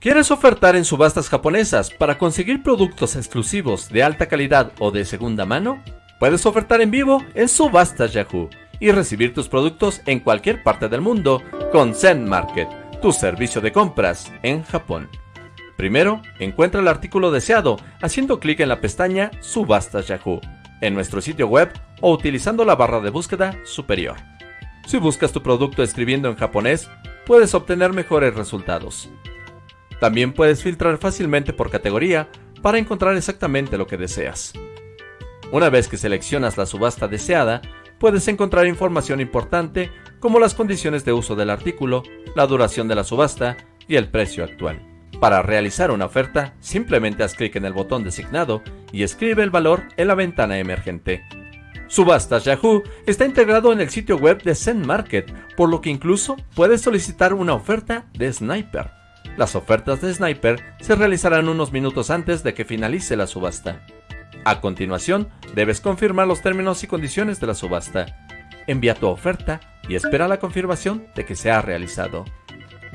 ¿Quieres ofertar en subastas japonesas para conseguir productos exclusivos de alta calidad o de segunda mano? Puedes ofertar en vivo en Subastas Yahoo y recibir tus productos en cualquier parte del mundo con Zen Market, tu servicio de compras en Japón. Primero, encuentra el artículo deseado haciendo clic en la pestaña Subastas Yahoo en nuestro sitio web o utilizando la barra de búsqueda superior. Si buscas tu producto escribiendo en japonés, puedes obtener mejores resultados. También puedes filtrar fácilmente por categoría para encontrar exactamente lo que deseas. Una vez que seleccionas la subasta deseada, puedes encontrar información importante como las condiciones de uso del artículo, la duración de la subasta y el precio actual. Para realizar una oferta, simplemente haz clic en el botón designado y escribe el valor en la ventana emergente. Subastas Yahoo está integrado en el sitio web de Zen Market, por lo que incluso puedes solicitar una oferta de Sniper. Las ofertas de Sniper se realizarán unos minutos antes de que finalice la subasta. A continuación, debes confirmar los términos y condiciones de la subasta. Envía tu oferta y espera la confirmación de que se ha realizado.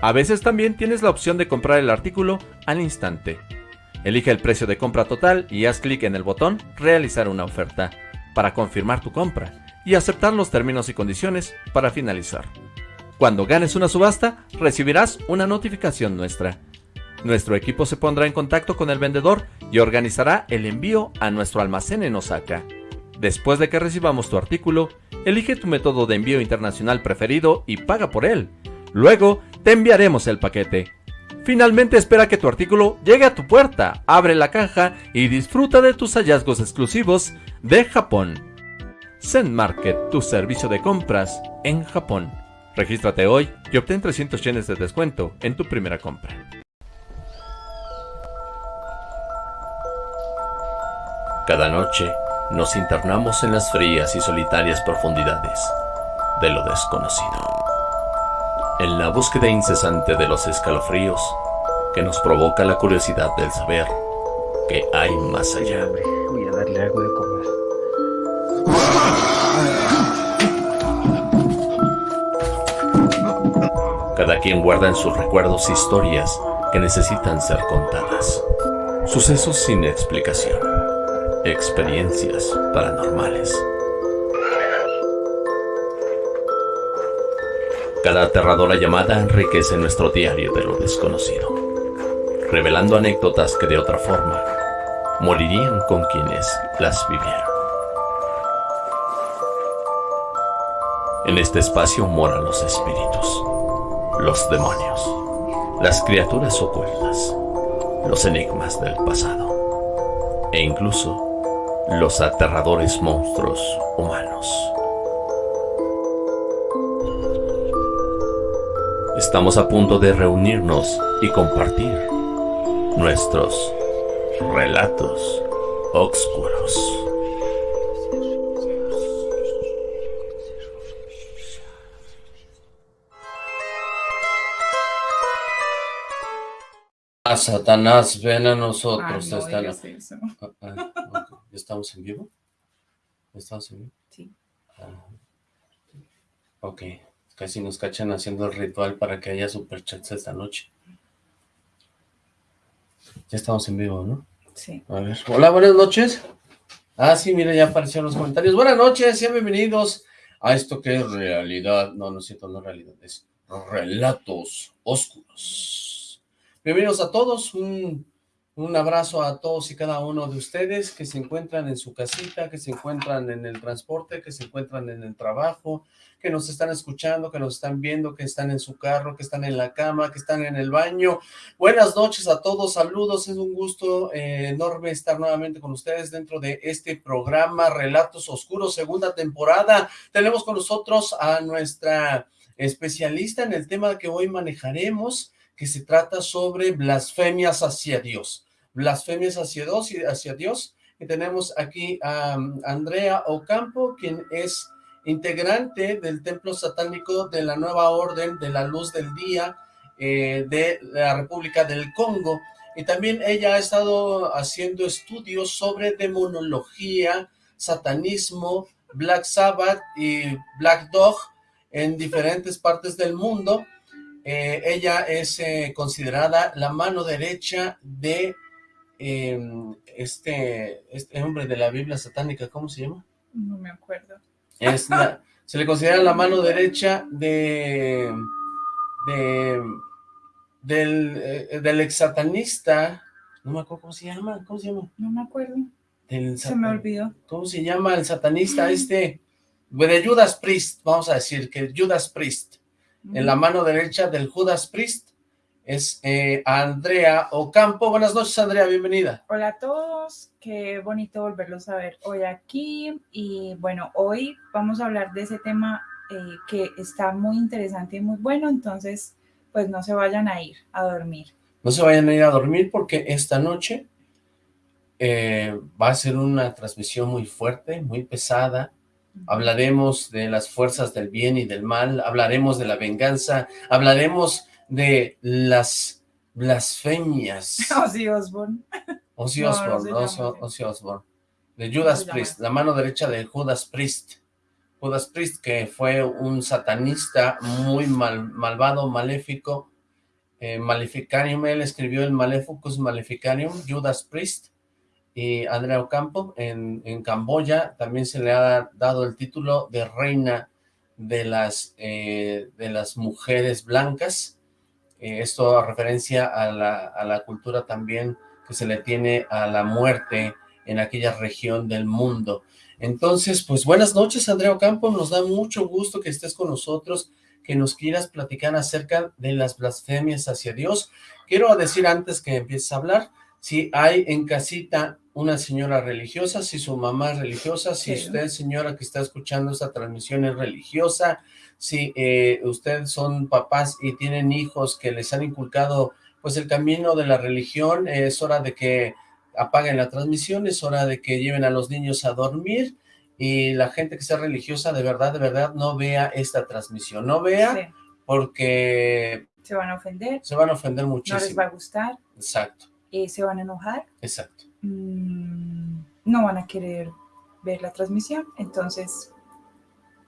A veces también tienes la opción de comprar el artículo al instante. Elige el precio de compra total y haz clic en el botón Realizar una oferta para confirmar tu compra y aceptar los términos y condiciones para finalizar. Cuando ganes una subasta, recibirás una notificación nuestra. Nuestro equipo se pondrá en contacto con el vendedor y organizará el envío a nuestro almacén en Osaka. Después de que recibamos tu artículo, elige tu método de envío internacional preferido y paga por él. Luego, te enviaremos el paquete. Finalmente espera que tu artículo llegue a tu puerta, abre la caja y disfruta de tus hallazgos exclusivos de Japón. Zen Market, tu servicio de compras en Japón. Regístrate hoy y obtén 300 yenes de descuento en tu primera compra. Cada noche nos internamos en las frías y solitarias profundidades de lo desconocido. En la búsqueda incesante de los escalofríos que nos provoca la curiosidad del saber que hay más allá. Voy a darle algo de Cada quien guarda en sus recuerdos historias que necesitan ser contadas. Sucesos sin explicación experiencias paranormales. Cada aterradora llamada enriquece nuestro diario de lo desconocido, revelando anécdotas que de otra forma morirían con quienes las vivieron. En este espacio moran los espíritus, los demonios, las criaturas ocultas, los enigmas del pasado e incluso los aterradores monstruos humanos. Estamos a punto de reunirnos y compartir nuestros relatos oscuros. A Satanás, ven a nosotros. ¿Estamos en vivo? ¿Estamos en vivo? Sí. Ah, ok, casi nos cachan haciendo el ritual para que haya superchats esta noche. Ya estamos en vivo, ¿no? Sí. A ver, hola, buenas noches. Ah, sí, mira, ya aparecieron los comentarios. Buenas noches, sean bienvenidos a esto que es realidad. No, no es cierto, no es realidad, es relatos oscuros. Bienvenidos a todos, un un abrazo a todos y cada uno de ustedes que se encuentran en su casita, que se encuentran en el transporte, que se encuentran en el trabajo, que nos están escuchando, que nos están viendo, que están en su carro, que están en la cama, que están en el baño. Buenas noches a todos, saludos, es un gusto eh, enorme estar nuevamente con ustedes dentro de este programa Relatos Oscuros, segunda temporada. Tenemos con nosotros a nuestra especialista en el tema que hoy manejaremos, que se trata sobre blasfemias hacia Dios. Blasfemias hacia Dios y hacia Dios. Y tenemos aquí a um, Andrea Ocampo, quien es integrante del templo satánico de la nueva orden de la luz del día eh, de la República del Congo. Y también ella ha estado haciendo estudios sobre demonología, satanismo, Black Sabbath y Black Dog en diferentes partes del mundo Eh, ella es eh, considerada la mano derecha de em, este, este hombre de la Biblia satánica, ¿cómo se llama? No me acuerdo. se le considera la mano derecha de, de del, eh, del ex satanista, no me acuerdo cómo se llama, ¿cómo se llama? No me acuerdo. se me olvidó. ¿Cómo se llama el satanista este? De Judas Priest, vamos a decir que Judas Priest. En la mano derecha del Judas Priest es eh, Andrea Ocampo. Buenas noches, Andrea, bienvenida. Hola a todos, qué bonito volverlos a ver hoy aquí. Y bueno, hoy vamos a hablar de ese tema eh, que está muy interesante y muy bueno, entonces pues no se vayan a ir a dormir. No se vayan a ir a dormir porque esta noche eh, va a ser una transmisión muy fuerte, muy pesada, hablaremos de las fuerzas del bien y del mal, hablaremos de la venganza, hablaremos de las blasfemias. Ozzy Osbourne. Ozzy Osbourne, no, Ozzy Osbourne. De Judas Priest, la mano derecha de Judas Priest. Judas Priest, que fue un satanista muy mal, malvado, maléfico, eh, Maleficarium, él escribió el Maleficus Maleficarium, Judas Priest, y Andrea Ocampo en, en, Camboya también se le ha dado el título de reina de las, eh, de las mujeres blancas, eh, esto a referencia a la, a la cultura también que se le tiene a la muerte en aquella región del mundo. Entonces, pues buenas noches Andrea Ocampo, nos da mucho gusto que estés con nosotros, que nos quieras platicar acerca de las blasfemias hacia Dios. Quiero decir antes que empieces a hablar, si hay en casita una señora religiosa, si su mamá es religiosa, si usted, señora que está escuchando esta transmisión es religiosa, si eh, ustedes son papás y tienen hijos que les han inculcado pues el camino de la religión, es hora de que apaguen la transmisión, es hora de que lleven a los niños a dormir y la gente que sea religiosa de verdad, de verdad no vea esta transmisión, no vea porque... Se van a ofender. Se van a ofender muchísimo. No les va a gustar. Exacto. Eh, se van a enojar. Exacto. Mm, no van a querer ver la transmisión, entonces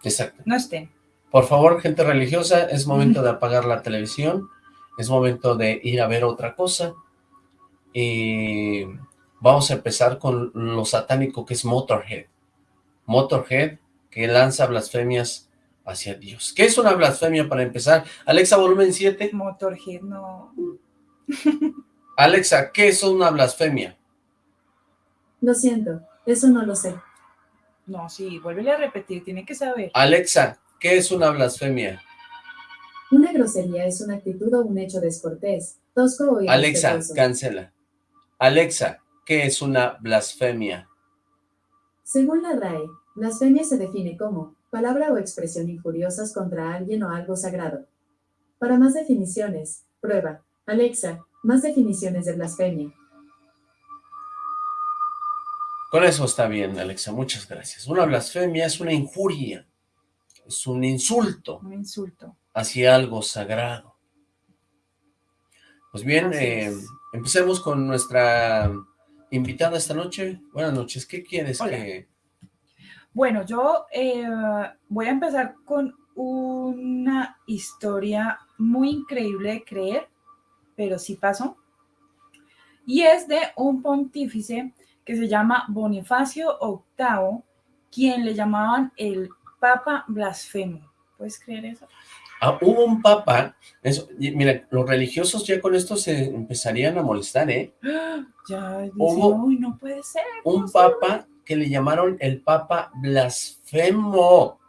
Exacto. no estén. Por favor, gente religiosa, es momento de apagar la televisión, es momento de ir a ver otra cosa, y vamos a empezar con lo satánico que es Motorhead. Motorhead, que lanza blasfemias hacia Dios. ¿Qué es una blasfemia para empezar? Alexa, volumen 7. Motorhead, no... Alexa, ¿qué es una blasfemia? Lo siento, eso no lo sé. No, sí, vuélvele a repetir, tiene que saber. Alexa, ¿qué es una blasfemia? Una grosería es una actitud o un hecho descortés, tosco o Alexa, cancela. Alexa, ¿qué es una blasfemia? Según la RAE, blasfemia se define como palabra o expresión injuriosas contra alguien o algo sagrado. Para más definiciones, prueba. Alexa, más definiciones de blasfemia. Con eso está bien, Alexa, muchas gracias. Una blasfemia es una injuria, es un insulto. Un insulto. Hacia algo sagrado. Pues bien, eh, empecemos con nuestra invitada esta noche. Buenas noches, ¿qué quieres que...? Bueno, yo eh, voy a empezar con una historia muy increíble de creer, pero sí pasó. Y es de un pontífice que se llama Bonifacio VIII, quien le llamaban el Papa Blasfemo. ¿Puedes creer eso? Ah, hubo un papa, eso, mira, los religiosos ya con esto se empezarían a molestar, ¿eh? Ya, hubo no puede ser. Un papa que le llamaron el papa blasfemo.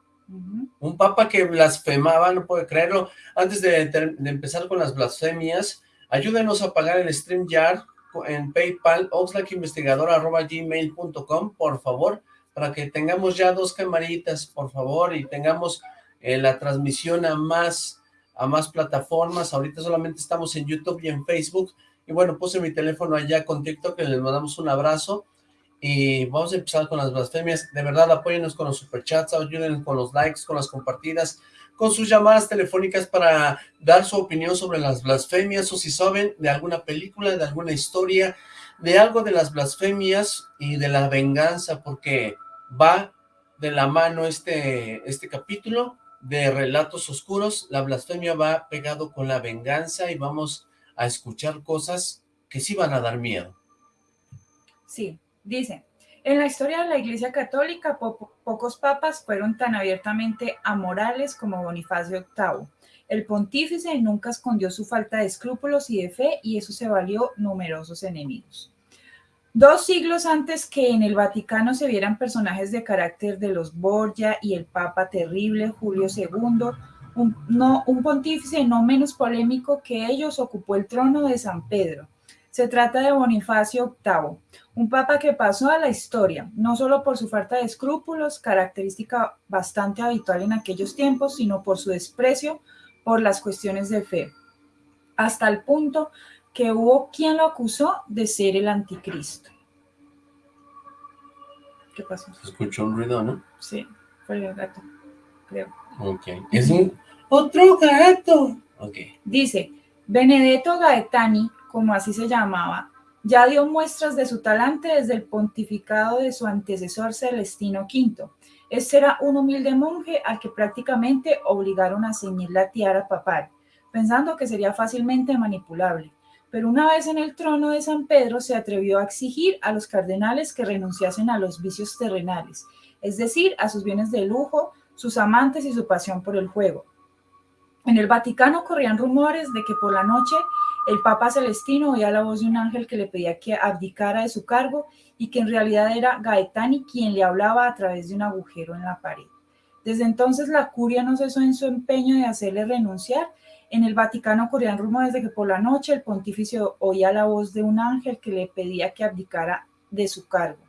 Un papa que blasfemaba, no puede creerlo. Antes de, de empezar con las blasfemias, ayúdenos a pagar el StreamYard en PayPal, oxlackinvestigador.gmail.com, por favor, para que tengamos ya dos camaritas, por favor, y tengamos eh, la transmisión a más, a más plataformas. Ahorita solamente estamos en YouTube y en Facebook. Y bueno, puse mi teléfono allá con TikTok, que les mandamos un abrazo. Y vamos a empezar con las blasfemias. De verdad, apóyenos con los superchats, ayúdenos con los likes, con las compartidas, con sus llamadas telefónicas para dar su opinión sobre las blasfemias o si saben de alguna película, de alguna historia, de algo de las blasfemias y de la venganza, porque va de la mano este, este capítulo de relatos oscuros, la blasfemia va pegado con la venganza y vamos a escuchar cosas que sí van a dar miedo. Sí, dice, en la historia de la Iglesia Católica, pocos papas fueron tan abiertamente amorales como Bonifacio VIII. El pontífice nunca escondió su falta de escrúpulos y de fe y eso se valió numerosos enemigos. Dos siglos antes que en el Vaticano se vieran personajes de carácter de los Borgia y el Papa terrible Julio II, un, pontífice no menos polémico que ellos ocupó el trono de San Pedro. Se trata de Bonifacio VIII, un papa que pasó a la historia, no solo por su falta de escrúpulos, característica bastante habitual en aquellos tiempos, sino por su desprecio por las cuestiones de fe, hasta el punto que hubo quien lo acusó de ser el anticristo. ¿Qué pasó? Se escuchó un ruido, ¿no? Sí, fue el gato, creo. Ok. Es un otro gato. Ok. Dice, Benedetto Gaetani, como así se llamaba, ya dio muestras de su talante desde el pontificado de su antecesor Celestino V. Este era un humilde monje al que prácticamente obligaron a ceñir la tiara papal, pensando que sería fácilmente manipulable pero una vez en el trono de San Pedro se atrevió a exigir a los cardenales que renunciasen a los vicios terrenales, es decir, a sus bienes de lujo, sus amantes y su pasión por el juego. En el Vaticano corrían rumores de que por la noche el Papa Celestino oía la voz de un ángel que le pedía que abdicara de su cargo y que en realidad era Gaetani quien le hablaba a través de un agujero en la pared. Desde entonces la curia no cesó en su empeño de hacerle renunciar en el Vaticano ocurrían rumores de que por la noche el pontífice oía la voz de un ángel que le pedía que abdicara de su cargo.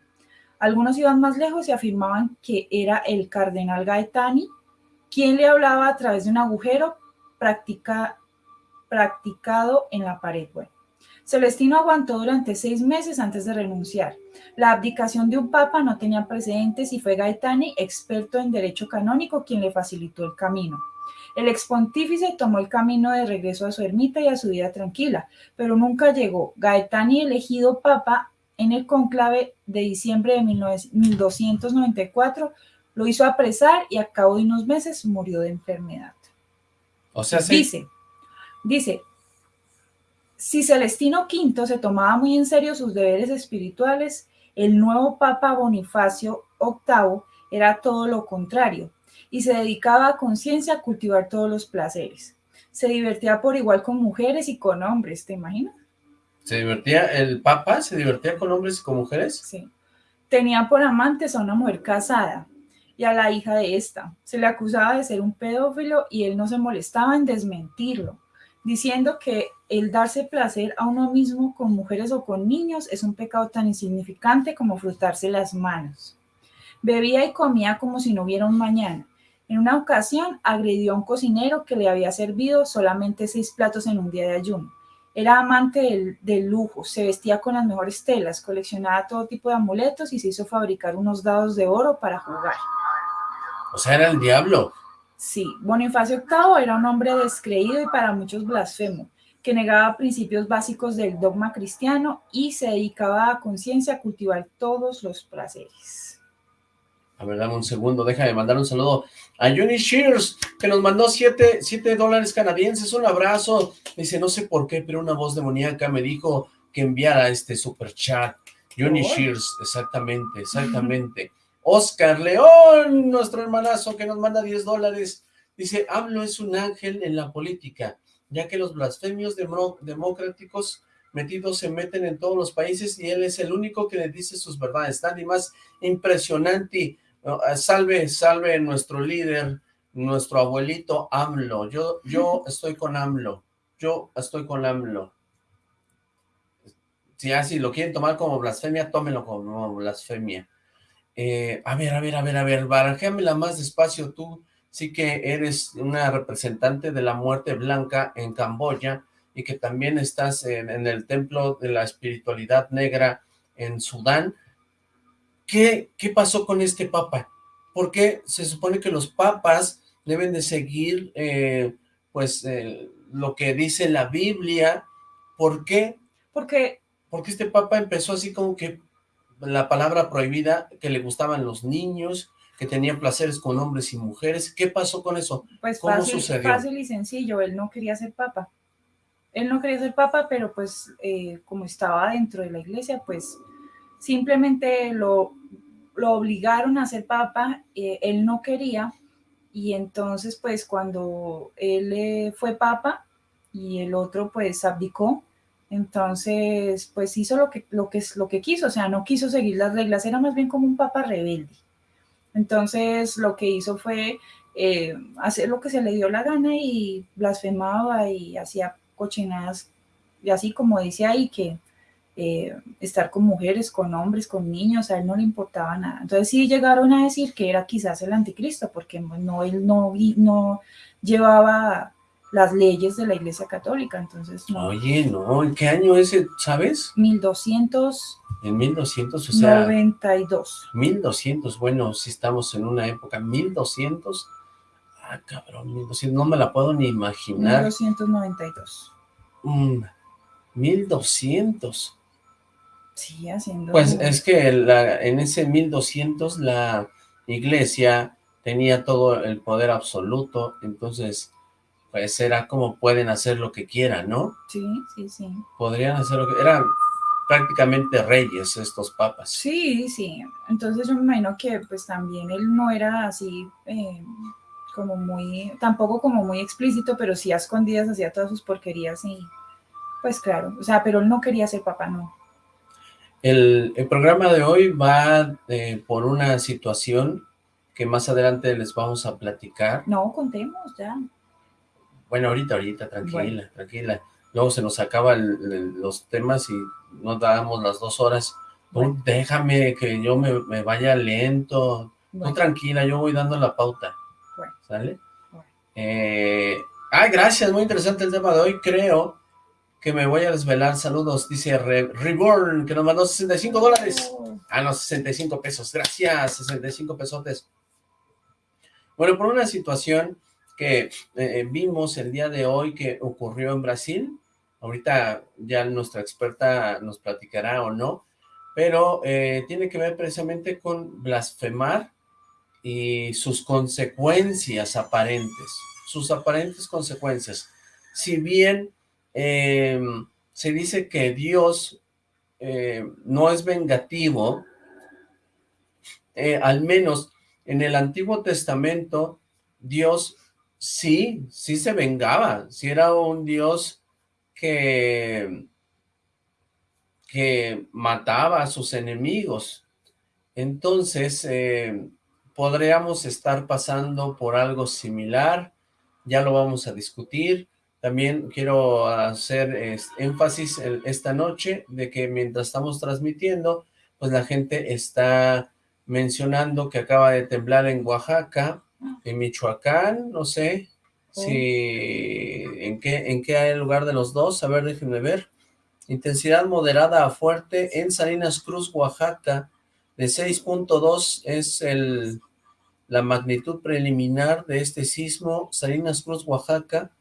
Algunos iban más lejos y afirmaban que era el cardenal Gaetani quien le hablaba a través de un agujero practicado en la pared. Celestino aguantó durante seis meses antes de renunciar. La abdicación de un papa no tenía precedentes y fue Gaetani, experto en derecho canónico, quien le facilitó el camino. El expontífice tomó el camino de regreso a su ermita y a su vida tranquila, pero nunca llegó. Gaetani, elegido papa en el conclave de diciembre de 1294, lo hizo apresar y a cabo de unos meses murió de enfermedad. O sea, Dice, dice, si Celestino V se tomaba muy en serio sus deberes espirituales, el nuevo Papa Bonifacio VIII era todo lo contrario y se dedicaba a conciencia a cultivar todos los placeres. Se divertía por igual con mujeres y con hombres, ¿te imaginas? ¿Se divertía, el papa se divertía con hombres y con mujeres? Sí. Tenía por amantes a una mujer casada y a la hija de esta. Se le acusaba de ser un pedófilo y él no se molestaba en desmentirlo, diciendo que el darse placer a uno mismo con mujeres o con niños es un pecado tan insignificante como frotarse las manos. Bebía y comía como si no hubiera un mañana en una ocasión agredió a un cocinero que le había servido solamente seis platos en un día de ayuno. Era amante del, lujo, se vestía con las mejores telas, coleccionaba todo tipo de amuletos y se hizo fabricar unos dados de oro para jugar. O sea, era el diablo. Sí, Bonifacio VIII era un hombre descreído y para muchos blasfemo, que negaba principios básicos del dogma cristiano y se dedicaba a conciencia a cultivar todos los placeres. A ver, dame un segundo, déjame mandar un saludo a Johnny Shears, que nos mandó 7 dólares canadienses, un abrazo. Dice, no sé por qué, pero una voz demoníaca me dijo que enviara este super chat. Johnny Shears, exactamente, exactamente. Oscar León, nuestro hermanazo que nos manda 10 dólares. Dice, hablo es un ángel en la política, ya que los blasfemios democráticos metidos se meten en todos los países y él es el único que le dice sus verdades. Nadie más impresionante Ah, salve, salve nuestro líder, nuestro abuelito AMLO. Yo, yo estoy con AMLO. Yo estoy con AMLO. Si así lo quieren tomar como blasfemia, tómenlo como blasfemia. Eh, a ver, a ver, a ver, a ver, barajéamela más despacio tú. Sí que eres una representante de la muerte blanca en Camboya y que también estás en el templo de la espiritualidad negra en Sudán. ¿Qué, pasó con este papa? Porque se supone que los papas deben de seguir, eh, pues, eh, lo que dice la Biblia. ¿Por qué? Porque... Porque este papa empezó así como que la palabra prohibida, que le gustaban los niños, que tenía placeres con hombres y mujeres. ¿Qué pasó con eso? Pues ¿Cómo fácil, sucedió? fácil y sencillo, él no quería ser papa. Él no quería ser papa, pero pues eh, como estaba dentro de la iglesia, pues simplemente lo, lo obligaron a ser papa, eh, él no quería, y entonces pues cuando él eh, fue papa y el otro pues abdicó, entonces pues hizo lo que, lo, que, lo que quiso, o sea, no quiso seguir las reglas, era más bien como un papa rebelde. Entonces lo que hizo fue eh, hacer lo que se le dio la gana y blasfemaba y hacía cochinadas, y así como dice ahí que eh, estar con mujeres, con hombres, con niños, a él no le importaba nada. Entonces sí llegaron a decir que era quizás el anticristo, porque no, él no, no llevaba las leyes de la Iglesia Católica, entonces no. Oye, no, ¿en qué año ese, sabes? 1292. En 1200, o sea... 1200, bueno, si estamos en una época, 1200, ah, cabrón, 1200, no me la puedo ni imaginar. 1292. Mm, 1200. Sí, haciendo... Pues es que la, en ese 1200 la iglesia tenía todo el poder absoluto, entonces pues era como pueden hacer lo que quieran, ¿no? Sí, sí, sí. Podrían hacer lo que... Eran prácticamente reyes estos papas. Sí, sí. Entonces yo me imagino que pues también él no era así eh, como muy, tampoco como muy explícito, pero sí a escondidas hacía todas sus porquerías y pues claro, o sea, pero él no quería ser papá, no. El, el programa de hoy va eh, por una situación que más adelante les vamos a platicar. No, contemos ya. Bueno, ahorita, ahorita, tranquila, bueno. tranquila. Luego se nos acaban los temas y no damos las dos horas. Bueno. déjame que yo me, me vaya lento. Bueno. Tú tranquila, yo voy dando la pauta. ¿Sale? Eh, ay, gracias, muy interesante el tema de hoy. Creo que me voy a desvelar. Saludos, dice Re Reborn, que nos mandó 65 dólares. Oh. Ah, no, 65 pesos. Gracias, 65 pesotes. Bueno, por una situación que eh, vimos el día de hoy que ocurrió en Brasil, ahorita ya nuestra experta nos platicará o no, pero eh, tiene que ver precisamente con blasfemar y sus consecuencias aparentes, sus aparentes consecuencias. Si bien eh, se dice que Dios eh, no es vengativo, eh, al menos en el Antiguo Testamento, Dios sí, sí se vengaba, sí era un Dios que, que mataba a sus enemigos. Entonces, eh, podríamos estar pasando por algo similar, ya lo vamos a discutir. También quiero hacer es, énfasis esta noche de que mientras estamos transmitiendo, pues la gente está mencionando que acaba de temblar en Oaxaca, en Michoacán, no sé si en qué en qué lugar de los dos, a ver, déjenme ver. Intensidad moderada a fuerte en Salinas Cruz, Oaxaca, de 6.2 es el la magnitud preliminar de este sismo, Salinas Cruz, Oaxaca.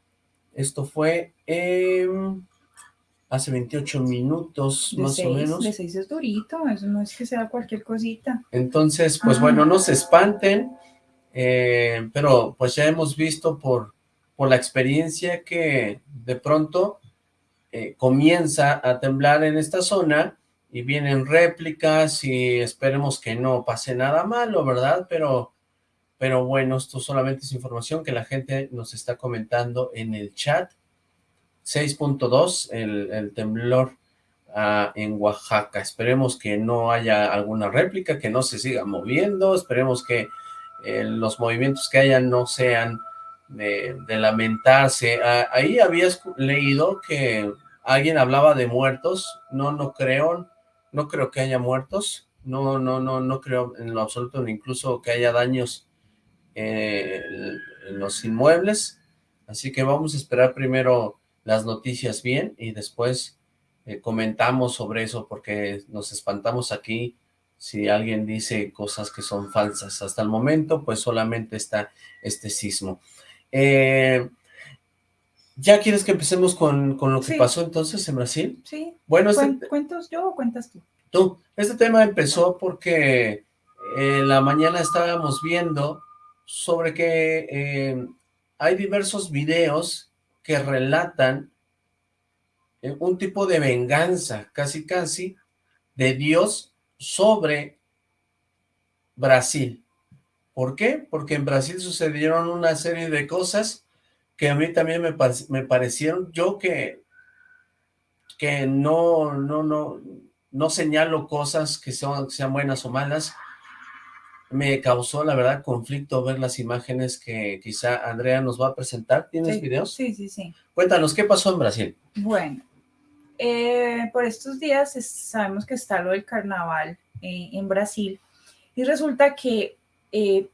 Esto fue eh, hace 28 minutos, de más seis, o menos. De 6 es durito, eso no es que sea cualquier cosita. Entonces, pues Ah. bueno, no se espanten, eh, pero pues ya hemos visto por, por la experiencia que de pronto eh, comienza a temblar en esta zona y vienen réplicas y esperemos que no pase nada malo, ¿verdad? Pero, pero bueno, esto solamente es información que la gente nos está comentando en el chat. 6.2 el, temblor ah, en Oaxaca. Esperemos que no haya alguna réplica, que no se siga moviendo, esperemos que eh, los movimientos que haya no sean de, lamentarse. Ah, ahí habías leído que alguien hablaba de muertos, no, no creo, no creo que haya muertos, no, no, no, no creo en lo absoluto, incluso que haya daños eh, en los inmuebles, así que vamos a esperar primero las noticias bien y después eh, comentamos sobre eso porque nos espantamos aquí si alguien dice cosas que son falsas. Hasta el momento, pues solamente está este sismo. Eh, ¿Ya quieres que empecemos con, con lo que Sí. pasó entonces en Brasil? Sí, Bueno, este, ¿Cuen- ¿cuentas yo o cuentas tú? tú, este tema empezó porque en la mañana estábamos viendo sobre que eh, hay diversos videos que relatan eh, un tipo de venganza, casi casi, de Dios sobre Brasil. ¿Por qué? Porque en Brasil sucedieron una serie de cosas que a mí también me, me parecieron, yo que, que no, no, no, no señalo cosas que, son, que sean buenas o malas, me causó, la verdad, conflicto ver las imágenes que quizá Andrea nos va a presentar. ¿Tienes videos? Sí, sí, sí. Cuéntanos, ¿qué pasó en Brasil? Bueno, eh, por estos días sabemos que está lo del carnaval eh, en Brasil y resulta que eh,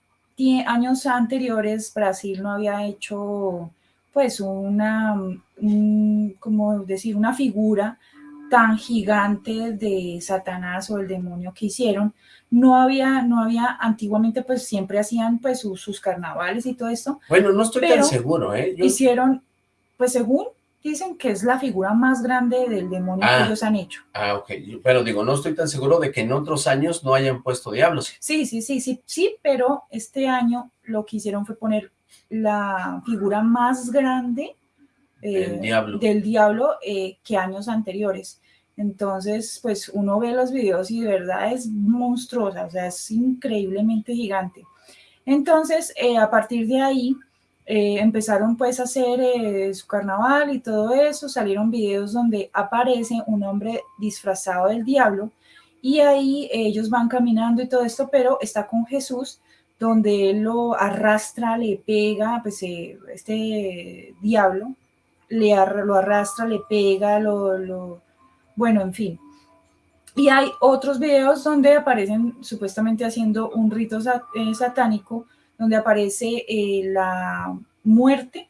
años anteriores Brasil no había hecho pues una, como decir, una figura tan gigante de Satanás o el demonio que hicieron, no había, no había, antiguamente pues siempre hacían pues sus, carnavales y todo esto. Bueno, no estoy tan seguro, ¿eh? Hicieron, pues según dicen que es la figura más grande del demonio que ah. ellos han hecho. Ah, ok, pero digo, no estoy tan seguro de que en otros años no hayan puesto diablos. Sí, sí, sí, sí, sí, pero este año lo que hicieron fue poner la figura más grande del diablo, del diablo eh, que años anteriores. Entonces, pues uno ve los videos y de verdad es monstruosa, o sea, es increíblemente gigante. Entonces, eh, a partir de ahí, eh, empezaron pues a hacer eh, su carnaval y todo eso, salieron videos donde aparece un hombre disfrazado del diablo y ahí ellos van caminando y todo esto, pero está con Jesús, donde él lo arrastra, le pega, pues este diablo, le, lo arrastra, le pega, lo bueno, en fin. Y hay otros videos donde aparecen supuestamente haciendo un rito eh, satánico, donde aparece eh, la muerte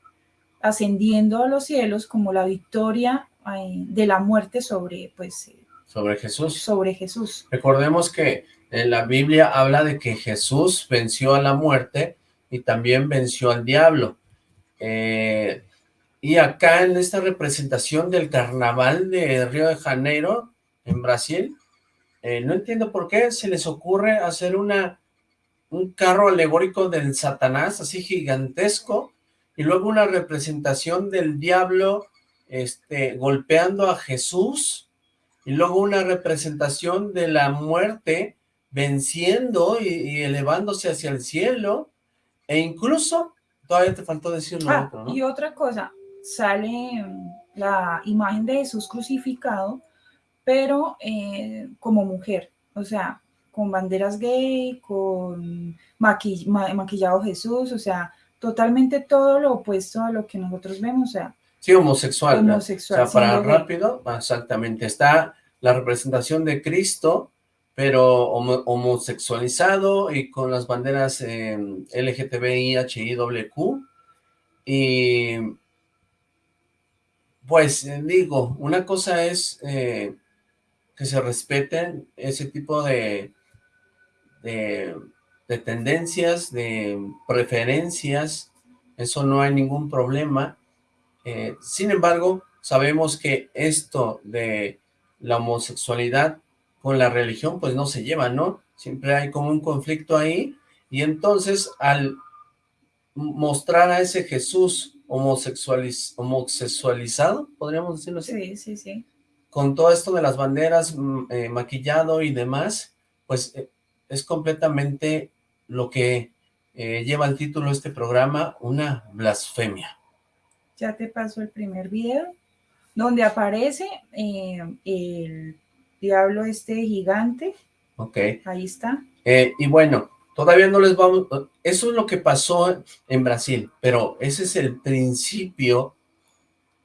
ascendiendo a los cielos como la victoria eh, de la muerte sobre, pues... sobre Jesús. Sobre Jesús. Recordemos que en la Biblia habla de que Jesús venció a la muerte y también venció al diablo. Eh, y acá en esta representación del carnaval de Río de Janeiro, en Brasil, eh, no entiendo por qué se les ocurre hacer una un carro alegórico del Satanás, así gigantesco, y luego una representación del diablo este, golpeando a Jesús, y luego una representación de la muerte venciendo y, elevándose hacia el cielo, e incluso, todavía te faltó decir ah, Y otra cosa, sale la imagen de Jesús crucificado, pero eh, como mujer, o sea, con banderas gay, con maquillado Jesús, o sea, totalmente todo lo opuesto a lo que nosotros vemos, o sea. Sí, homosexual. homosexual o sea, para rápido, exactamente, está la representación de Cristo, pero homosexualizado y con las banderas eh, LGTBI, HIWQ, y pues eh, digo, una cosa es eh, que se respeten ese tipo de, de, tendencias, de preferencias, eso no hay ningún problema. Eh, sin embargo, sabemos que esto de la homosexualidad con la religión, pues no se lleva, ¿no? Siempre hay como un conflicto ahí, y entonces al mostrar a ese Jesús homosexualiz homosexualizado, podríamos decirlo así. Sí, sí, sí. Con todo esto de las banderas, mm, eh, maquillado y demás, pues eh, es completamente lo que eh, lleva el título de este programa, una blasfemia. Ya te paso el primer video, donde aparece el diablo este gigante. Ok. Ahí está. y bueno, Todavía no les vamos... Eso es lo que pasó en Brasil, pero ese es el principio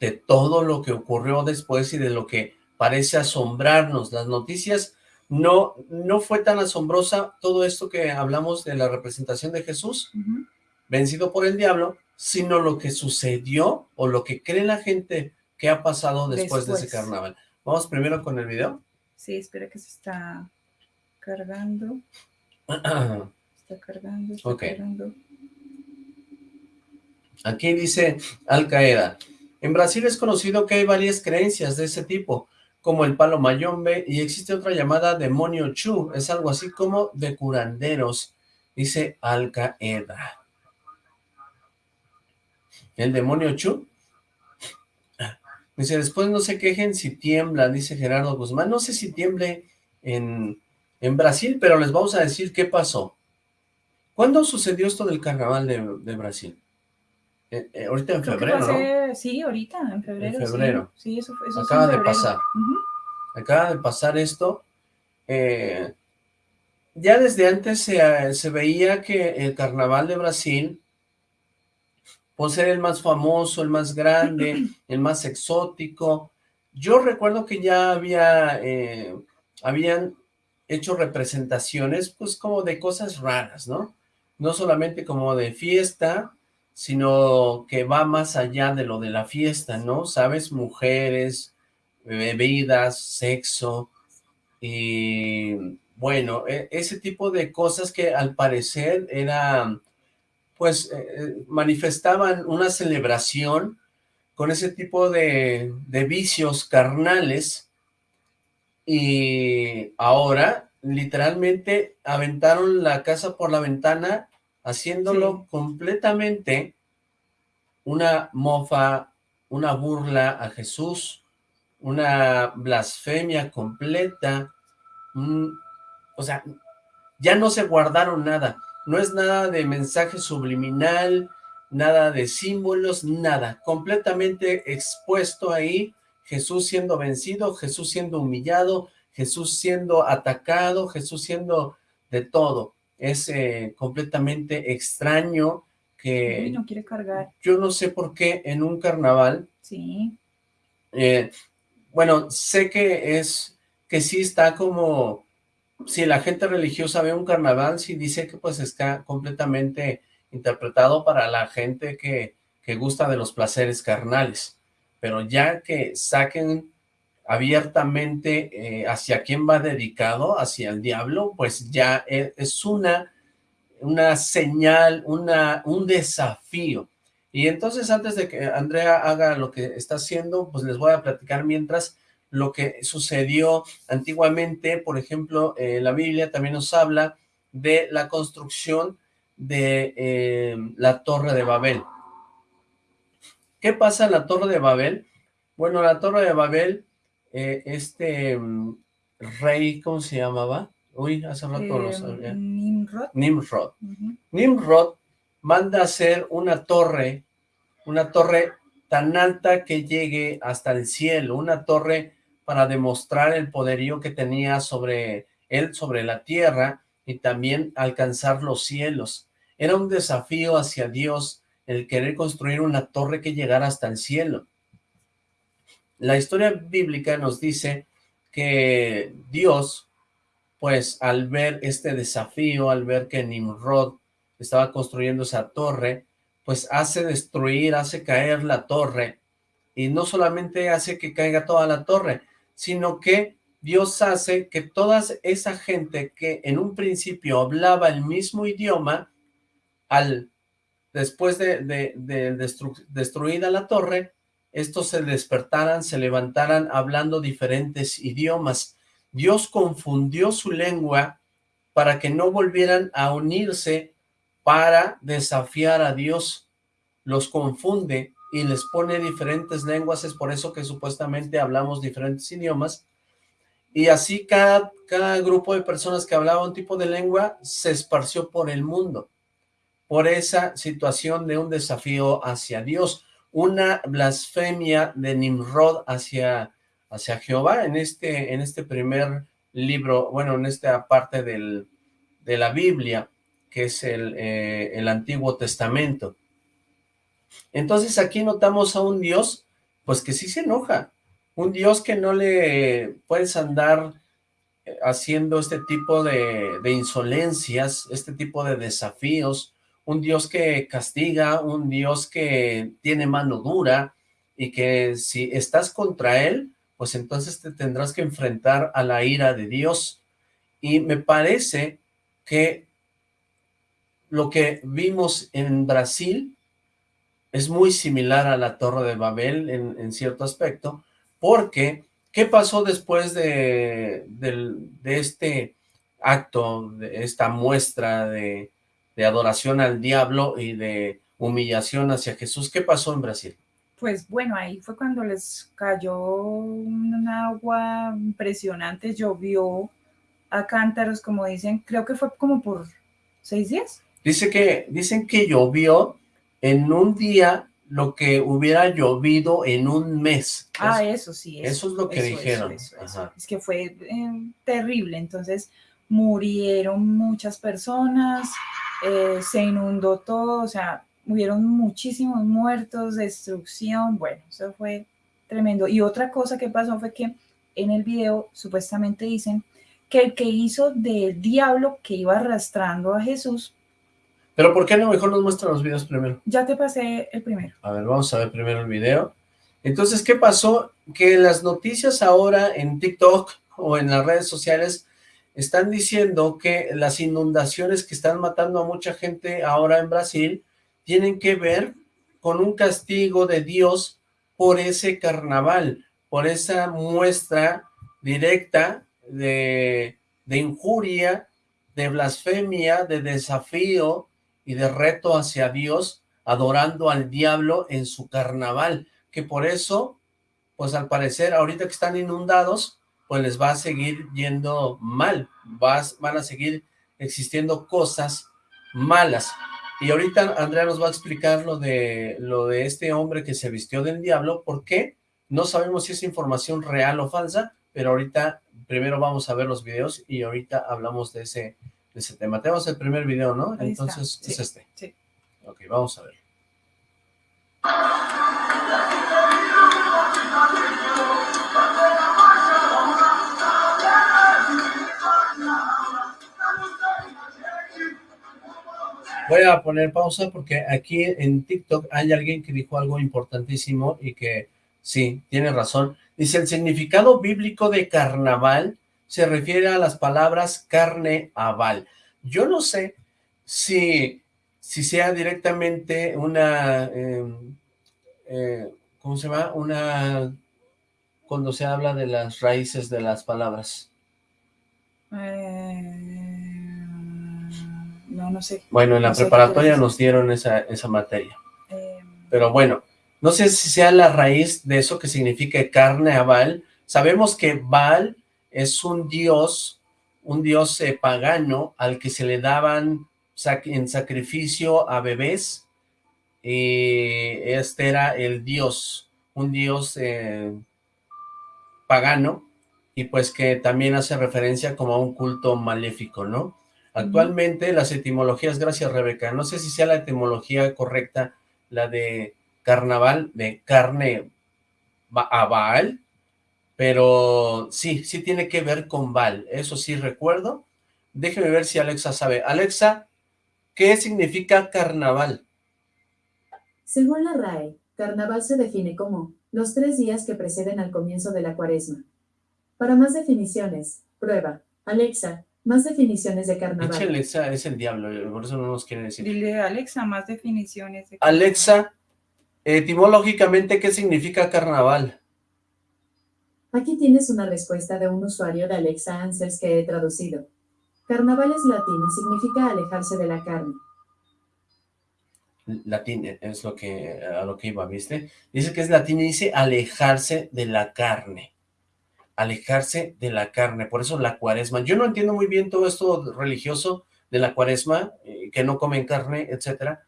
de todo lo que ocurrió después y de lo que parece asombrarnos. Las noticias no, no fue tan asombrosa todo esto que hablamos de la representación de Jesús, vencido por el diablo, sino lo que sucedió o lo que cree la gente que ha pasado después, después. de ese carnaval. Vamos primero con el video. Sí, espera que se está cargando. Está cargando, está cargando. Aquí dice Al Qaeda. En Brasil es conocido que hay varias creencias de ese tipo, como el palo mayombe, y existe otra llamada demonio chu, es algo así como de curanderos, dice Al Qaeda. ¿El demonio chu? Dice, después no se quejen si tiembla, dice Gerardo Guzmán. No sé si tiemble en, en Brasil, pero les vamos a decir qué pasó. ¿Cuándo sucedió esto del carnaval de, Brasil? Eh, eh, ahorita en febrero, ¿no? Sí, ahorita, en febrero. En febrero. Sí, eso, eso Acaba de pasar. Acaba de pasar esto. Eh, ya desde antes se, se veía que el carnaval de Brasil por ser el más famoso, el más grande, el más exótico. Yo recuerdo que ya había, habían hecho representaciones, pues como de cosas raras, ¿no? No solamente como de fiesta, sino que va más allá de lo de la fiesta, ¿no? ¿Sabes? Mujeres, bebidas, sexo, y bueno, e, ese tipo de cosas que al parecer era pues eh, eh, manifestaban una celebración con ese tipo de, vicios carnales y ahora literalmente aventaron la casa por la ventana haciéndolo completamente una mofa, una burla a Jesús, una blasfemia completa, o sea, ya no se guardaron nada, no es nada de mensaje subliminal, nada de símbolos, nada, completamente expuesto ahí, Jesús siendo vencido, Jesús siendo humillado, Jesús siendo atacado, Jesús siendo de todo. Es eh, completamente extraño que... no quiere cargar. Yo no sé por qué en un carnaval... Sí. Eh, bueno, sé que es, que sí está como si la gente religiosa ve un carnaval, sí dice que pues está completamente interpretado para la gente que, que gusta de los placeres carnales, pero ya que saquen abiertamente eh, hacia quién va dedicado, hacia el diablo, pues ya e, es una, una señal, una, un desafío. Y entonces antes de que Andrea haga lo que está haciendo, pues les voy a platicar mientras lo que sucedió antiguamente, por ejemplo, eh, la Biblia también nos habla de la construcción de eh, la Torre de Babel. ¿Qué pasa en la Torre de Babel? Bueno, la Torre de Babel, eh, este mm, rey, ¿cómo se llamaba? Uy, hace rato lo sabía. Nimrod. Nimrod. Nimrod manda hacer una torre, una torre tan alta que llegue hasta el cielo, una torre para demostrar el poderío que tenía sobre él, sobre la tierra, y también alcanzar los cielos. Era un desafío hacia Dios el querer construir una torre que llegara hasta el cielo. La historia bíblica nos dice que Dios, pues al ver este desafío, al ver que Nimrod estaba construyendo esa torre, pues hace destruir, hace caer la torre, y no solamente hace que caiga toda la torre, sino que Dios hace que toda esa gente que en un principio hablaba el mismo idioma, al después de, de, destruida la torre, estos se despertaran, se levantaran hablando diferentes idiomas. Dios confundió su lengua para que no volvieran a unirse para desafiar a Dios. Los confunde y les pone diferentes lenguas, es por eso que supuestamente hablamos diferentes idiomas, y así cada, cada grupo de personas que hablaba un tipo de lengua se esparció por el mundo, por esa situación de un desafío hacia Dios, una blasfemia de Nimrod hacia, hacia Jehová en este, en este primer libro, bueno, en esta parte del, de la Biblia, que es el, eh, el Antiguo Testamento. Entonces aquí notamos a un Dios, pues que sí se enoja, un Dios que no le puedes andar eh, haciendo este tipo de, insolencias, este tipo de desafíos, un Dios que castiga, un Dios que tiene mano dura y que si estás contra él, pues entonces te tendrás que enfrentar a la ira de Dios. Y me parece que lo que vimos en Brasil es muy similar a la Torre de Babel en, cierto aspecto, porque, ¿Qué pasó después de, de este acto, de esta muestra de, de adoración al diablo y de humillación hacia Jesús? ¿Qué pasó en Brasil? Pues bueno, ahí fue cuando les cayó un agua impresionante, llovió a cántaros, como dicen, creo que fue como por seis días. Dice que, dicen que llovió en un día lo que hubiera llovido en un mes. Ah, eso, sí. Eso, es lo que dijeron. es que fue eh, terrible, entonces murieron muchas personas, eh, se inundó todo, o sea, hubieron muchísimos muertos, destrucción, bueno, eso fue tremendo. Y otra cosa que pasó fue que en el video supuestamente dicen que el que hizo del diablo que iba arrastrando a Jesús. Pero ¿por qué no mejor nos muestran los videos primero? Ya te pasé el primero. A ver, vamos a ver primero el video. Entonces, ¿qué pasó? Que las noticias ahora en TikTok o en las redes sociales están diciendo que las inundaciones que están matando a mucha gente ahora en Brasil tienen que ver con un castigo de Dios por ese carnaval, por esa muestra directa de, injuria, de blasfemia, de desafío y de reto hacia Dios, adorando al diablo en su carnaval, que por eso, pues al parecer, ahorita que están inundados, pues les va a seguir yendo mal, van a seguir existiendo cosas malas. Y ahorita Andrea nos va a explicar lo de, lo de este hombre que se vistió del diablo, ¿por qué? No sabemos si es información real o falsa, pero ahorita primero vamos a ver los videos y ahorita hablamos de ese, de ese tema. Tenemos el primer video, ¿no? Entonces es este. Sí. Ok, vamos a ver. Voy a poner pausa porque aquí en TikTok hay alguien que dijo algo importantísimo y que sí, tiene razón. Dice, el significado bíblico de carnaval se refiere a las palabras carne aval. Yo no sé si, si sea directamente una, em, eh, ¿cómo se llama? Una, cuando se habla de las raíces de las palabras. Eh no, no sé. Bueno, en la preparatoria nos dieron esa, esa materia. Eh, Pero bueno, no sé si sea la raíz de eso que significa carne a Baal. Sabemos que Baal es un dios, un dios eh, pagano al que se le daban en sacrificio a bebés. Y este era el dios, un dios eh, pagano, y pues que también hace referencia como a un culto maléfico, ¿no? Actualmente las etimologías, gracias Rebeca, no sé si sea la etimología correcta, la de carnaval, de carne a Baal, pero sí, sí tiene que ver con Baal, eso sí recuerdo. Déjeme ver si Alexa sabe. Alexa, ¿qué significa carnaval? Según la RAE, carnaval se define como los tres días que preceden al comienzo de la cuaresma. Para más definiciones, prueba. Alexa, más definiciones de carnaval. Alexa es el diablo, por eso no nos quiere decir. Dile Alexa, más definiciones de carnaval. Alexa, etimológicamente, ¿qué significa carnaval? Aquí tienes una respuesta de un usuario de Alexa Answers que he traducido. Carnaval es latín y significa alejarse de la carne. Latín es lo que, a lo que iba, ¿viste? Dice que es latín y dice alejarse de la carne alejarse de la carne, por eso la cuaresma. Yo no entiendo muy bien todo esto religioso de la cuaresma, eh, que no comen carne, etcétera.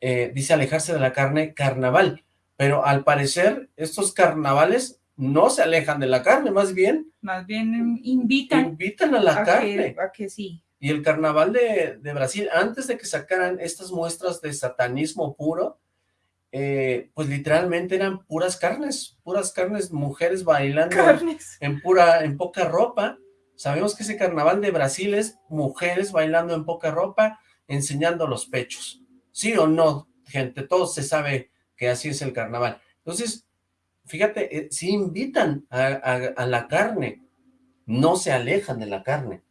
Eh, dice alejarse de la carne, carnaval, pero al parecer estos carnavales no se alejan de la carne, más bien. Más bien invitan. Invitan a la carne. a que sí. Y el carnaval de, de Brasil, antes de que sacaran estas muestras de satanismo puro, eh, pues literalmente eran puras carnes, puras carnes, mujeres bailando en pura, en poca ropa. Sabemos que ese carnaval de Brasil es mujeres bailando en poca ropa, enseñando los pechos. ¿Sí o no, gente? Todo se sabe que así es el carnaval. Entonces, fíjate, eh, si invitan a, la carne, no se alejan de la carne.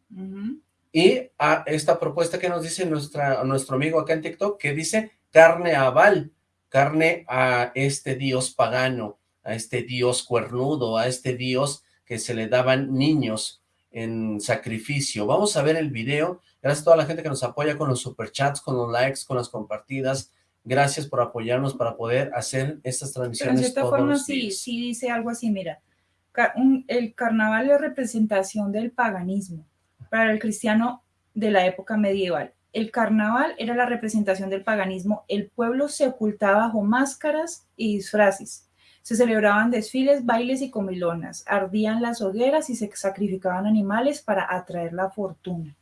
Y a esta propuesta que nos dice nuestra, nuestro amigo acá en TikTok, que dice carne aval, carne a este dios pagano, a este dios cuernudo, a este dios que se le daban niños en sacrificio. Vamos a ver el video. Gracias a toda la gente que nos apoya con los superchats, con los likes, con las compartidas. Gracias por apoyarnos para poder hacer estas transmisiones Pero en cierta forma sí, sí dice algo así, mira, el carnaval es representación del paganismo para el cristiano de la época medieval. El carnaval era la representación del paganismo. El pueblo se ocultaba bajo máscaras y disfraces. Se celebraban desfiles, bailes y comilonas. Ardían las hogueras y se sacrificaban animales para atraer la fortuna.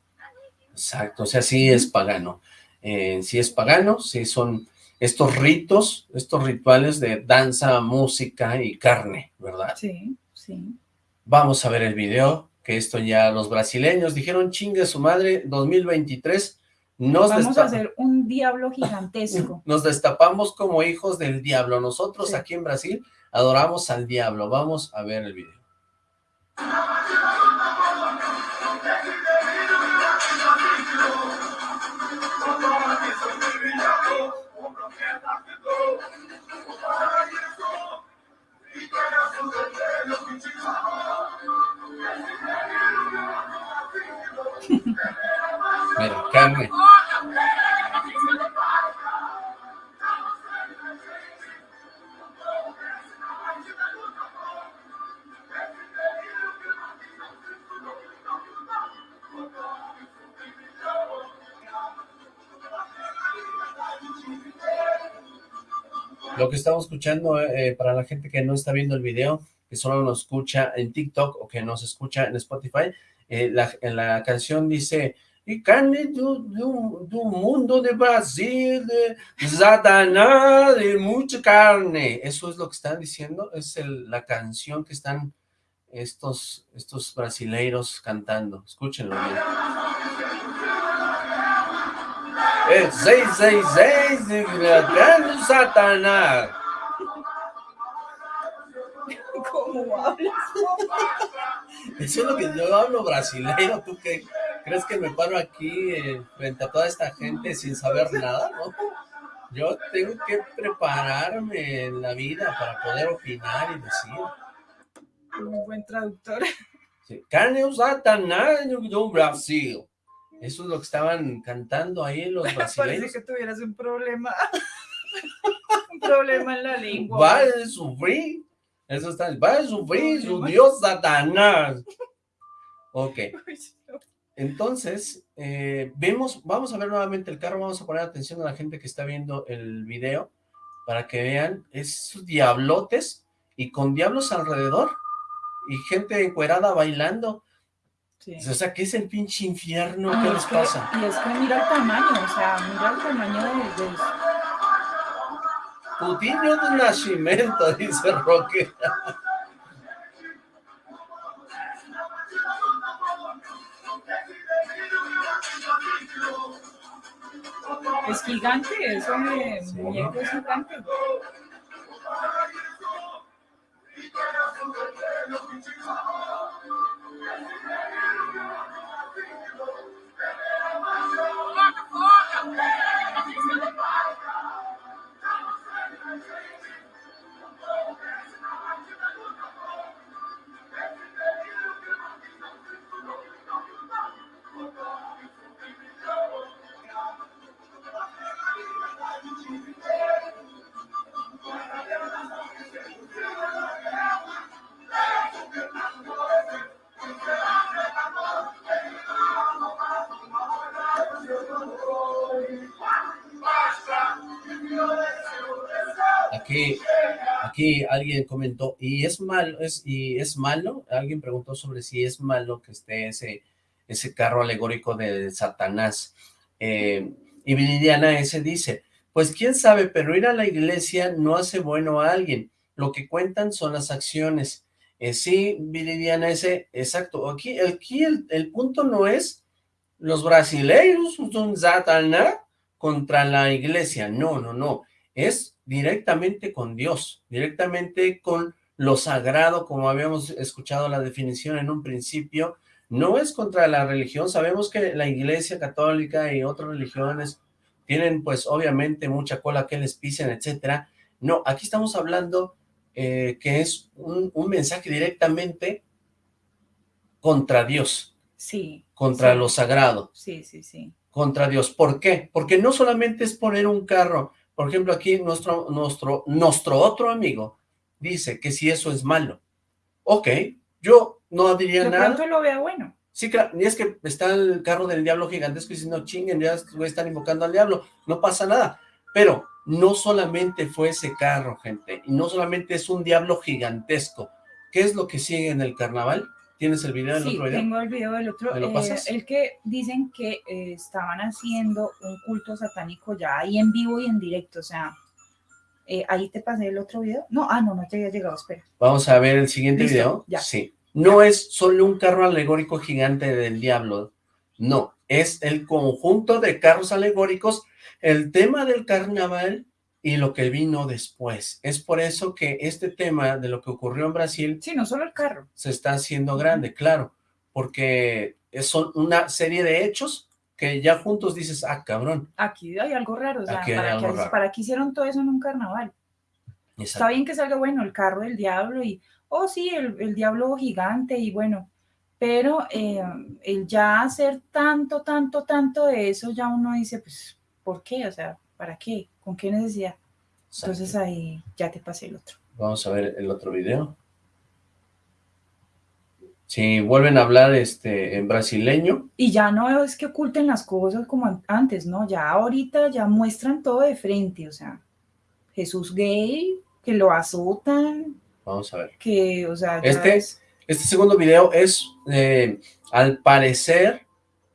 Exacto, o sea, sí es pagano. Eh, sí es pagano, sí son estos ritos, estos rituales de danza, música y carne, ¿verdad? Sí, sí. Vamos a ver el video, que esto ya los brasileños dijeron, chingue su madre, 2023, nos Vamos a hacer un diablo gigantesco. Nos destapamos como hijos del diablo. Nosotros aquí en Brasil adoramos al diablo. Vamos a ver el video. Mira. Lo que estamos escuchando, eh, para la gente que no está viendo el video, que solo nos escucha en TikTok o que nos escucha en Spotify, eh, la, en la canción dice y carne de un mundo de Brasil, de Satanás, de mucha carne. Eso es lo que están diciendo, es la canción que están estos, estos brasileiros cantando. Escúchenlo bien. Es 666 de carne Satanás. ¿Cómo hablas? Eso es lo que yo hablo brasileiro, ¿tú qué? ¿Crees que me paro aquí eh, frente a toda esta gente sin saber nada? ¿no? Yo tengo que prepararme en la vida para poder opinar y decir. Un buen traductor. Sí. Carne usada do Brasil. Eso es lo que estaban cantando ahí los brasileños. Parece que tuvieras un problema. un problema en la lengua. Va a sufrir. Eso está. Va a sufrir su Dios Satanás. Ok. Entonces, eh, vemos, vamos a ver nuevamente el carro, vamos a poner atención a la gente que está viendo el video para que vean esos diablotes y con diablos alrededor y gente encuerada bailando. O sea, ¿qué es el pinche infierno? ¿Qué les pasa? y es que mira el tamaño, o sea, mira el tamaño de... de... Putinho de nacimiento, dice Roque. Es gigante, eso de muñeco es gigante. Aquí, alguien comentó, y es malo, es, y es malo, alguien preguntó sobre si es malo que esté ese, ese carro alegórico de Satanás. Eh, y Viridiana ese dice, pues quién sabe, pero ir a la iglesia no hace bueno a alguien, lo que cuentan son las acciones. Eh, sí, Viridiana ese, exacto, aquí, aquí el, el punto no es los brasileiros son Satanás contra la iglesia, no, no, no, es directamente con Dios, directamente con lo sagrado, como habíamos escuchado la definición en un principio, no es contra la religión, sabemos que la iglesia católica y otras religiones tienen pues obviamente mucha cola que les pisen, etcétera, no, aquí estamos hablando eh, que es un, un mensaje directamente contra Dios. Sí. Contra lo sagrado. Sí, sí, sí. Contra Dios. ¿Por qué? Porque no solamente es poner un carro. Por ejemplo, aquí nuestro, nuestro, nuestro otro amigo dice que si eso es malo. Ok, yo no diría nada. De lo vea bueno. Sí, claro, ni es que está el carro del diablo gigantesco y no chinguen, ya están invocando al diablo, no pasa nada. Pero no solamente fue ese carro, gente, y no solamente es un diablo gigantesco. ¿Qué es lo que sigue en el carnaval? ¿Tienes el video del otro video? tengo el video del otro. lo eh, el que dicen que eh, estaban haciendo un culto satánico ya ahí en vivo y en directo, o sea, eh, ahí te pasé el otro video. No, ah, no, no te había llegado, espera. Vamos a ver el siguiente video. Ya. Sí. No es solo un carro alegórico gigante del diablo, no, es el conjunto de carros alegóricos, el tema del carnaval y lo que vino después. Es por eso que este tema de lo que ocurrió en Brasil... Sí, no solo el carro. Se está haciendo grande, claro, porque son una serie de hechos que ya juntos dices, ah, cabrón. Aquí hay algo raro, o sea, para, que, hicieron todo eso en un carnaval. Está bien que salga, bueno, el carro del diablo y oh sí, el, diablo gigante y bueno, pero eh, el ya hacer tanto, tanto, tanto de eso, ya uno dice, pues, ¿por qué? O sea, ¿para qué? ¿Con qué necesidad? Entonces ahí ya te pasé el otro. Vamos a ver el otro video. Si vuelven a hablar este en brasileño. Y ya no es que oculten las cosas como antes, ¿no? Ya ahorita ya muestran todo de frente, o sea, Jesús gay, que lo azotan, Vamos a ver. Que, o sea, este, este segundo video es, eh, al parecer,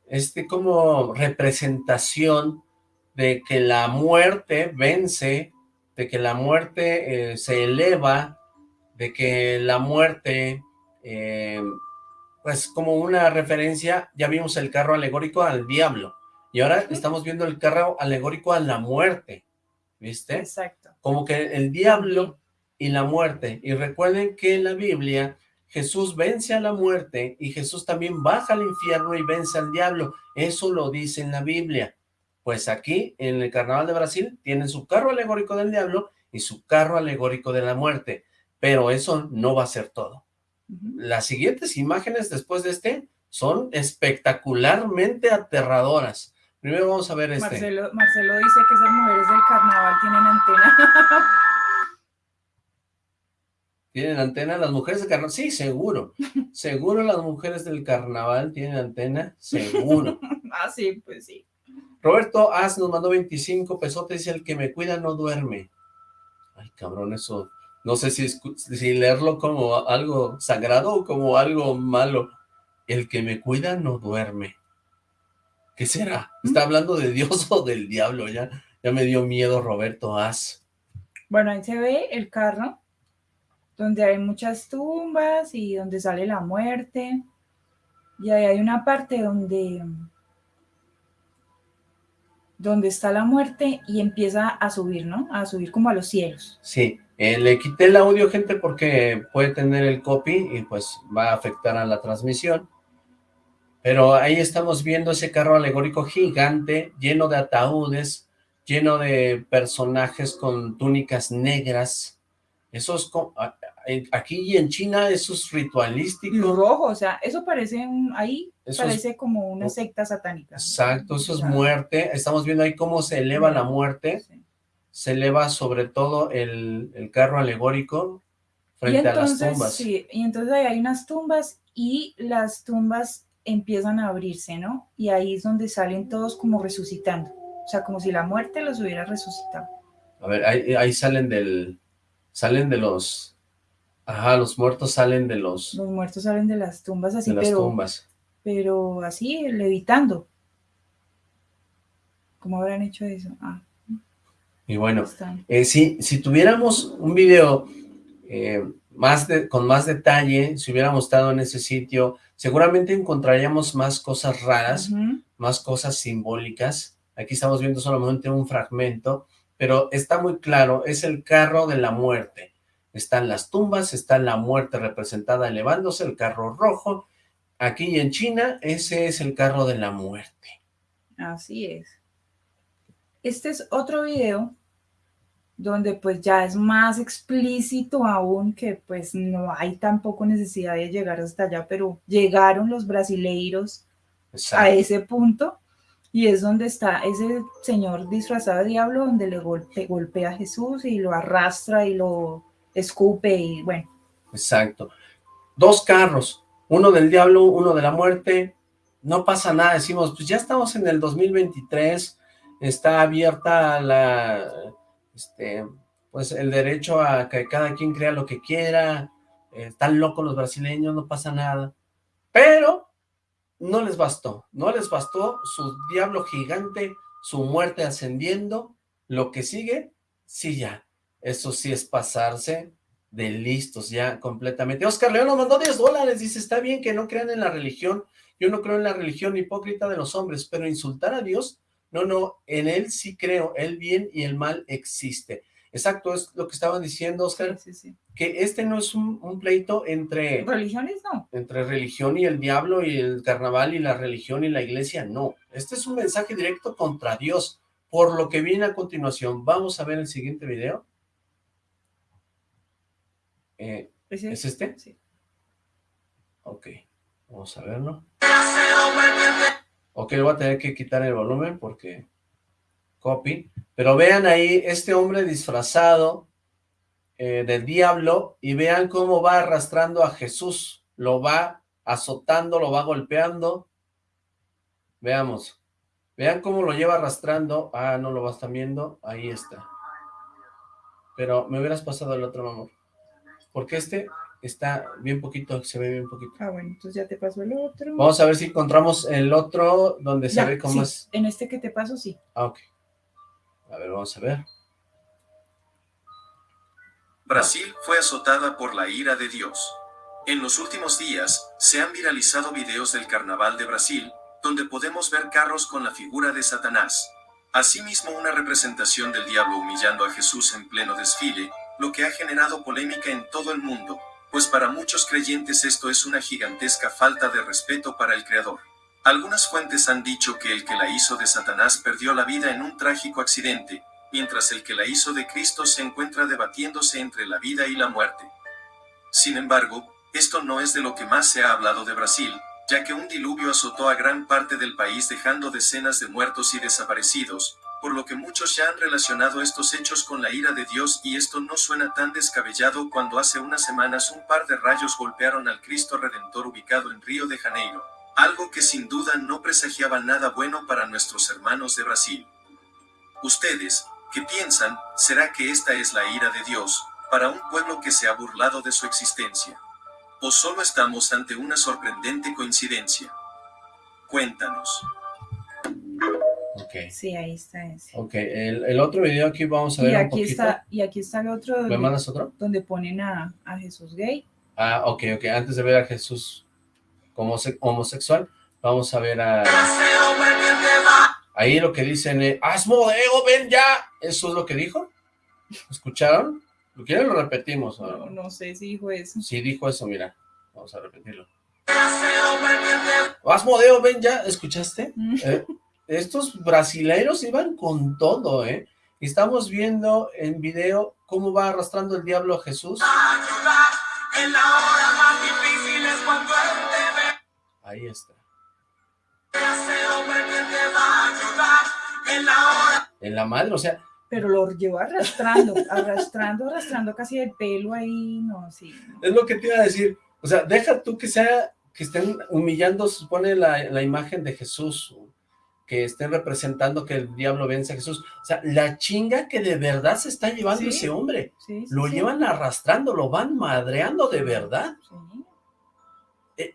este como representación de que la muerte vence, de que la muerte eh, se eleva, de que la muerte, eh, pues como una referencia, ya vimos el carro alegórico al diablo, y ahora estamos viendo el carro alegórico a la muerte, ¿viste? Exacto. Como que el diablo y la muerte. Y recuerden que en la Biblia Jesús vence a la muerte y Jesús también baja al infierno y vence al diablo. Eso lo dice en la Biblia. Pues aquí, en el Carnaval de Brasil, tienen su carro alegórico del diablo y su carro alegórico de la muerte. Pero eso no va a ser todo. Las siguientes imágenes después de este son espectacularmente aterradoras. Primero vamos a ver este. Marcelo, Marcelo dice que esas mujeres del carnaval tienen antena. ¿Tienen antena? ¿Las mujeres del carnaval? Sí, seguro. Seguro las mujeres del carnaval tienen antena, seguro. ah, sí, pues sí. Roberto As nos mandó 25 pesotes, dice, el que me cuida no duerme. Ay, cabrón, eso... No sé si, si leerlo como algo sagrado o como algo malo. El que me cuida no duerme. ¿Qué será? ¿Está hablando de Dios o del diablo? Ya, ya me dio miedo Roberto As. Bueno, ahí se ve el carro donde hay muchas tumbas y donde sale la muerte. Y ahí hay una parte donde, donde está la muerte y empieza a subir, ¿no? A subir como a los cielos. Sí, eh, le quité el audio, gente, porque puede tener el copy y pues va a afectar a la transmisión. Pero ahí estamos viendo ese carro alegórico gigante, lleno de ataúdes, lleno de personajes con túnicas negras, eso es aquí y en China eso es ritualístico. rojo, o sea, eso parece un, ahí parece como una secta satánica. Exacto, eso es muerte. Estamos viendo ahí cómo se eleva la muerte. Se eleva sobre todo el, carro alegórico frente a las tumbas. Sí, y entonces ahí hay unas tumbas y las tumbas empiezan a abrirse, ¿no? Y ahí es donde salen todos como resucitando. O sea, como si la muerte los hubiera resucitado. A ver, ahí salen del, salen de los... Ajá, los muertos salen de los... Los muertos salen de las tumbas así, de las tumbas. pero así, levitando. ¿Cómo habrán hecho eso? Ah. Y bueno, eh, si, si tuviéramos un video eh, más de, con más detalle, si hubiéramos estado en ese sitio, seguramente encontraríamos más cosas raras, más cosas simbólicas. Aquí estamos viendo solamente un fragmento, pero está muy claro, es el carro de la muerte. Están las tumbas, está la muerte representada elevándose, el carro rojo. Aquí en China, ese es el carro de la muerte. Así es. Este es otro video donde pues ya es más explícito aún que pues no hay tampoco necesidad de llegar hasta allá, pero llegaron los brasileiros a ese punto y es donde está ese señor disfrazado de diablo donde le golpea a Jesús y lo arrastra y lo escupe y bueno. Exacto. Dos carros, uno del diablo, uno de la muerte, no pasa nada, decimos, pues ya estamos en el 2023, está abierta la, este, pues el derecho a que cada quien crea lo que quiera, están locos los brasileños, no pasa nada, pero no les bastó, no les bastó su diablo gigante, su muerte ascendiendo, lo que sigue, sí ya, eso sí es pasarse de listos ya completamente. Oscar León nos mandó 10 dólares, dice, está bien que no crean en la religión, yo no creo en la religión hipócrita de los hombres, pero insultar a Dios, no, no, en él sí creo, el bien y el mal existe. Exacto, es lo que estaban diciendo, Oscar, que este no es un, pleito entre... Religiones, no. Entre religión y el diablo y el carnaval y la religión y la iglesia, no. Este es un mensaje directo contra Dios, por lo que viene a continuación. Vamos a ver el siguiente video. Eh, ¿Es este? Sí. Ok, vamos a verlo. Ok, voy a tener que quitar el volumen porque... Copy. Pero vean ahí este hombre disfrazado eh, del diablo y vean cómo va arrastrando a Jesús. Lo va azotando, lo va golpeando. Veamos. Vean cómo lo lleva arrastrando. Ah, no lo vas viendo. Ahí está. Pero me hubieras pasado el otro, amor. Porque este está bien poquito, se ve bien poquito. Ah, bueno, entonces ya te paso el otro. Vamos a ver si encontramos el otro donde se ve cómo es. en este que te paso, sí. Ah, ok. A ver, vamos a ver. Brasil fue azotada por la ira de Dios. En los últimos días, se han viralizado videos del Carnaval de Brasil, donde podemos ver carros con la figura de Satanás. Asimismo una representación del diablo humillando a Jesús en pleno desfile, lo que ha generado polémica en todo el mundo, pues para muchos creyentes esto es una gigantesca falta de respeto para el Creador. Algunas fuentes han dicho que el que la hizo de Satanás perdió la vida en un trágico accidente, mientras el que la hizo de Cristo se encuentra debatiéndose entre la vida y la muerte. Sin embargo, esto no es de lo que más se ha hablado de Brasil, ya que un diluvio azotó a gran parte del país dejando decenas de muertos y desaparecidos, por lo que muchos ya han relacionado estos hechos con la ira de Dios y esto no suena tan descabellado cuando hace unas semanas un par de rayos golpearon al Cristo Redentor ubicado en Río de Janeiro, algo que sin duda no presagiaba nada bueno para nuestros hermanos de Brasil. Ustedes, ¿qué piensan? ¿Será que esta es la ira de Dios, para un pueblo que se ha burlado de su existencia? ¿O solo estamos ante una sorprendente coincidencia? Cuéntanos. Okay. Sí, ahí está ese. Ok, el, otro video aquí vamos a ver y aquí Está, y aquí está el otro. Donde, ¿Me mandas otro? Donde ponen a, a, Jesús gay. Ah, ok, ok. Antes de ver a Jesús como homosexual, vamos a ver a... Ahí lo que dicen es, Asmodeo, ven ya! ¿Eso es lo que dijo? ¿Escucharon? ¿Lo quieren lo repetimos? No, no sé si dijo eso. Sí dijo eso, mira. Vamos a repetirlo. Asmodeo, ven ya, ¿escuchaste? Mm. Eh, estos brasileiros iban con todo, ¿eh? Estamos viendo en video cómo va arrastrando el diablo a Jesús. Ahí está. En la madre, o sea... Pero lo llevó arrastrando, arrastrando, arrastrando casi el pelo ahí, no, sí. Es lo que te iba a decir, o sea, deja tú que sea, que estén humillando, supone la, la imagen de Jesús, que estén representando que el diablo vence a Jesús. O sea, la chinga que de verdad se está llevando ese hombre. lo llevan arrastrando, lo van madreando de verdad. Eh,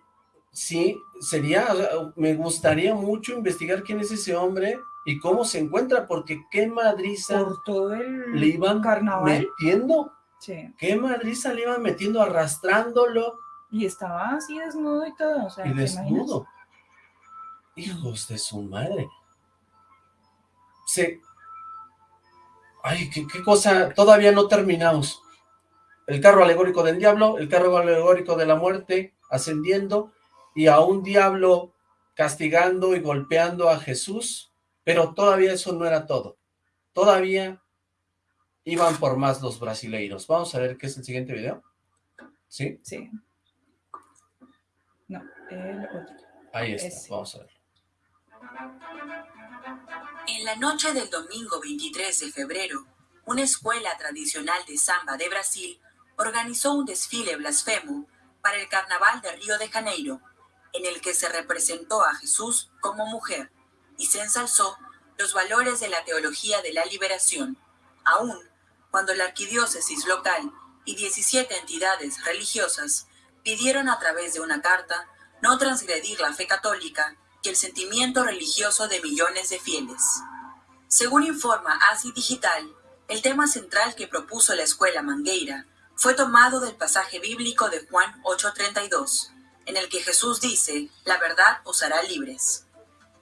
sí, sería, me gustaría mucho investigar quién es ese hombre y cómo se encuentra, porque qué madriza Por todo el le iban carnaval. metiendo. Qué madriza le iban metiendo, arrastrándolo. Y estaba así desnudo y todo, o sea, Y desnudo. Hijos de su madre. Se... Ay, qué, cosa, todavía no terminamos. El carro alegórico del diablo, el carro alegórico de la muerte, ascendiendo, y a un diablo castigando y golpeando a Jesús, pero todavía eso no era todo. Todavía iban por más los brasileiros. Vamos a ver qué es el siguiente video. ¿Sí? Sí. No, el otro. Ahí está, vamos a ver. En la noche del domingo 23 de febrero, una escuela tradicional de samba de Brasil organizó un desfile blasfemo para el Carnaval de Río de Janeiro, en el que se representó a Jesús como mujer y se ensalzó los valores de la teología de la liberación, aún cuando la arquidiócesis local y 17 entidades religiosas pidieron a través de una carta no transgredir la fe católica el sentimiento religioso de millones de fieles. Según informa ASI Digital, el tema central que propuso la escuela Mangueira fue tomado del pasaje bíblico de Juan 8:32, en el que Jesús dice, la verdad os hará libres.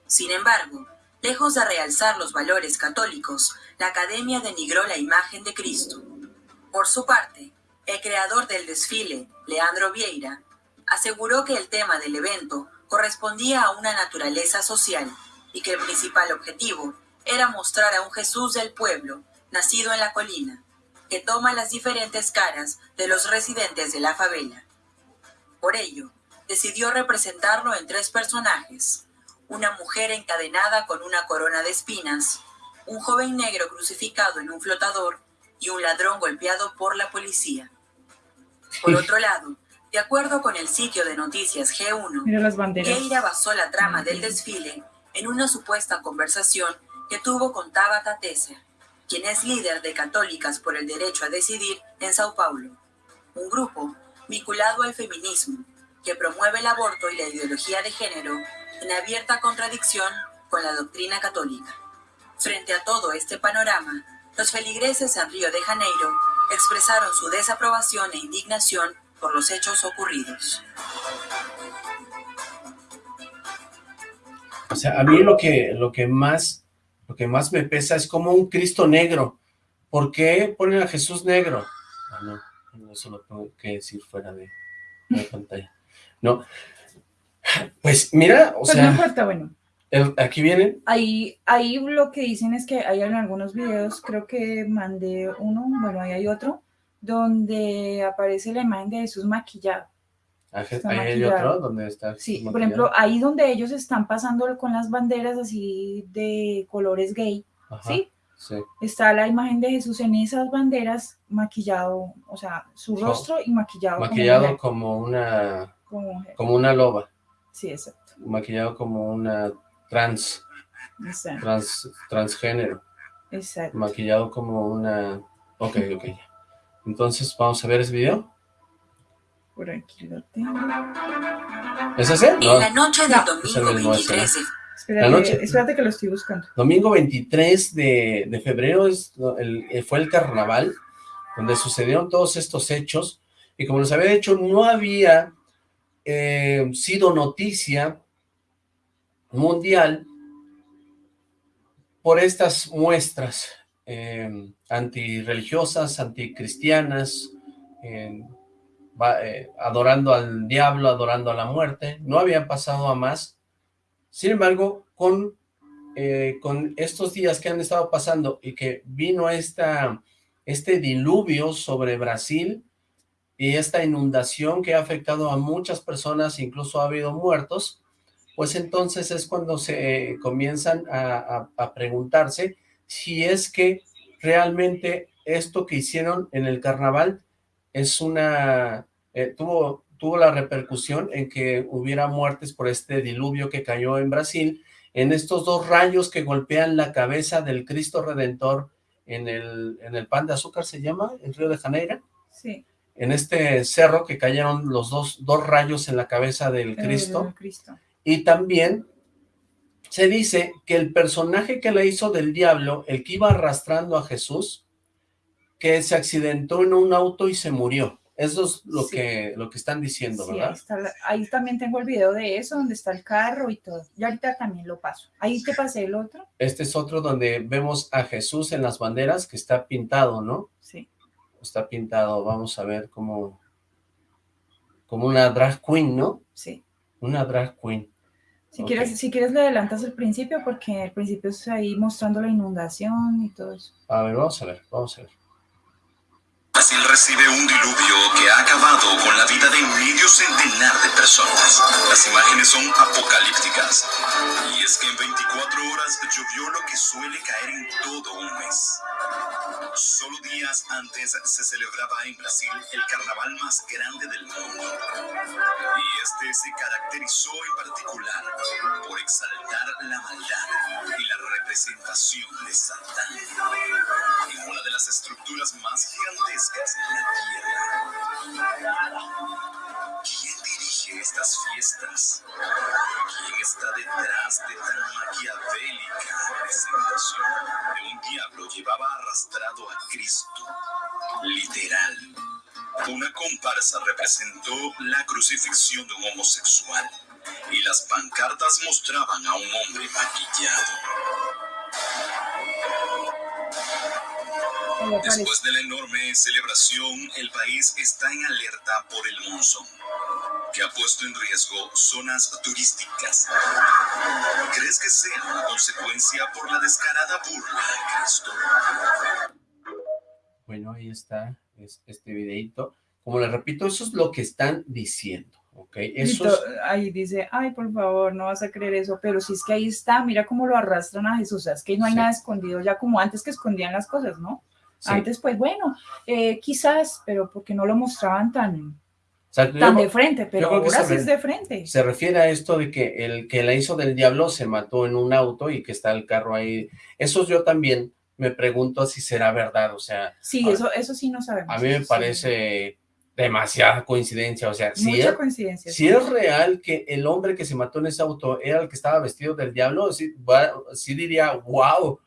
Sin embargo, lejos de realzar los valores católicos, la academia denigró la imagen de Cristo. Por su parte, el creador del desfile, Leandro Vieira, aseguró que el tema del evento correspondía a una naturaleza social y que el principal objetivo era mostrar a un Jesús del pueblo, nacido en la colina, que toma las diferentes caras de los residentes de la favela. Por ello, decidió representarlo en tres personajes, una mujer encadenada con una corona de espinas, un joven negro crucificado en un flotador y un ladrón golpeado por la policía. Por otro lado, de acuerdo con el sitio de noticias G1, Keira basó la trama del desfile en una supuesta conversación que tuvo con Tabata Tesser, quien es líder de Católicas por el Derecho a Decidir en Sao Paulo, un grupo vinculado al feminismo que promueve el aborto y la ideología de género en abierta contradicción con la doctrina católica. Frente a todo este panorama, los feligreses en Río de Janeiro expresaron su desaprobación e indignación por los hechos ocurridos. O sea, a mí lo que, lo que más lo que más me pesa es como un Cristo negro. ¿Por qué ponen a Jesús negro? Ah, no, eso lo tengo que decir fuera de, la pantalla. No, pues mira, o sea... No importa, bueno. aquí vienen. Ahí, ahí lo que dicen es que hay en algunos videos, creo que mandé uno, bueno, ahí hay otro, donde aparece la imagen de Jesús maquillado. Ahí hay otro donde está. Sí, por ejemplo, ahí donde ellos están pasando con las banderas así de colores gay, ¿sí? Sí. Está la imagen de Jesús en esas banderas maquillado, o sea, su rostro y maquillado. Maquillado como, una como, una loba. Sí, exacto. Maquillado como una trans, trans transgénero. Exacto. Maquillado como una... Ok, ok. Entonces, ¿vamos a ver ese video? Por aquí lo tengo. ¿Es ese? En la noche del domingo 23 Espérate, espérate, que lo estoy buscando. Domingo 23 de, febrero es eh, fue el carnaval, donde sucedieron todos estos hechos, y como les había dicho, no había eh, sido noticia mundial por estas muestras eh, antirreligiosas, anticristianas, eh, eh, adorando al diablo, adorando a la muerte, no había pasado a más. Sin embargo, con, eh, con estos días que han estado pasando y que vino esta, este diluvio sobre Brasil y esta inundación que ha afectado a muchas personas, incluso ha habido muertos, pues entonces es cuando se eh, comienzan a, a preguntarse si es que realmente esto que hicieron en el carnaval es una, eh, tuvo, tuvo la repercusión en que hubiera muertes por este diluvio que cayó en Brasil, en estos dos rayos que golpean la cabeza del Cristo Redentor en el, en el pan de azúcar, ¿se llama? En Río de Janeiro. Sí. En este cerro que cayeron los dos, dos rayos en la cabeza del Cristo. Cristo. Y también se dice que el personaje que le hizo del diablo, el que iba arrastrando a Jesús, que se accidentó en un auto y se murió. Eso es lo, que, lo que están diciendo, ¿verdad? Ahí, también tengo el video de eso, donde está el carro y todo. Y ahorita también lo paso. Ahí te pasé el otro. Este es otro donde vemos a Jesús en las banderas, que está pintado, ¿no? Sí. Está pintado, vamos a ver como, como una drag queen, ¿no? Sí. Una drag queen. Si, quieres, si quieres le adelantas el principio, porque el principio es ahí mostrando la inundación y todo eso. A ver, vamos a ver, vamos a ver. Brasil recibe un diluvio que ha acabado con la vida de medio centenar de personas. Las imágenes son apocalípticas. Y es que en 24 horas llovió lo que suele caer en todo un mes. Solo días antes se celebraba en Brasil el carnaval más grande del mundo. Y este se caracterizó en particular por exaltar la maldad y la representación de Satán en una de las estructuras más gigantescas ¿Quién dirige estas fiestas? ¿Quién está detrás de tan maquiavélica presentación de un diablo llevaba arrastrado a Cristo? Literal. Una comparsa representó la crucifixión de un homosexual y las pancartas mostraban a un hombre maquillado. Después de la enorme celebración, el país está en alerta por el monzón, que ha puesto en riesgo zonas turísticas. ¿Crees que sea una consecuencia por la descarada burla Cristo? Bueno, ahí está este videito. Como les repito, eso es lo que están diciendo. ¿ok? Eso es... Ahí dice, ay, por favor, no vas a creer eso, pero si es que ahí está, mira cómo lo arrastran a Jesús, o sea, es que no hay Sí. nada escondido ya como antes que escondían las cosas, ¿no? Antes, pues bueno, eh, quizás, pero porque no lo mostraban tan, O sea, yo- tan de frente, pero ahora sí es de frente. Se refiere a esto de que el que la hizo del diablo se mató en un auto y que está el carro ahí. Eso yo también me pregunto si será verdad, o sea, Sí, a- eso, eso sí no sabemos. a mí me eso sí. parece demasiada coincidencia, o sea, si Mucha es, coincidencia. si es real que el hombre que se mató en ese auto era el que estaba vestido del diablo, sí, va- sí diría, wow,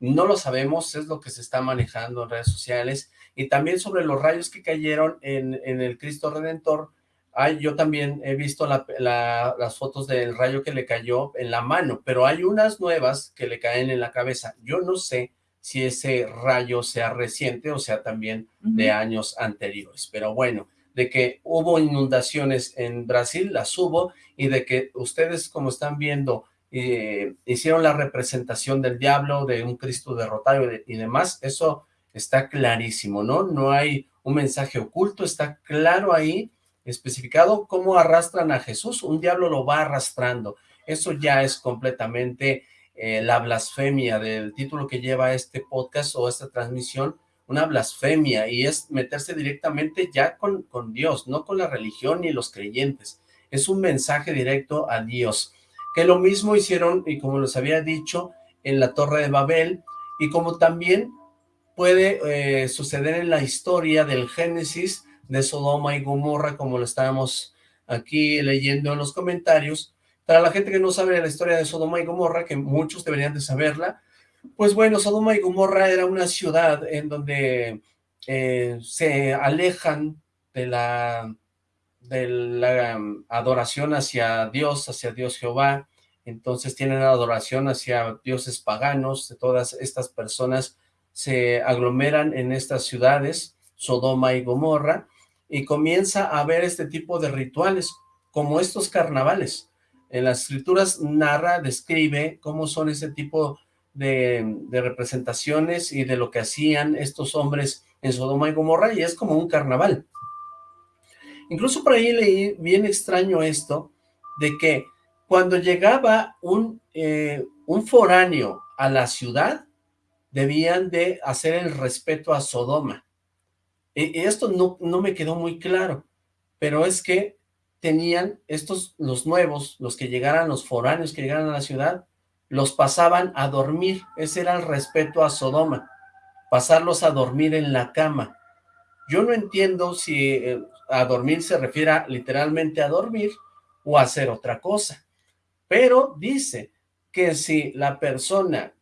no lo sabemos, es lo que se está manejando en redes sociales, y también sobre los rayos que cayeron en, en el Cristo Redentor, Ay, yo también he visto la- la- las fotos del rayo que le cayó en la mano, pero hay unas nuevas que le caen en la cabeza. Yo no sé si ese rayo sea reciente o sea también de años anteriores. Pero bueno, de que hubo inundaciones en Brasil, las hubo, y de que ustedes, como están viendo, eh, hicieron la representación del diablo, de un Cristo derrotado y, de- y demás, eso está clarísimo, ¿no? No hay un mensaje oculto, está claro ahí, especificado cómo arrastran a Jesús, un diablo lo va arrastrando. Eso ya es completamente eh, la blasfemia del título que lleva este podcast o esta transmisión, una blasfemia, y es meterse directamente ya con, con Dios, no con la religión ni los creyentes. Es un mensaje directo a Dios, que lo mismo hicieron, y como les había dicho, en la Torre de Babel, y como también puede eh, suceder en la historia del Génesis de Sodoma y Gomorra, como lo estábamos aquí leyendo en los comentarios. Para la gente que no sabe la historia de Sodoma y Gomorra, que muchos deberían de saberla, pues bueno, Sodoma y Gomorra era una ciudad en donde eh, se alejan de la, de la um, adoración hacia Dios, hacia Dios Jehová, entonces tienen adoración hacia dioses paganos, de todas estas personas se aglomeran en estas ciudades, Sodoma y Gomorra, y comienza a haber este tipo de rituales, como estos carnavales. En las escrituras narra, describe cómo son ese tipo de, de representaciones y de lo que hacían estos hombres en Sodoma y Gomorra, y es como un carnaval. Incluso por ahí leí bien extraño esto, de que cuando llegaba un, eh, un foráneo a la ciudad, debían de hacer el respeto a Sodoma. Y, y esto no, no me quedó muy claro, pero es que tenían estos, los nuevos, los que llegaran, los foráneos que llegaran a la ciudad, los pasaban a dormir, ese era el respeto a Sodoma, pasarlos a dormir en la cama. Yo no entiendo si eh, a dormir se refiere literalmente a dormir o a hacer otra cosa, pero dice que si la persona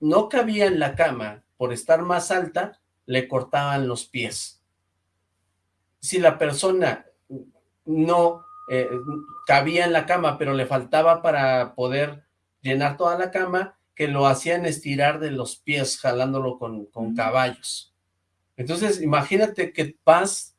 no cabía en la cama por estar más alta, le cortaban los pies. Si la persona no eh, cabía en la cama, pero le faltaba para poder llenar toda la cama, que lo hacían estirar de los pies, jalándolo con, con caballos. Entonces, imagínate que vas,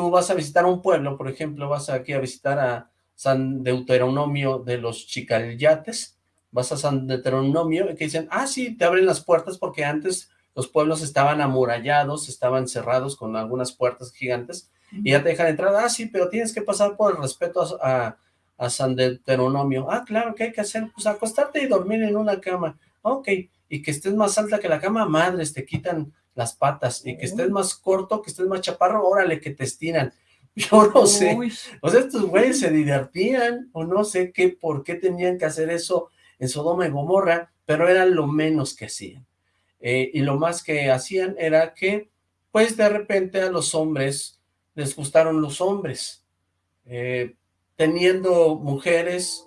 tú vas a visitar un pueblo, por ejemplo, vas aquí a visitar a San Deuteronomio de los Chicalyates, vas a San Deuteronomio y que dicen, ah, sí, te abren las puertas porque antes los pueblos estaban amurallados, estaban cerrados con algunas puertas gigantes, y ya te dejan entrar, ah, sí, pero tienes que pasar por el respeto a, a, San Deuteronomio, ah, claro, ¿qué hay que hacer? Pues acostarte y dormir en una cama, ok, y que estés más alta que la cama, madres, te quitan las patas, y que estés más corto, que estés más chaparro, órale, que te estiran, yo no sé, o sea, estos güeyes se divertían, o no sé qué, por qué tenían que hacer eso en Sodoma y Gomorra, pero era lo menos que hacían. Eh, y lo más que hacían era que, pues de repente a los hombres les gustaron los hombres. Eh, teniendo mujeres,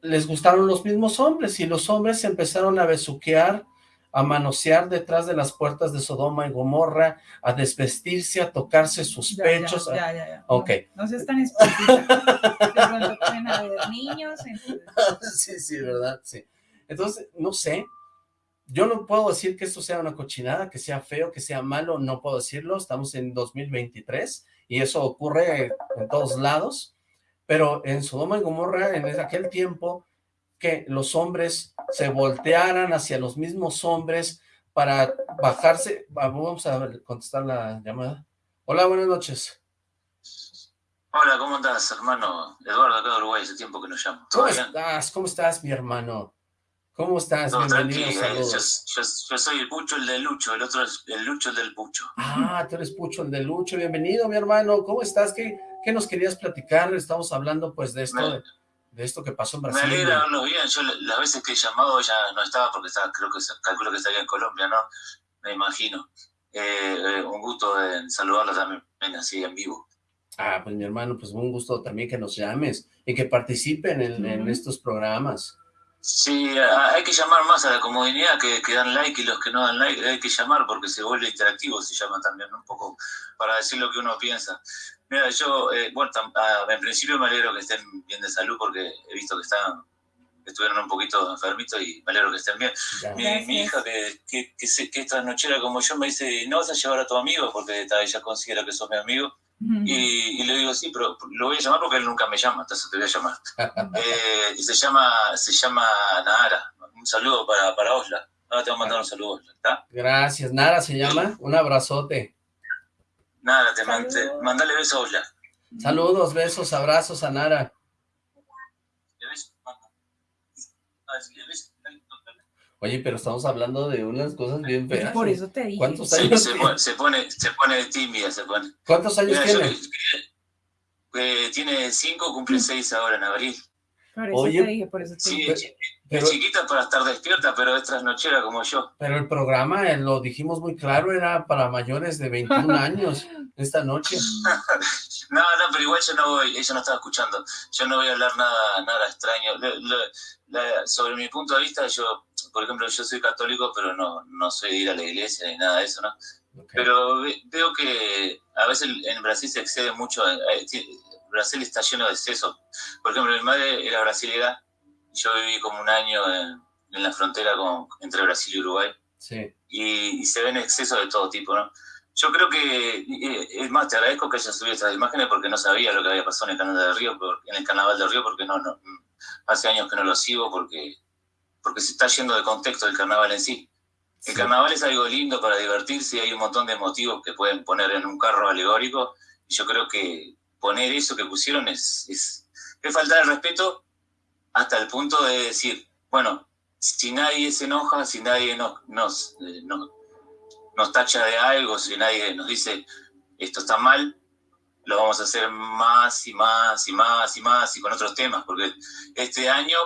les gustaron los mismos hombres, y los hombres empezaron a besuquear a manosear detrás de las puertas de Sodoma y Gomorra, a desvestirse, a tocarse sus pechos. Ya, ya, ya. Ok. No, se están niños. sí, sí, ¿verdad? Sí. Entonces, no sé, yo no puedo decir que esto sea una cochinada, que sea feo, que sea malo, no puedo decirlo, estamos en 2023 y eso ocurre en todos lados, pero en Sodoma y Gomorra, en aquel tiempo, que los hombres se voltearan hacia los mismos hombres para bajarse. Vamos a contestar la llamada. Hola, buenas noches. Hola, ¿cómo estás, hermano? Eduardo, acá de Uruguay, hace tiempo que nos llamo. ¿Cómo estás? ¿Cómo estás, mi hermano? ¿Cómo estás? Bienvenido, saludos. Yo, soy el Pucho, el del Lucho, el otro es el Lucho, el del Pucho. Ah, tú eres Pucho, el del Lucho. Bienvenido, mi hermano. ¿Cómo estás? ¿Qué, qué nos querías platicar? Estamos hablando, pues, de esto de esto que pasó en Brasil. Me alegra verlo bien, yo las veces que he llamado ella no estaba porque estaba, creo que calculo que estaría en Colombia, ¿no? Me imagino. Eh, eh, un gusto de saludarla también así en vivo. Ah, pues mi hermano, pues un gusto también que nos llames y que participen en, estos programas. Sí, hay que llamar más a la comunidad que, que, dan like y los que no dan like, hay que llamar porque se vuelve interactivo, se llama también un poco para decir lo que uno piensa. Mira, yo, eh, bueno, ah, en principio me alegro que estén bien de salud porque he visto que están estuvieron un poquito enfermitos y me alegro que estén bien. Mi, hija, que, que, que, que, es trasnochera como yo, me dice, ¿no vas a llevar a tu amigo? Porque ella considera que sos mi amigo. y, le digo, sí, pero lo voy a llamar porque él nunca me llama, entonces te voy a llamar. eh, y se llama, se llama Nara. Un saludo para, para Osla. Ahora te voy a mandar un saludo, ¿está? Gracias. Nara se llama. Un abrazote. Nada, te mandale besos ya. Saludos, besos, abrazos a Nara. Oye, pero estamos hablando de unas cosas bien feas. Por eso te dije. ¿Cuántos años se, pone, se, pone, se pone tímida, se pone. ¿Cuántos años tiene? Eh, tiene cinco, cumple seis ahora en abril. Por eso Oye, te dije, por eso te dije. Sí, es chiquita para estar despierta, pero es trasnochera como yo. Pero el programa, eh, lo dijimos muy claro, era para mayores de 21 años esta noche. no, no, pero igual yo no voy, ella no estaba escuchando. Yo no voy a hablar nada, nada extraño. sobre mi punto de vista, yo, por ejemplo, yo soy católico, pero no, no soy de ir a la iglesia ni nada de eso, ¿no? Pero veo que a veces en Brasil se excede mucho. Eh, Brasil está lleno de exceso. Por ejemplo, mi madre era brasilera yo viví como un año en, la frontera con, entre Brasil y Uruguay. Sí. Y, se ven excesos de todo tipo, ¿no? Yo creo que, es más, te agradezco que hayas subido estas imágenes porque no sabía lo que había pasado en el Carnaval del Río, en el Carnaval del Río, porque no, no, hace años que no lo sigo porque, porque se está yendo de contexto el Carnaval en sí. El Carnaval es algo lindo para divertirse y hay un montón de motivos que pueden poner en un carro alegórico. Y yo creo que poner eso que pusieron es, es, es faltar el respeto hasta el punto de decir, bueno, si nadie se enoja, si nadie nos, nos, eh, nos, tacha de algo, si nadie nos dice esto está mal, lo vamos a hacer más y más y más y más y con otros temas, porque este año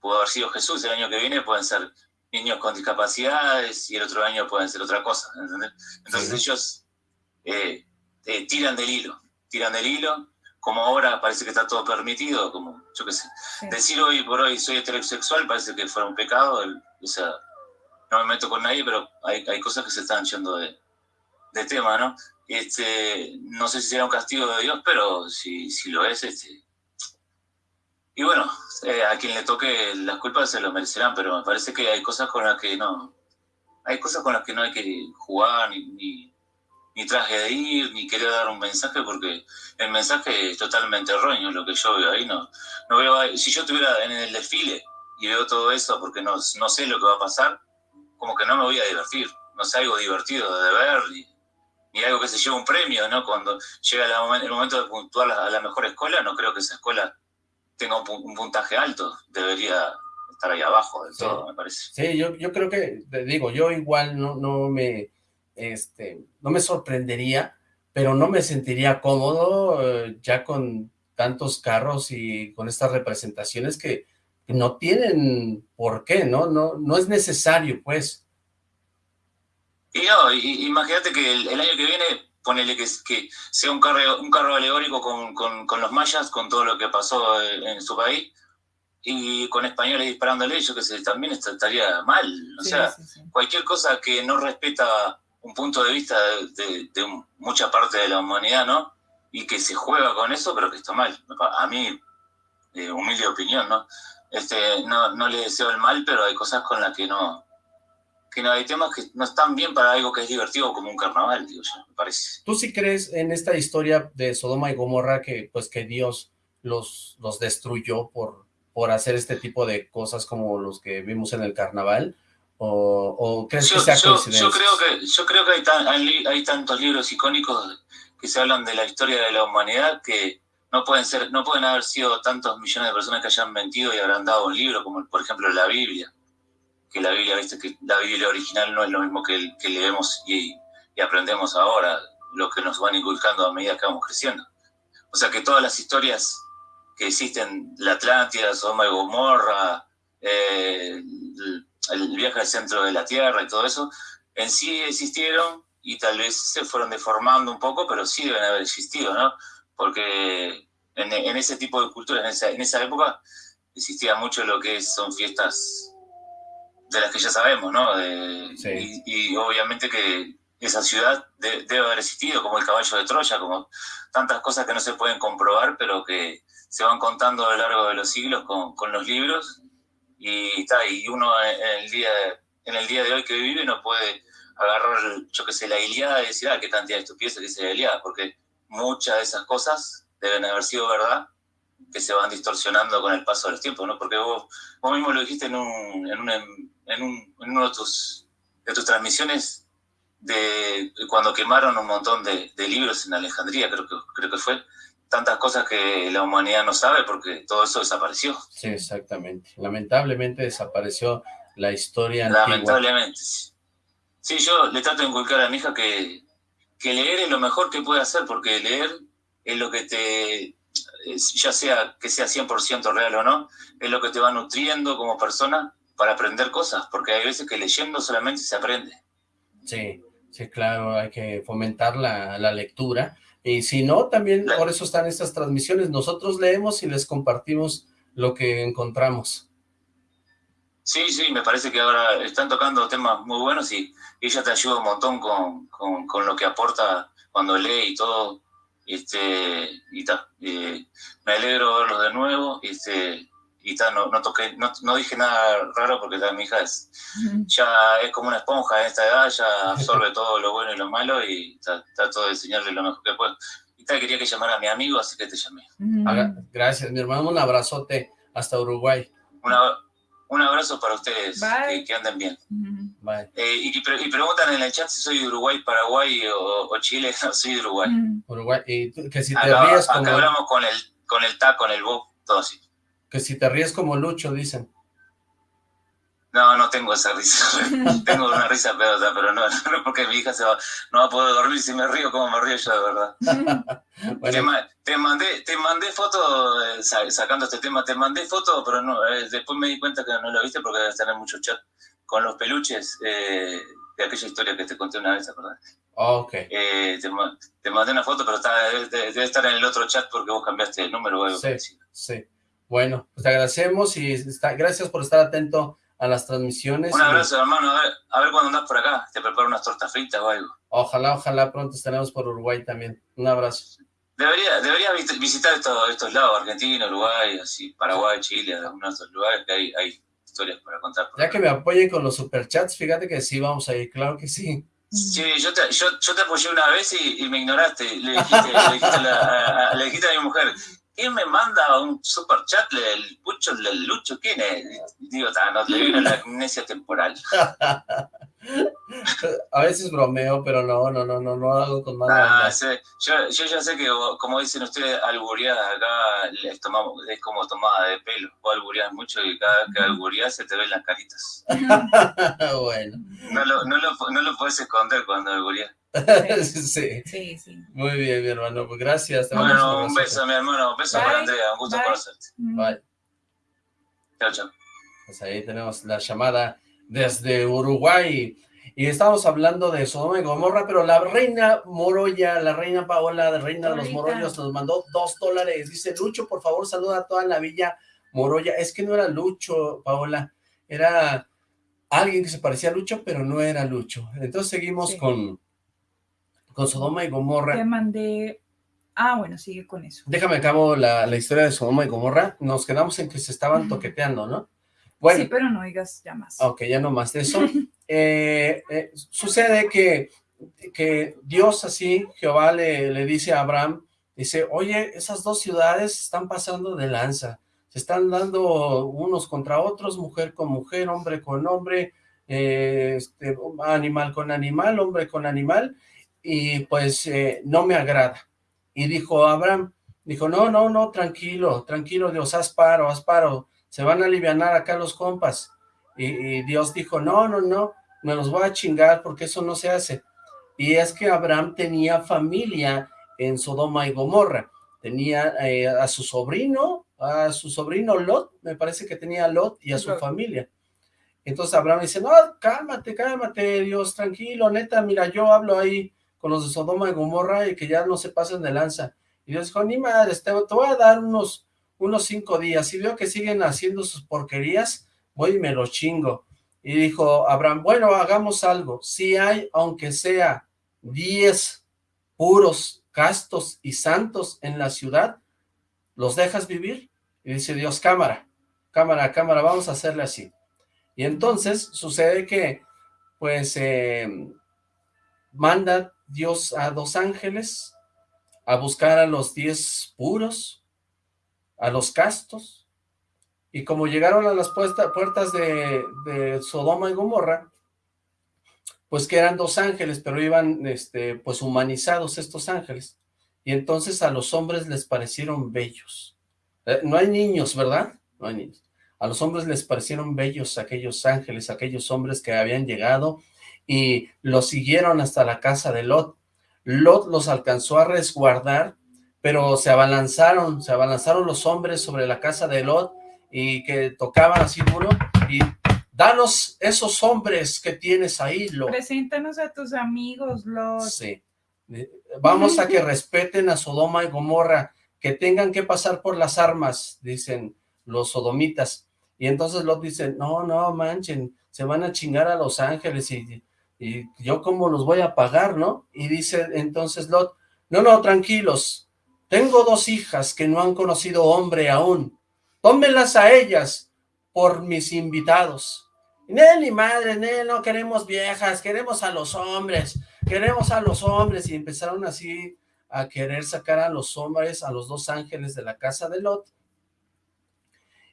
pudo haber sido Jesús, el año que viene pueden ser niños con discapacidades y el otro año pueden ser otra cosa, Entonces ellos eh, eh, tiran del hilo, tiran del hilo como ahora parece que está todo permitido, como yo qué sé, decir hoy por hoy soy heterosexual parece que fuera un pecado, o sea, no me meto con nadie, pero hay, hay cosas que se están yendo de, de, tema, ¿no? Este, no sé si será un castigo de Dios, pero si, si lo es, este... Y bueno, eh, a quien le toque las culpas se lo merecerán, pero me parece que hay cosas con las que no, hay cosas con las que no hay que jugar ni ni traje de ir, ni quería dar un mensaje, porque el mensaje es totalmente erróneo, lo que yo veo ahí. No, no veo, si yo estuviera en el desfile y veo todo eso, porque no, no sé lo que va a pasar, como que no me voy a divertir. No sé, algo divertido de ver, ni, algo que se lleve un premio, ¿no? Cuando llega el momento de puntuar a la mejor escuela, no creo que esa escuela tenga un, puntaje alto. Debería estar ahí abajo del todo, me parece. Sí, yo, yo creo que, digo, yo igual no, no me, este, no me sorprendería, pero no me sentiría cómodo eh, ya con tantos carros y con estas representaciones que no tienen por qué, ¿no? No, no es necesario, pues. Y no, imagínate que el, año que viene, ponele que, que sea un carro, un carro alegórico con, los mayas, con todo lo que pasó en, su país, y con españoles disparándole, yo que sé, también estaría mal. O sea, cualquier cosa que no respeta un punto de vista de, mucha parte de la humanidad, ¿no? Y que se juega con eso, pero que está mal. A mí, eh, humilde opinión, ¿no? Este, no, no le deseo el mal, pero hay cosas con las que no, que no hay temas que no están bien para algo que es divertido como un carnaval, digo yo, me parece. ¿Tú sí crees en esta historia de Sodoma y Gomorra que pues que Dios los, los destruyó por, por hacer este tipo de cosas como los que vimos en el carnaval? ¿O, crees que sea coincidencia? Yo creo que, yo creo que hay, hay, tantos libros icónicos que se hablan de la historia de la humanidad que no pueden ser, no pueden haber sido tantos millones de personas que hayan mentido y habrán dado un libro, como por ejemplo la Biblia, que la Biblia, viste que la Biblia original no es lo mismo que, el, que leemos y, aprendemos ahora, lo que nos van inculcando a medida que vamos creciendo. O sea que todas las historias que existen, la Atlántida, Sodoma y Gomorra, eh, el viaje al centro de la Tierra y todo eso, en sí existieron y tal vez se fueron deformando un poco, pero sí deben haber existido, ¿no? Porque en, ese tipo de culturas, en esa, en esa, época, existía mucho lo que son fiestas de las que ya sabemos, ¿no? y, obviamente que esa ciudad debe haber existido, como el caballo de Troya, como tantas cosas que no se pueden comprobar, pero que se van contando a lo largo de los siglos con, con los libros y, y uno en el, día, en el día de hoy que vive no puede agarrar, yo qué sé, la Iliada y decir, ah, qué cantidad de estupideces dice la Iliada, porque muchas de esas cosas deben haber sido verdad, que se van distorsionando con el paso del tiempo, ¿no? Porque vos, vos mismo lo dijiste en, un, en, un, en, un, en uno de tus, de tus transmisiones, de cuando quemaron un montón de, de, libros en Alejandría, creo que, creo que fue, tantas cosas que la humanidad no sabe porque todo eso desapareció. Sí, exactamente. Lamentablemente desapareció la historia Lamentablemente, sí. sí. yo le trato de inculcar a mi hija que, que leer es lo mejor que puede hacer porque leer es lo que te, ya sea que sea 100% real o no, es lo que te va nutriendo como persona para aprender cosas, porque hay veces que leyendo solamente se aprende. Sí, sí, claro, hay que fomentar la, la lectura, y si no, también por eso están estas transmisiones. Nosotros leemos y les compartimos lo que encontramos. Sí, sí, me parece que ahora están tocando temas muy buenos y ella te ayuda un montón con, con, lo que aporta cuando lee y todo. Este, y ta, me alegro verlos de nuevo. Este, y tal, no, no, toqué, no, no, dije nada raro porque mi hija es, ya es como una esponja en esta edad, ya absorbe todo lo bueno y lo malo y trato de enseñarle lo mejor que puedo. Y tal, quería que llamara a mi amigo, así que te llamé. Gracias, mi hermano, un abrazote hasta Uruguay. un abrazo para ustedes, que, anden bien. Eh, y, preguntan en el chat si soy de Uruguay, Paraguay o, Chile, soy de Uruguay. Uruguay, y que si te acá, ríes como... hablamos con el, con el ta, con el bo, todo así. Que si te ríes como Lucho, dicen. No, no tengo esa risa. tengo una risa pedosa, pero no, no porque mi hija se va, no va a poder dormir si me río como me río yo, de verdad. te, mandé, te mandé foto, eh, sacando este tema, te mandé foto, pero no, eh, después me di cuenta que no lo viste porque debes tener mucho chat con los peluches eh, de aquella historia que te conté una vez, ¿verdad? ok. te, mandé una foto, pero está, debe, estar en el otro chat porque vos cambiaste el número o algo sí, Sí, bueno, pues te agradecemos y está, gracias por estar atento a las transmisiones. Un abrazo, hermano. A ver, a ver cuando andas por acá. Te preparo unas tortas fritas o algo. Ojalá, ojalá pronto estaremos por Uruguay también. Un abrazo. Debería, debería visitar estos, estos lados, Argentina, Uruguay, así, Paraguay, Chile, algunos de estos lugares que hay, hay historias para contar. ya que me apoyen con los superchats, fíjate que sí, vamos a ir, claro que sí. Sí, yo te, yo, yo te apoyé una vez y, me ignoraste. Le dijiste, le dijiste, a, le dijiste a mi mujer, ¿quién me manda un super chat del Pucho, del Lucho? ¿Quién es? Digo, no, le vino la amnesia temporal. A veces bromeo, pero no, no, no, no, no hago con mala ah, yo, yo ya sé que, como dicen ustedes, albureadas acá les tomamos, es como tomada de pelo. Vos albureas mucho y cada vez que albureas se te ven las caritas. bueno. No lo, no, lo, no lo puedes esconder cuando albureas. sí. sí. sí, Muy bien, mi hermano. Pues gracias. bueno, un beso, mi hermano. Un beso para Andrea. Un gusto conocerte. Bye. Chao, chao. Pues ahí tenemos la llamada desde Uruguay. Y estamos hablando de Sodoma y Gomorra, pero la reina Moroya, la reina Paola, la reina de los Morollos, nos mandó dos dólares. Dice, Lucho, por favor, saluda a toda la villa Moroya. Es que no era Lucho, Paola, era alguien que se parecía a Lucho, pero no era Lucho. Entonces seguimos con con Sodoma y Gomorra. Te mandé... Ah, bueno, sigue con eso. Déjame acabo la, la historia de Sodoma y Gomorra. Nos quedamos en que se estaban toqueteando, ¿no? Bueno, sí, pero no digas ya más. Ok, ya no más de eso. Eh, eh, sucede que, que Dios así, Jehová le, le dice a Abraham, dice, oye, esas dos ciudades están pasando de lanza, se están dando unos contra otros, mujer con mujer, hombre con hombre, eh, este, animal con animal, hombre con animal, y pues eh, no me agrada. Y dijo Abraham, dijo, no, no, no, tranquilo, tranquilo Dios, haz paro, haz paro, se van a aliviar acá los compas. Y, Dios dijo, no, no, no, me los voy a chingar porque eso no se hace. Y es que Abraham tenía familia en Sodoma y Gomorra, tenía eh, a su sobrino, a su sobrino Lot, me parece que tenía a Lot y a su familia. Entonces Abraham dice, no, cálmate, cálmate, Dios, tranquilo, neta, mira, yo hablo ahí con los de Sodoma y Gomorra y que ya no se pasen de lanza. Y Dios dijo, ni madre, te, voy a dar unos, unos cinco días. Si veo que siguen haciendo sus porquerías, voy y me los chingo. Y dijo Abraham, bueno, hagamos algo. Si hay, aunque sea diez puros, castos y santos en la ciudad, ¿los dejas vivir? Y dice Dios, cámara, cámara, cámara, vamos a hacerle así. Y entonces sucede que, pues, eh, manda Dios a dos ángeles a buscar a los diez puros, a los castos, y como llegaron a las puertas de, Sodoma y Gomorra, pues que eran dos ángeles, pero iban este, pues humanizados estos ángeles, y entonces a los hombres les parecieron bellos. Eh, no hay niños, ¿verdad? No hay niños. A los hombres les parecieron bellos aquellos ángeles, aquellos hombres que habían llegado y los siguieron hasta la casa de Lot. Lot los alcanzó a resguardar, pero se abalanzaron, se abalanzaron los hombres sobre la casa de Lot y que tocaban así duro y danos esos hombres que tienes ahí, Lot. Preséntanos a tus amigos, Lot. Sí. Vamos a que respeten a Sodoma y Gomorra, que tengan que pasar por las armas, dicen los sodomitas. Y entonces Lot dice, no, no, manchen, se van a chingar a los ángeles y y yo cómo los voy a pagar, ¿no? Y dice entonces Lot, no, no, tranquilos, tengo dos hijas que no han conocido hombre aún, tómenlas a ellas por mis invitados. Nel ni madre, Nel, no queremos viejas, queremos a los hombres, queremos a los hombres, y empezaron así a querer sacar a los hombres, a los dos ángeles de la casa de Lot,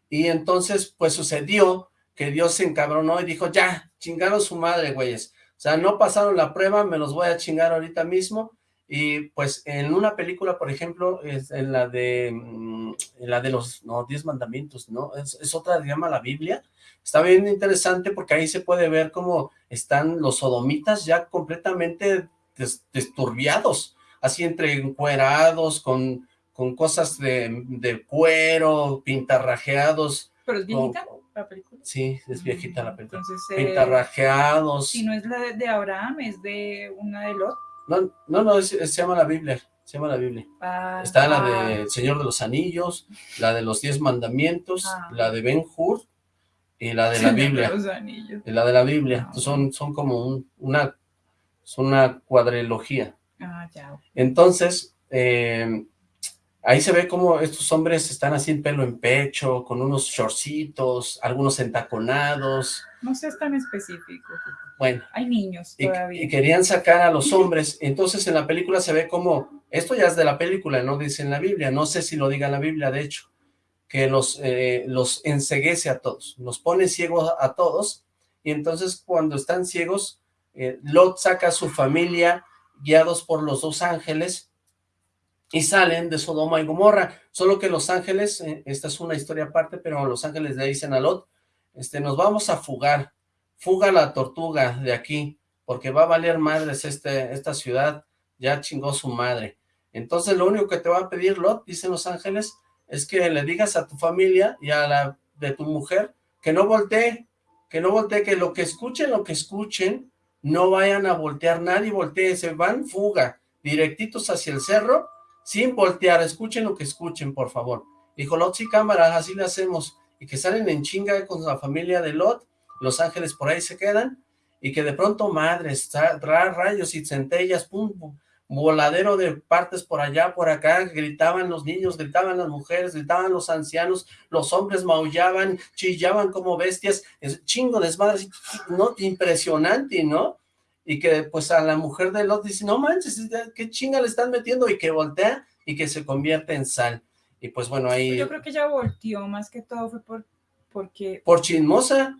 y entonces pues sucedió que Dios se encabronó y dijo, ya, chingaron su madre, güeyes, sea, no pasaron la prueba, me los voy a chingar ahorita mismo. Y pues en una película, por ejemplo, es en la de mm, en la de los no, diez mandamientos, ¿no? Es, otra, se llama la Biblia. Está bien interesante porque ahí se puede ver cómo están los sodomitas ya completamente desturbiados, así entre encuerados, con, con cosas de, de cuero, pintarrajeados. ¿Pero es viejita la película? Sí, es viejita la película. Entonces, eh, Pintarrajeados. Si no es la de Abraham, es de una de Lot. No, no, no se llama la Biblia. Se llama la Biblia. Ah, Está la de ah. Señor de los Anillos, la de los Diez Mandamientos, ah. la de Ben Hur y la de la Biblia. y la de la Biblia. son, son como un, una, son una cuadrilogía. Ah, ya. Entonces, eh, Ahí se ve como estos hombres están así en pelo en pecho, con unos shortcitos, algunos entaconados. No sé, es tan específico. Bueno. Hay niños todavía. Y, querían sacar a los hombres. Entonces en la película se ve como Esto ya es de la película, no dice en la Biblia, no sé si lo diga en la Biblia, de hecho, que los, eh, los enseguece a todos, los pone ciegos a todos, y entonces cuando están ciegos, eh, Lot saca a su familia guiados por los dos ángeles y salen de Sodoma y Gomorra, solo que los ángeles, eh, esta es una historia aparte, pero los ángeles le dicen a Lot, este, nos vamos a fugar, fuga la tortuga de aquí, porque va a valer madres este, esta ciudad, ya chingó su madre. Entonces lo único que te va a pedir Lot, dicen los ángeles, es que le digas a tu familia y a la de tu mujer que no voltee, que no voltee, que lo que escuchen, lo que escuchen, no vayan a voltear, nadie voltee, se van fuga, directitos hacia el cerro, sin voltear, escuchen lo que escuchen, por favor. Dijo Lot, sí, cámara, así lo hacemos, y que salen en chinga con la familia de Lot, los ángeles por ahí se quedan, y que de pronto, madres, rayos y centellas, pum, voladero de partes por allá, por acá, gritaban los niños, gritaban las mujeres, gritaban los ancianos, los hombres maullaban, chillaban como bestias, es chingo desmadre, ¿no? Impresionante, ¿no? Y que pues a la mujer de Lot dice, no manches, qué chinga le están metiendo, y que voltea y que se convierte en sal. Y pues bueno, ahí... Yo creo que ella volteó, más que todo fue por, porque... Por chismosa,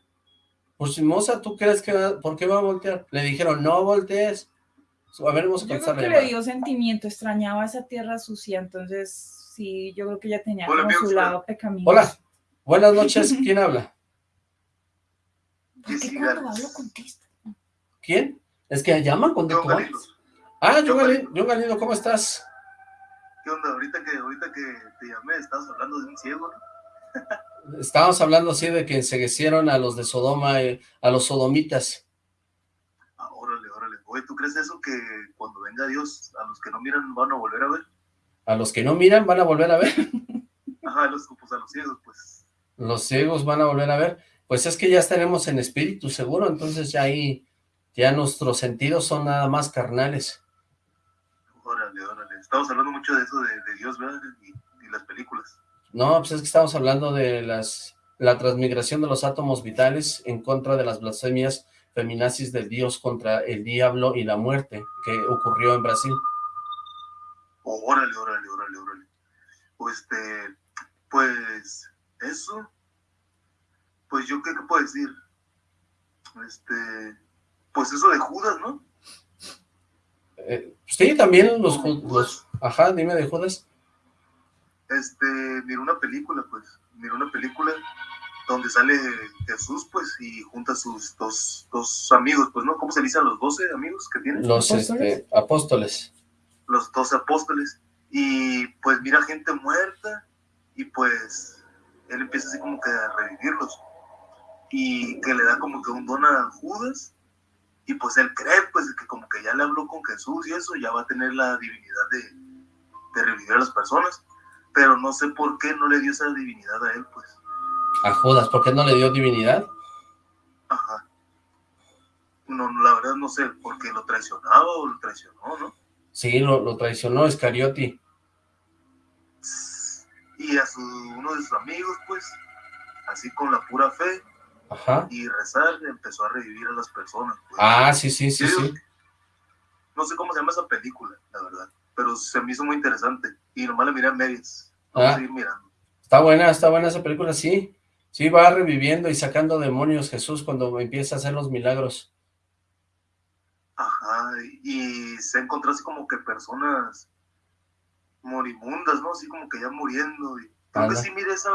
por chismosa, ¿tú crees que, por qué va a voltear? Le dijeron, no voltees, a ver, vamos a yo creo que le dio sentimiento, extrañaba esa tierra sucia, entonces sí, yo creo que ya tenía como su lado pecaminoso. Hola, buenas noches, ¿quién habla? ¿Por qué cuando hablo contesta? ¿Quién? Es que llaman cuando tú Ah, yo Galindo, ¿cómo estás? ¿Qué onda? Ahorita que, ahorita que te llamé, estabas hablando de un ciego, ¿no? Estábamos hablando así de que enseguecieron a los de Sodoma, eh, a los sodomitas. Oye, ¿tú crees eso que cuando venga Dios, a los que no miran van a volver a ver? ¿A los que no miran van a volver a ver? Ajá, los, pues a los ciegos, pues. Los ciegos van a volver a ver. Pues es que ya estaremos en espíritu, seguro, entonces ya ahí, ya nuestros sentidos son nada más carnales. Órale, órale. Estamos hablando mucho de eso de, Dios, ¿verdad? Y, y, las películas. No, pues es que estamos hablando de las la transmigración de los átomos vitales en contra de las blasfemias feminazis del Dios contra el diablo y la muerte que ocurrió en Brasil. órale, órale, órale, órale. Pues, este, pues, eso, pues yo qué, puedo decir, este, pues eso de Judas, ¿no? Eh, sí, también los, los, ajá, dime de Judas. Este, miré una película, pues, miré una película donde sale Jesús, pues, y junta a sus dos, dos amigos, pues, ¿no? ¿Cómo se dicen los doce amigos que tiene? Los este, apóstoles. Los doce apóstoles. Y, pues, mira gente muerta, y, pues, él empieza así como que a revivirlos. Y que le da como que un don a Judas, y, pues, él cree, pues, que como que ya le habló con Jesús y eso, ya va a tener la divinidad de, de revivir a las personas. Pero no sé por qué no le dio esa divinidad a él, pues a Judas, ¿por qué no le dio divinidad? Ajá. No, la verdad no sé, porque lo traicionaba o lo traicionó, ¿no? Sí, lo, lo traicionó Escariotti. Y a su, uno de sus amigos, pues, así con la pura fe Ajá. y rezar, empezó a revivir a las personas. Pues. Ah, sí, sí, sí, sí. No sé cómo se llama esa película, la verdad, pero se me hizo muy interesante y nomás la miré a medias. Vamos ah. a seguir mirando. Está buena, está buena esa película, sí. Sí, va reviviendo y sacando demonios Jesús cuando empieza a hacer los milagros. Ajá, y se encontró así como que personas moribundas, ¿no? Así como que ya muriendo. Y creo que sí, mire esa,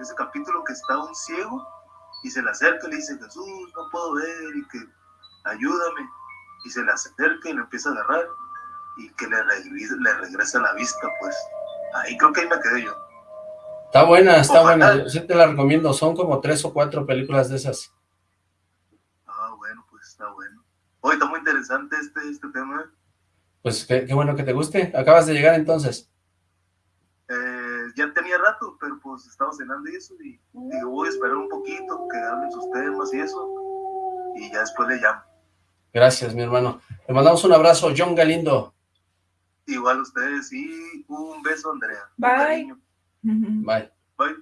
ese capítulo que está un ciego y se le acerca y le dice, Jesús, no puedo ver y que ayúdame. Y se le acerca y lo empieza a agarrar y que le, le regresa la vista, pues. Ahí creo que ahí me quedé yo. Está buena, está buena, sí te la recomiendo, son como tres o cuatro películas de esas. Ah, bueno, pues está bueno. Hoy está muy interesante este, este tema. Pues qué, bueno que te guste, acabas de llegar entonces. Eh, ya tenía rato, pero pues estaba cenando y eso, y digo, voy a esperar un poquito, que hablen sus temas y eso, y ya después le llamo. Gracias, mi hermano. Le mandamos un abrazo, John Galindo. Igual a ustedes, y un beso, Andrea. Bye. Bye. Bye.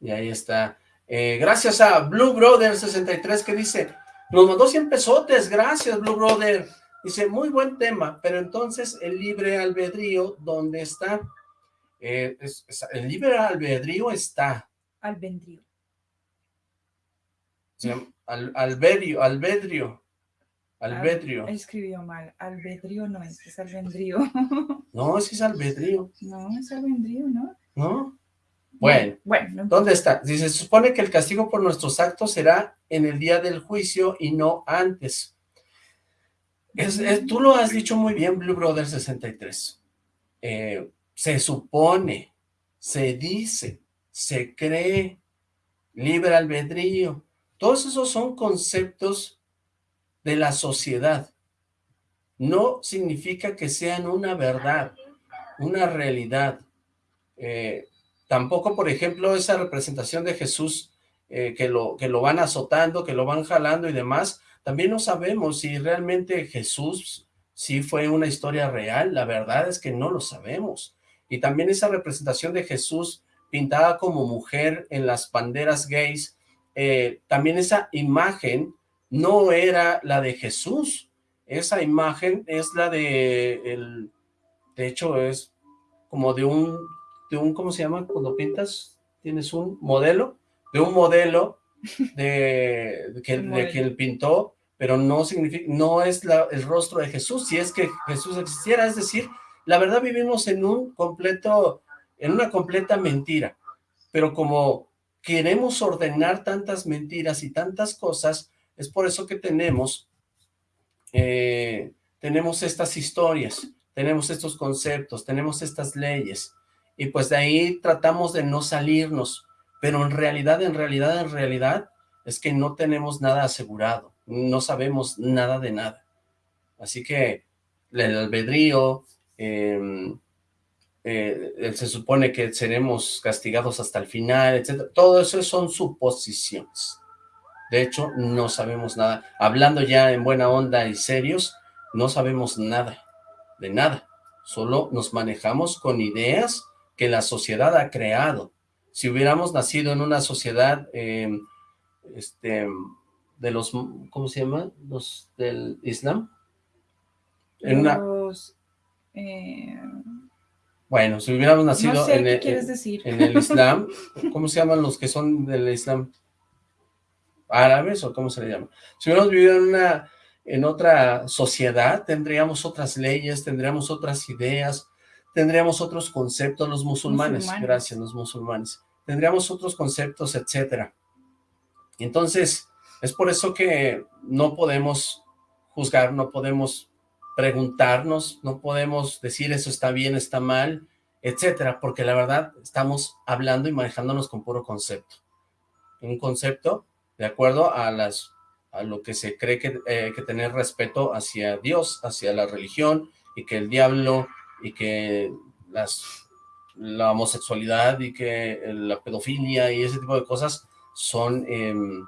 Y ahí está. Eh, gracias a Blue Brother 63 que dice, nos mandó 100 pesotes, gracias Blue Brother. Dice, muy buen tema, pero entonces el libre albedrío, ¿dónde está? Eh, el libre albedrío está. Albedrío. al, albedrío, albedrío. Albedrío. escribió mal. Albedrío no es, es albedrío. No, es que es albedrío. No, es albedrío, ¿no? ¿No? Bueno, bueno ¿dónde está? Dice, se supone que el castigo por nuestros actos será en el día del juicio y no antes. tú lo has dicho muy bien, Blue Brother 63. Eh, se supone, se dice, se cree, libre albedrío. Todos esos son conceptos de la sociedad. No significa que sean una verdad, una realidad. Eh, tampoco, por ejemplo, esa representación de Jesús eh, que, lo, que lo van azotando, que lo van jalando y demás, también no sabemos si realmente Jesús sí fue una historia real, la verdad es que no lo sabemos. Y también esa representación de Jesús pintada como mujer en las banderas gays, eh, también esa imagen no era la de Jesús, esa imagen es la de, el, de hecho es como de un, de un, ¿cómo se llama? Cuando pintas, tienes un modelo, de un modelo de, que, de quien pintó, pero no significa, no es la, el rostro de Jesús, si es que Jesús existiera, es decir, la verdad vivimos en un completo, en una completa mentira, pero como queremos ordenar tantas mentiras y tantas cosas, es por eso que tenemos, eh, tenemos estas historias, tenemos estos conceptos, tenemos estas leyes, y pues de ahí tratamos de no salirnos, pero en realidad, en realidad, en realidad, es que no tenemos nada asegurado, no sabemos nada de nada. Así que el albedrío, em, eh, se supone que seremos castigados hasta el final, etcétera. Todo eso son suposiciones. De hecho, no sabemos nada. Hablando ya en buena onda y serios, no sabemos nada, de nada. Solo nos manejamos con ideas que la sociedad ha creado. Si hubiéramos nacido en una sociedad em, este, de los, ¿cómo se llama? Los del Islam. En los, eh, Bueno, si hubiéramos nacido en, el, en el Islam, ¿cómo se llaman los que son del Islam? árabes o cómo se le llama. Si hubiéramos vivido en una en otra sociedad, tendríamos otras leyes, tendríamos otras ideas, tendríamos otros conceptos, los musulmanes, gracias, los musulmanes, tendríamos otros conceptos, etcétera. Entonces, es por eso que no podemos juzgar, no podemos preguntarnos, no podemos decir eso está bien, está mal, etcétera, porque la verdad estamos hablando y manejándonos con puro concepto. Un concepto de acuerdo a las a lo que se cree que eh, que tener respeto hacia Dios, hacia la religión, y que el diablo, y que las la homosexualidad, y que la pedofilia, y ese tipo de cosas son, em,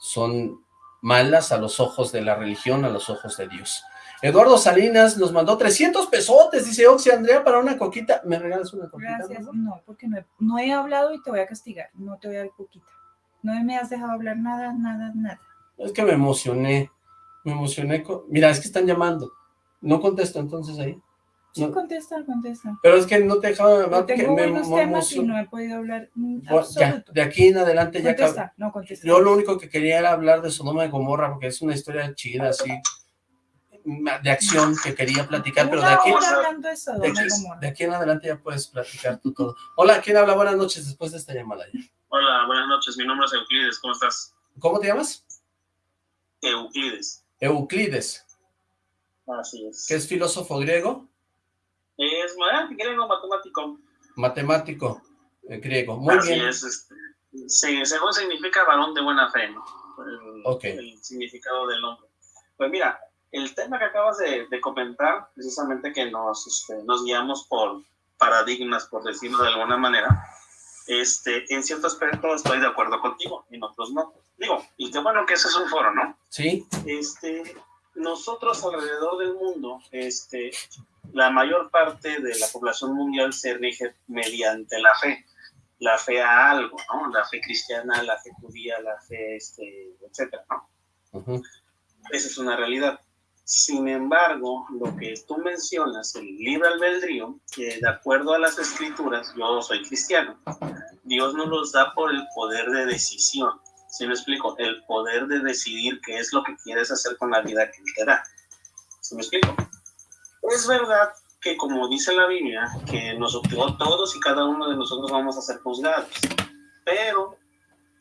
son malas a los ojos de la religión, a los ojos de Dios. Eduardo Salinas nos mandó 300 pesotes, dice Oxy Andrea, para una coquita. ¿Me regalas una coquita? Gracias, no, porque no he, no he hablado y te voy a castigar, no te voy a dar coquita. No me has dejado hablar nada, nada, nada. Es que me emocioné. Me emocioné. Mira, es que están llamando. No contesto entonces ahí. Sí, contesta, contesta. Pero es que no te dejaba hablar. Tengo me, temas y no he podido hablar de aquí en adelante ya... Contesta, no contesta. Yo lo único que quería era hablar de Sodoma y Gomorra, porque es una historia chida, así, de acción que quería platicar, pero de aquí, de, de aquí en adelante ya puedes platicar tú todo. Hola, ¿quién habla? Buenas noches después de esta llamada ya. Hola, buenas noches. Mi nombre es Euclides. ¿Cómo estás? ¿Cómo te llamas? Euclides. Euclides. Así es. ¿Qué es filósofo griego? Es griego matemático. Matemático eh, griego. Muy Así bien. es. Este, según significa varón de buena fe, ¿no? El, el significado del nombre. Pues mira, el tema que acabas de, comentar, precisamente que nos, este, nos guiamos por paradigmas, por decirlo de alguna manera, este, en cierto aspecto estoy de acuerdo contigo, en otros no. Digo, y qué bueno que ese es un foro, ¿no? Sí. Este, nosotros alrededor del mundo, este, la mayor parte de la población mundial se rige mediante la fe, la fe a algo, ¿no? La fe cristiana, la fe judía, la fe, este, etcétera, ¿no? Esa es una realidad. Sin embargo, lo que tú mencionas, el libre albedrío, que de acuerdo a las escrituras, yo soy cristiano, Dios nos los da por el poder de decisión. ¿Sí me explico? El poder de decidir qué es lo que quieres hacer con la vida que te da. ¿Sí me explico? Es verdad que como dice la Biblia, que nosotros, todos y cada uno de nosotros vamos a ser juzgados, pero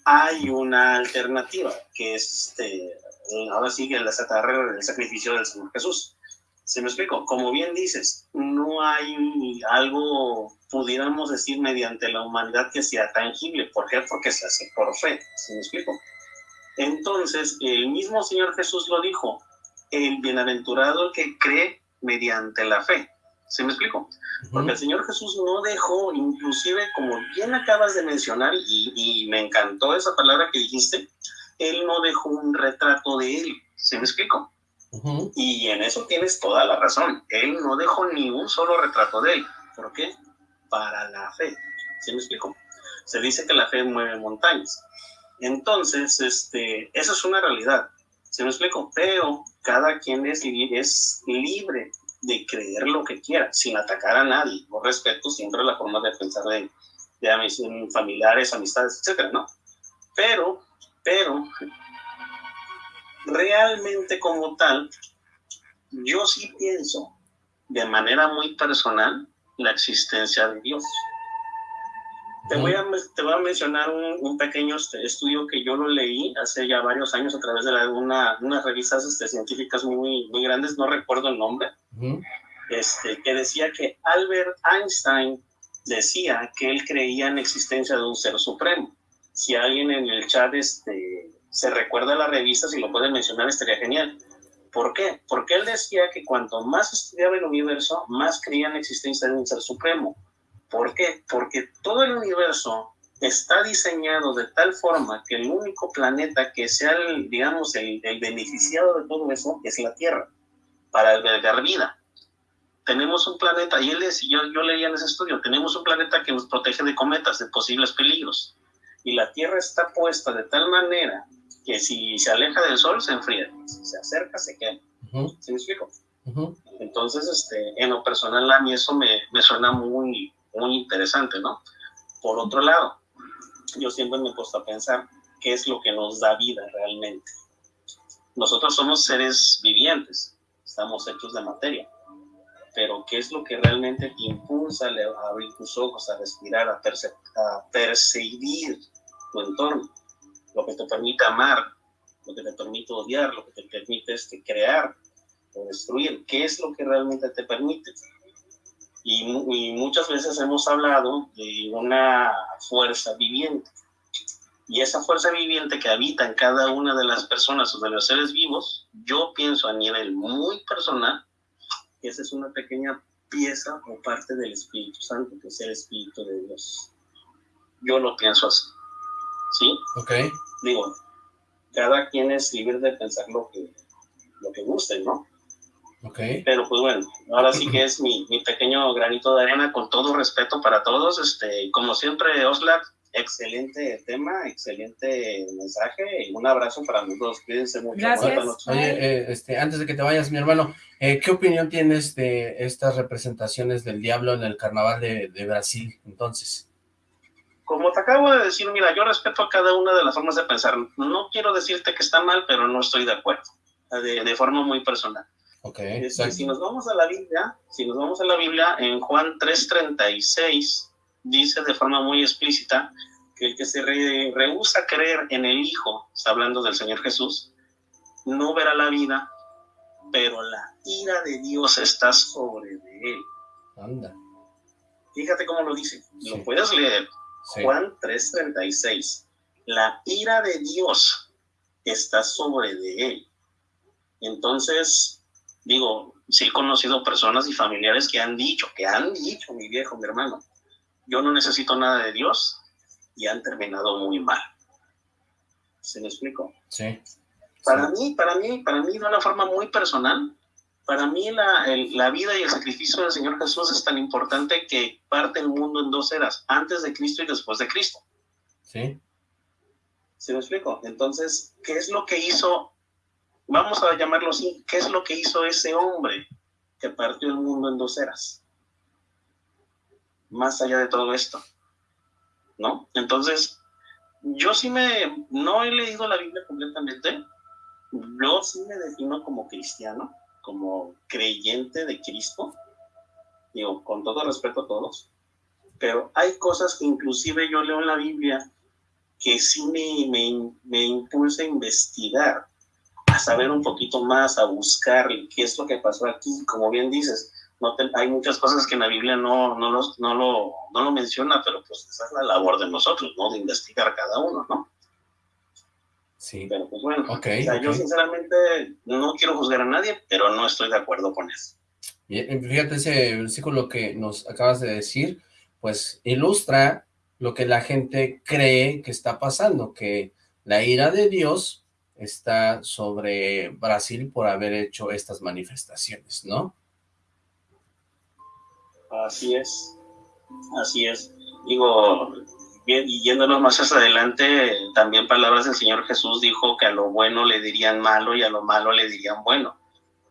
hay una alternativa, que es este, ahora sí que la el sacrificio del Señor Jesús. ¿Se me explico? Como bien dices, no hay algo, pudiéramos decir, mediante la humanidad que sea tangible. ¿Por qué? Porque se hace por fe. ¿Se me explico? Entonces, el mismo Señor Jesús lo dijo, el bienaventurado que cree mediante la fe. ¿Se me explico? Porque el Señor Jesús no dejó, inclusive, como bien acabas de mencionar, y, y me encantó esa palabra que dijiste, él no dejó un retrato de él. ¿Se me explico? Y en eso tienes toda la razón. Él no dejó ni un solo retrato de él. ¿Por qué? Para la fe. ¿Se me explico? Se dice que la fe mueve montañas. Entonces, este, eso es una realidad. ¿Se me explico? Pero cada quien es, es libre de creer lo que quiera, sin atacar a nadie. Yo respeto siempre la forma de pensar de, de mis familiares, amistades, etcétera, ¿no? Pero pero realmente como tal, yo sí pienso de manera muy personal la existencia de Dios. Te voy a, te voy a mencionar un, pequeño este, estudio que yo lo leí hace ya varios años a través de una, unas revistas este, científicas muy, muy grandes, no recuerdo el nombre, este, que decía que Albert Einstein decía que él creía en la existencia de un ser supremo si alguien en el chat este, se recuerda la revista, si lo puede mencionar, estaría genial. ¿Por qué? Porque él decía que cuanto más estudiaba el universo, más creía en la existencia de un ser supremo. ¿Por qué? Porque todo el universo está diseñado de tal forma que el único planeta que sea, el, digamos, el, beneficiado de todo eso es la Tierra, para albergar vida. Tenemos un planeta, y él decía, yo, yo leía en ese estudio, tenemos un planeta que nos protege de cometas, de posibles peligros y la Tierra está puesta de tal manera que si se aleja del Sol se enfría, si se acerca se quema. ¿Sí me explico? Entonces, este, en lo personal a mí eso me, me suena muy, muy interesante, ¿no? Por otro lado, yo siempre me he puesto a pensar qué es lo que nos da vida realmente. Nosotros somos seres vivientes, estamos hechos de materia, pero qué es lo que realmente te impulsa a abrir tus ojos, a respirar, a, a percibir tu entorno, lo que te permite amar, lo que te permite odiar, lo que te permite este, crear o destruir, qué es lo que realmente te permite. Y, y muchas veces hemos hablado de una fuerza viviente. Y esa fuerza viviente que habita en cada una de las personas o de los seres vivos, yo pienso a nivel muy personal que esa es una pequeña pieza o parte del Espíritu Santo, que es el Espíritu de Dios. Yo lo pienso así. ¿sí? Ok. Digo, cada quien es libre de pensar lo que, lo que guste, ¿no? Ok. Pero pues bueno, ahora sí que es mi, mi pequeño granito de arena, con todo respeto para todos, este, como siempre, Oslac, excelente tema, excelente mensaje y un abrazo para todos, cuídense mucho. Gracias. Oye, eh, este, antes de que te vayas, mi hermano, eh, ¿qué opinión tienes de estas representaciones del diablo en el carnaval de, de Brasil, entonces? como te acabo de decir, mira, yo respeto a cada una de las formas de pensar. No quiero decirte que está mal, pero no estoy de acuerdo, de, forma muy personal. Okay, este, si nos vamos a la Biblia, si nos vamos a la Biblia, en Juan 3.36, dice de forma muy explícita que el que se rehúsa a creer en el Hijo, está hablando del Señor Jesús, no verá la vida, pero la ira de Dios está sobre él. Anda. Fíjate cómo lo dice, lo puedes leer. Juan 3:36. La ira de Dios está sobre de él. Entonces, digo, sí he conocido personas y familiares que han dicho, que han dicho, mi viejo, mi hermano, yo no necesito nada de Dios y han terminado muy mal. ¿Se me explico? Sí. Para mí, para mí, para mí de una forma muy personal, para mí la, la, vida y el sacrificio del Señor Jesús es tan importante que parte el mundo en dos eras, antes de Cristo y después de Cristo. Sí. ¿Sí me explico? Entonces, ¿qué es lo que hizo vamos a llamarlo así, ¿qué es lo que hizo ese hombre que partió el mundo en dos eras? Más allá de todo esto, ¿no? Entonces, yo sí me, no he leído la Biblia completamente, yo sí me defino como cristiano, como creyente de Cristo, digo, con todo respeto a todos, pero hay cosas que inclusive yo leo en la Biblia que sí me, me, me impulsa a investigar, a saber un poquito más, a buscar qué es lo que pasó aquí, como bien dices, no hay muchas cosas que en la Biblia no, no, los, no, lo, no lo menciona, pero pues esa es la labor de nosotros, ¿no? De investigar cada uno, ¿no? Sí. Pero pues bueno, o sea, yo sinceramente no quiero juzgar a nadie, pero no estoy de acuerdo con eso. Bien, fíjate ese versículo que nos acabas de decir, pues ilustra lo que la gente cree que está pasando, que la ira de Dios está sobre Brasil por haber hecho estas manifestaciones, ¿no? Así es, así es. Digo, bien, y yéndonos más hacia adelante, también palabras del Señor Jesús dijo que a lo bueno le dirían malo y a lo malo le dirían bueno,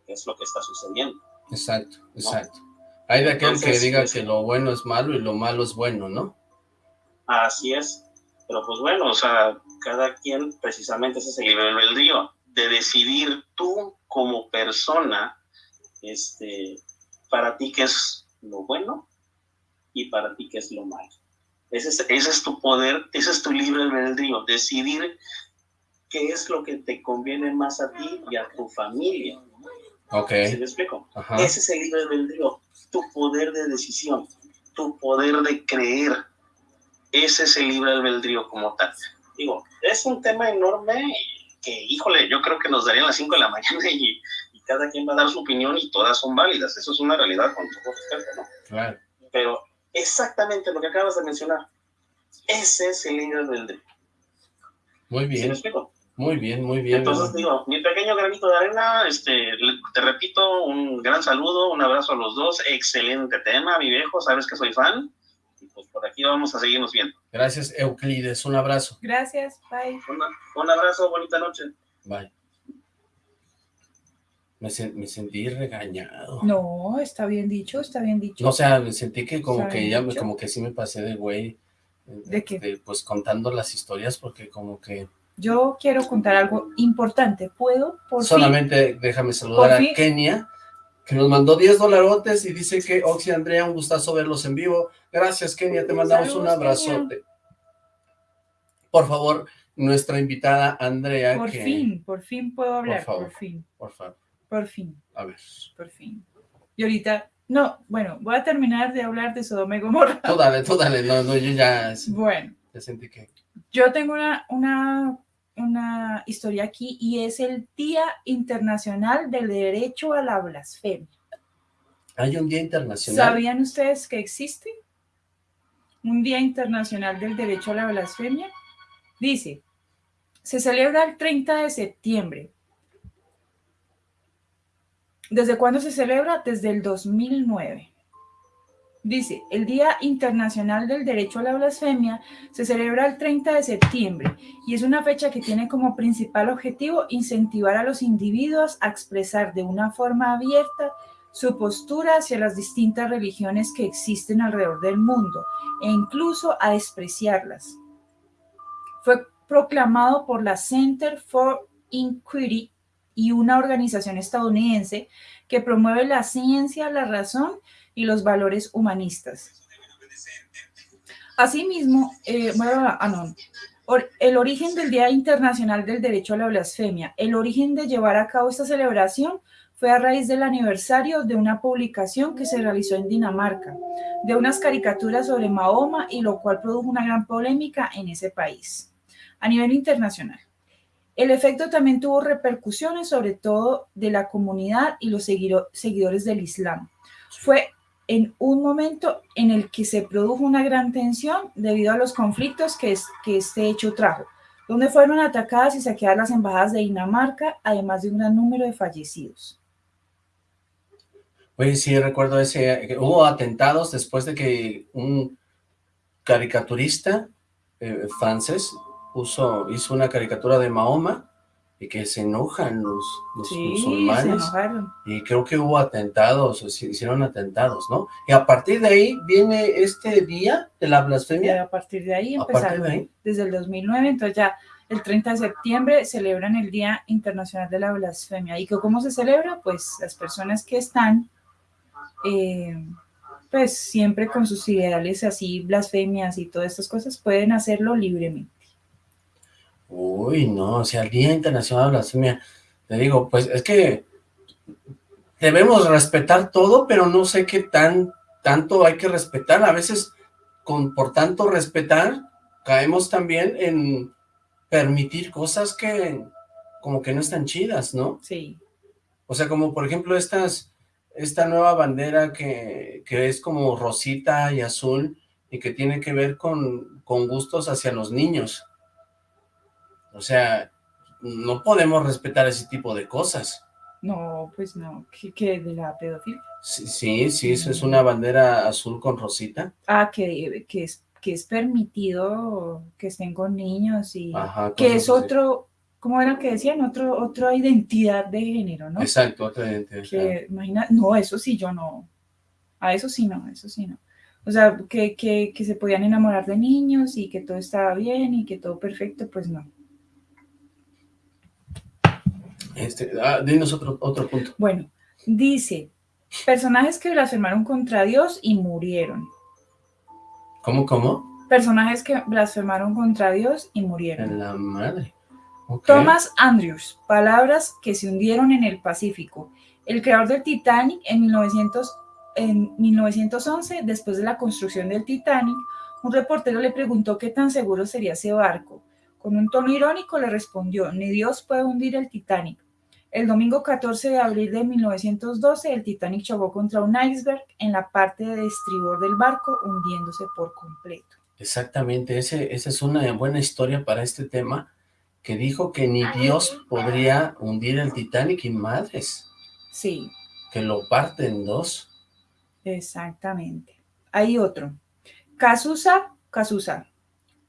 que es lo que está sucediendo. Exacto, exacto. Hay de aquel que diga que lo bueno es malo y lo malo es bueno, ¿no? Así es. Pero pues bueno, o sea, cada quien precisamente ese es el libre albedrío, de decidir tú como persona, este, para ti qué es lo bueno y para ti qué es lo malo. Ese es, ese es tu poder, ese es tu libre albedrío, decidir qué es lo que te conviene más a ti y a tu familia. Ok. ¿Sí me explico? Ese es el libre albedrío, tu poder de decisión, tu poder de creer. Ese es el libre albedrío como tal. Digo, es un tema enorme que, híjole, yo creo que nos darían las 5 de la mañana y, cada quien va a dar su opinión y todas son válidas. Eso es una realidad con todo respeto, ¿no? Claro. Pero exactamente lo que acabas de mencionar, ese es el libre albedrío. Muy bien. ¿Sí me explico? Muy bien, muy bien. Entonces digo, mi pequeño granito de arena, este, te repito, un gran saludo, un abrazo a los dos, excelente tema, mi viejo, sabes que soy fan, y pues por aquí vamos a seguirnos viendo. Gracias, Euclides, un abrazo. Gracias, bye. un abrazo, bonita noche. Bye. Me, me, sentí regañado. No, está bien dicho, está bien dicho. No, o sea, me sentí que como que ya, como que sí me pasé de güey. ¿De qué? pues contando las historias, porque como que yo quiero contar algo importante. ¿Puedo? Por Solamente déjame saludar a Kenia, que nos mandó 10 dolarotes y dice que Oxy Andrea, un gustazo verlos en vivo. Gracias, Kenia, te mandamos un abrazote. Por favor, nuestra invitada Andrea. Por fin, por fin puedo hablar, por, fin. Por favor. Por fin. A ver. Por fin. Y ahorita, no, bueno, voy a terminar de hablar de Sodoma y Gomorra. Tú dale, tú dale, no, no, yo ya... Bueno. Ya sentí que... Yo tengo una, una una historia aquí y es el Día Internacional del Derecho a la Blasfemia. ¿Hay un Día Internacional? ¿Sabían ustedes que existe? Un Día Internacional del Derecho a la Blasfemia. Dice, se celebra el 30 de septiembre. ¿Desde cuándo se celebra? Desde el 2009. Dice, el Día Internacional del Derecho a la Blasfemia se celebra el 30 de septiembre y es una fecha que tiene como principal objetivo incentivar a los individuos a expresar de una forma abierta su postura hacia las distintas religiones que existen alrededor del mundo e incluso a despreciarlas. Fue proclamado por la Center for Inquiry y una organización estadounidense que promueve la ciencia, la razón y los valores humanistas. Asimismo, eh, ah, el origen del Día Internacional del Derecho a la Blasfemia, el origen de llevar a cabo esta celebración fue a raíz del aniversario de una publicación que se realizó en Dinamarca, de unas caricaturas sobre Mahoma y lo cual produjo una gran polémica en ese país, a nivel internacional. El efecto también tuvo repercusiones sobre todo de la comunidad y los seguidores del Islam. Fue en un momento en el que se produjo una gran tensión debido a los conflictos que, este hecho trajo, donde fueron atacadas y saqueadas las embajadas de Dinamarca, además de un gran número de fallecidos. Oye, sí, recuerdo ese, hubo atentados después de que un caricaturista eh, francés puso, hizo una caricatura de Mahoma y que se enojan los, los Sí, musulmanes. se enojaron. Y creo que hubo atentados, o se hicieron atentados, ¿no? Y a partir de ahí viene este día de la Y blasfemia. a partir de ahí empezaron, de ahí. desde el 2009, entonces ya el 30 de septiembre celebran el Día Internacional de la Blasfemia. ¿Y cómo se celebra? Pues las personas que están, eh, pues siempre con sus ideales así, blasfemias y todas estas cosas, pueden hacerlo libremente. Uy, no, o sea, el Día Internacional de la Blasfemia, te digo, pues es que debemos respetar todo, pero no sé qué tan tanto hay que respetar. A veces, con por tanto respetar, caemos también en permitir cosas que como que no están chidas, ¿no? Sí, O sea, como por ejemplo estas, esta nueva bandera que, que es como rosita y azul y que tiene que ver con, con gustos hacia los niños. O sea, no podemos respetar ese tipo de cosas. no, pues no, que, que de la pedofilia. Sí, sí, sí, eso es una bandera azul con rosita. Ah, que, que, es, que es permitido que estén con niños y Ajá, que es otro, ¿cómo era que decían? Otro, otra identidad de género, ¿no? Exacto, otra identidad. Que, imagina, no, eso sí, yo no. A eso sí no, eso sí no. O sea, que, que, que se podían enamorar de niños y que todo estaba bien y que todo perfecto, pues no. Este, ah, dinos otro, otro punto. Bueno, dice, personajes que blasfemaron contra Dios y murieron. ¿Cómo, cómo? Personajes que blasfemaron contra Dios y murieron. En la madre. Thomas Andrews, palabras que se hundieron en el Pacífico. El creador del Titanic en, 1900, en 1911, después de la construcción del Titanic, un reportero le preguntó qué tan seguro sería ese barco. Con un tono irónico le respondió, ni Dios puede hundir el Titanic. El domingo 14 de abril de 1912, el Titanic chocó contra un iceberg en la parte de estribor del barco, hundiéndose por completo. Exactamente, ese, esa es una buena historia para este tema, que dijo que ni Dios podría hundir el Titanic y madres, Sí, que lo parte en dos. Exactamente. Hay otro. Cazuza, Cazuza.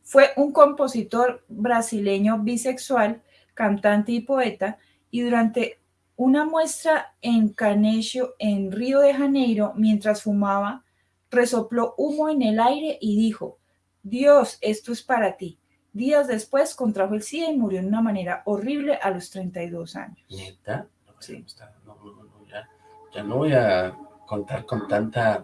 Fue un compositor brasileño bisexual, cantante y poeta, y durante una muestra en Canecio, en Río de Janeiro, mientras fumaba, resopló humo en el aire y dijo, Dios, esto es para ti. Días después contrajo el SIDA y murió de una manera horrible a los 32 años. ¿Neta? No, Sí. no, no, ya, ya no voy a contar con tanta...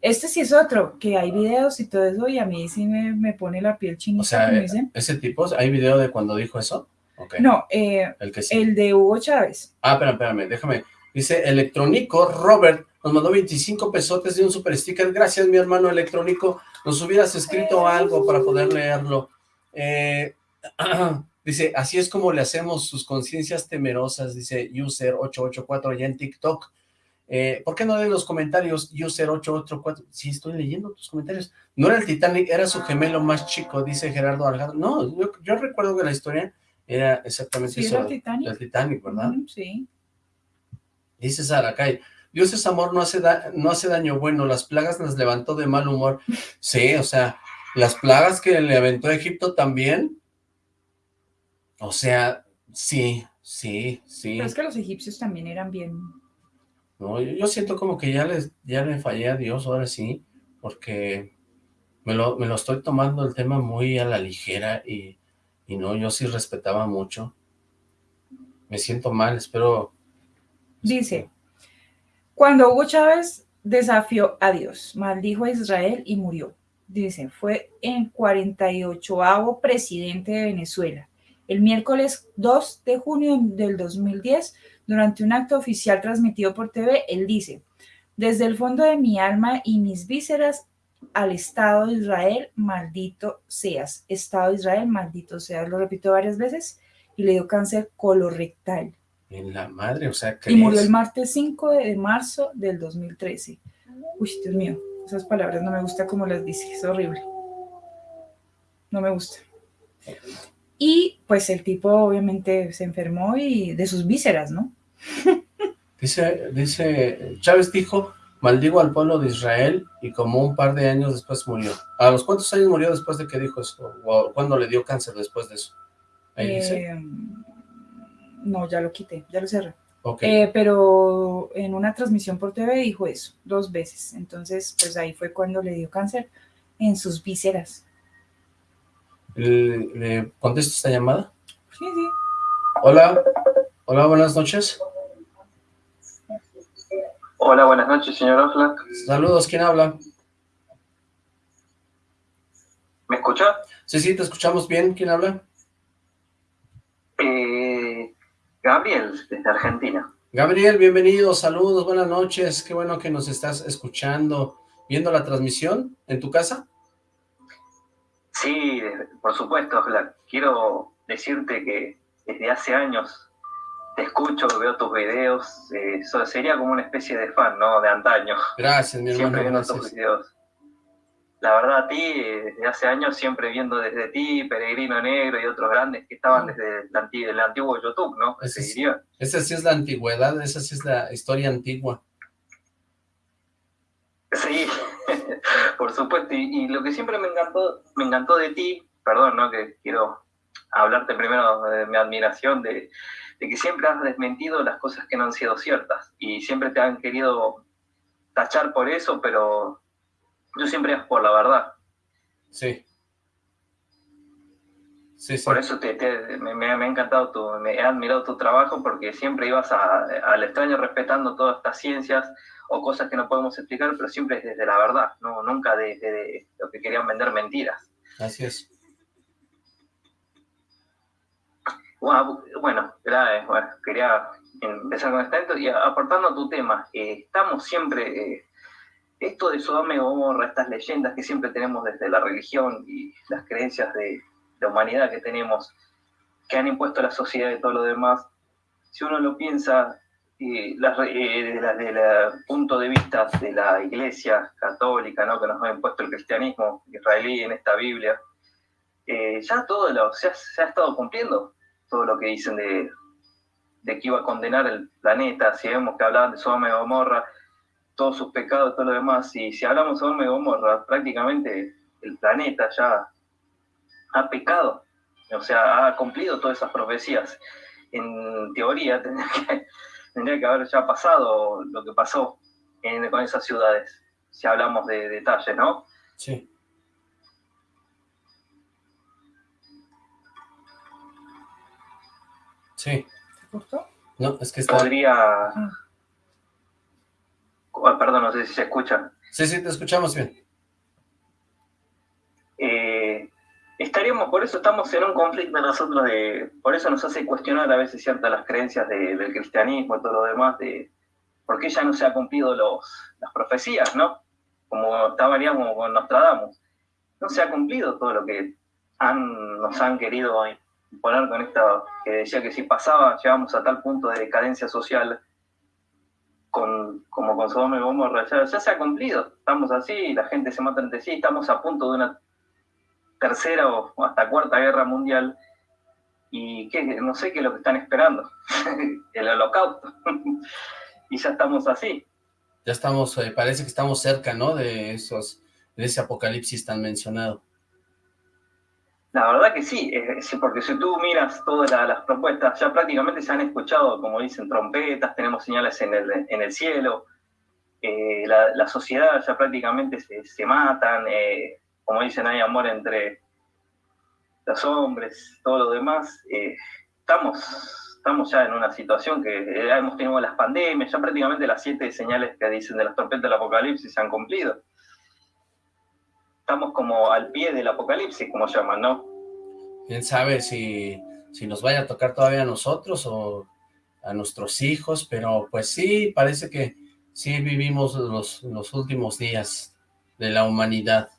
Este sí es otro, que hay videos y todo eso, y a mí sí me, me pone la piel chinita, O sea, dicen. ese tipo, ¿hay video de cuando dijo eso? No, eh, El que sí. el de Hugo Chávez. Ah, espérame, espérame, déjame. Dice Electrónico, Robert, nos mandó 25 pesotes de un super sticker. Gracias, mi hermano Electrónico. Nos hubieras escrito algo para poder leerlo. Eh, dice, así es como le hacemos sus conciencias temerosas, dice User884 allá en TikTok. Eh, ¿Por qué no leen los comentarios, User884? Sí, estoy leyendo tus comentarios. No era el Titanic, era su gemelo más chico, dice Gerardo Alejandro. No, yo, yo recuerdo que la historia era exactamente Sí, eso. era el Titanic. El Titanic, ¿verdad? Ujú, Sí. Dice Saracay, Dios es amor, no hace, da- no hace daño bueno, las plagas las levantó de mal humor. Sí, o sea, las plagas que le aventó a Egipto también. O sea, sí, sí, sí. Pero es que los egipcios también eran bien. No, yo, yo siento como que ya, les, ya le fallé a Dios ahora sí, porque me lo, me lo estoy tomando el tema muy a la ligera y, y no, yo sí respetaba mucho. Me siento mal, espero... Dice, cuando Hugo Chávez desafió a Dios, maldijo a Israel y murió. Dice, fue en 48 presidente de Venezuela. El miércoles 2 de junio del 2010, durante un acto oficial transmitido por TV, él dice, desde el fondo de mi alma y mis vísceras al Estado de Israel, maldito seas. Estado de Israel, maldito seas. Lo repito varias veces y le dio cáncer colorectal. En la madre, o sea, Y murió el martes 5 de marzo del 2013. Uy, Dios mío, esas palabras no me gusta como las dice, es horrible. No me gusta. Y pues el tipo obviamente se enfermó y de sus vísceras, ¿no? Dice, dice, Chávez dijo, maldigo al pueblo de Israel y como un par de años después murió. ¿A los cuántos años murió después de que dijo eso? ¿O cuándo le dio cáncer después de eso? Ahí dice. Eh, No, ya lo quité, ya lo cerré. Eh, pero en una transmisión por TV dijo eso, dos veces. Entonces, pues ahí fue cuando le dio cáncer en sus vísceras. ¿Le, contesto esta llamada? Sí, sí. Hola, hola, buenas noches. Hola, buenas noches, señor Oxlack. Saludos, ¿quién habla? ¿Me escucha? Sí, sí, te escuchamos bien. ¿Quién habla? Eh, Gabriel, desde Argentina. Gabriel, bienvenido, saludos, buenas noches. Qué bueno que nos estás escuchando. ¿Viendo la transmisión en tu casa? Sí, por supuesto. Quiero decirte que desde hace años te escucho, veo tus videos, eh, sería como una especie de fan, ¿no? De antaño. Gracias, mi hermano, Siempre viendo tus videos. La verdad, a ti, desde hace años, siempre viendo desde ti, Peregrino Negro y otros grandes que estaban desde el, antiguo YouTube, ¿no? Esa sí es la antigüedad, esa sí es la historia antigua. Sí, por supuesto, y, y, lo que siempre me encantó, me encantó de ti, perdón, ¿no? Que quiero hablarte primero de mi admiración, de, de que siempre has desmentido las cosas que no han sido ciertas y siempre te han querido tachar por eso, pero yo siempre es por la verdad. Sí. Sí, sí. Por eso te, me, ha encantado, tu, me he admirado tu trabajo porque siempre ibas al extraño respetando todas estas ciencias o cosas que no podemos explicar, pero siempre desde la verdad, no nunca desde de lo que querían vender mentiras. Así es. Bueno, quería empezar con esto y aportando a tu tema, eh, estamos siempre, eh, esto de Sodoma y Gomorra, estas leyendas que siempre tenemos desde la religión y las creencias de la humanidad que tenemos, que han impuesto a la sociedad y todo lo demás, si uno lo piensa eh, desde el punto de vista de la iglesia católica, ¿no? que nos ha impuesto el cristianismo israelí en esta Biblia, ya todo lo, se ha estado cumpliendo todo lo que dicen de, que iba a condenar el planeta, si vemos que hablaban de Sodoma y Gomorra, todos sus pecados, todo lo demás, y si hablamos de y Gomorra, prácticamente el planeta ya ha pecado, o sea, ha cumplido todas esas profecías. En teoría tendría que, tendría que haber ya pasado lo que pasó en, con esas ciudades, si hablamos de detalles, ¿no? Sí. Sí. ¿Te gustó? No, es que está... Podría... Ah. Oh, perdón, no sé si se escucha. Sí, sí, te escuchamos bien. Eh, estaríamos, por eso estamos en un conflicto nosotros, de, por eso nos hace cuestionar a veces ciertas las creencias del cristianismo y todo lo demás, de por qué ya no se han cumplido los, las profecías, ¿no? Como estaríamos con Nostradamus. No se ha cumplido todo lo que han, nos han querido poner con esta, que decía que si pasaba, llegamos a tal punto de decadencia social con, como con Sodoma y Gomorra, ya, se ha cumplido, estamos así, la gente se mata entre sí, estamos a punto de una tercera o hasta cuarta guerra mundial, y que no sé qué es lo que están esperando, el holocausto, y ya estamos así. Ya estamos, eh, parece que estamos cerca, ¿no?, de esos, de ese apocalipsis tan mencionado. La verdad que sí, porque si tú miras todas las propuestas, ya prácticamente se han escuchado, como dicen, trompetas, tenemos señales en el, en el cielo, eh, la, sociedad ya prácticamente se, matan, eh, como dicen, hay amor entre los hombres, todo lo demás. Eh, estamos, estamos ya en una situación que hemos tenido las pandemias, ya prácticamente las siete señales que dicen de las trompetas del apocalipsis se han cumplido estamos como al pie del apocalipsis, como llaman, ¿no? Quién sabe si, si nos vaya a tocar todavía a nosotros o a nuestros hijos, pero pues sí, parece que sí vivimos los, los últimos días de la humanidad.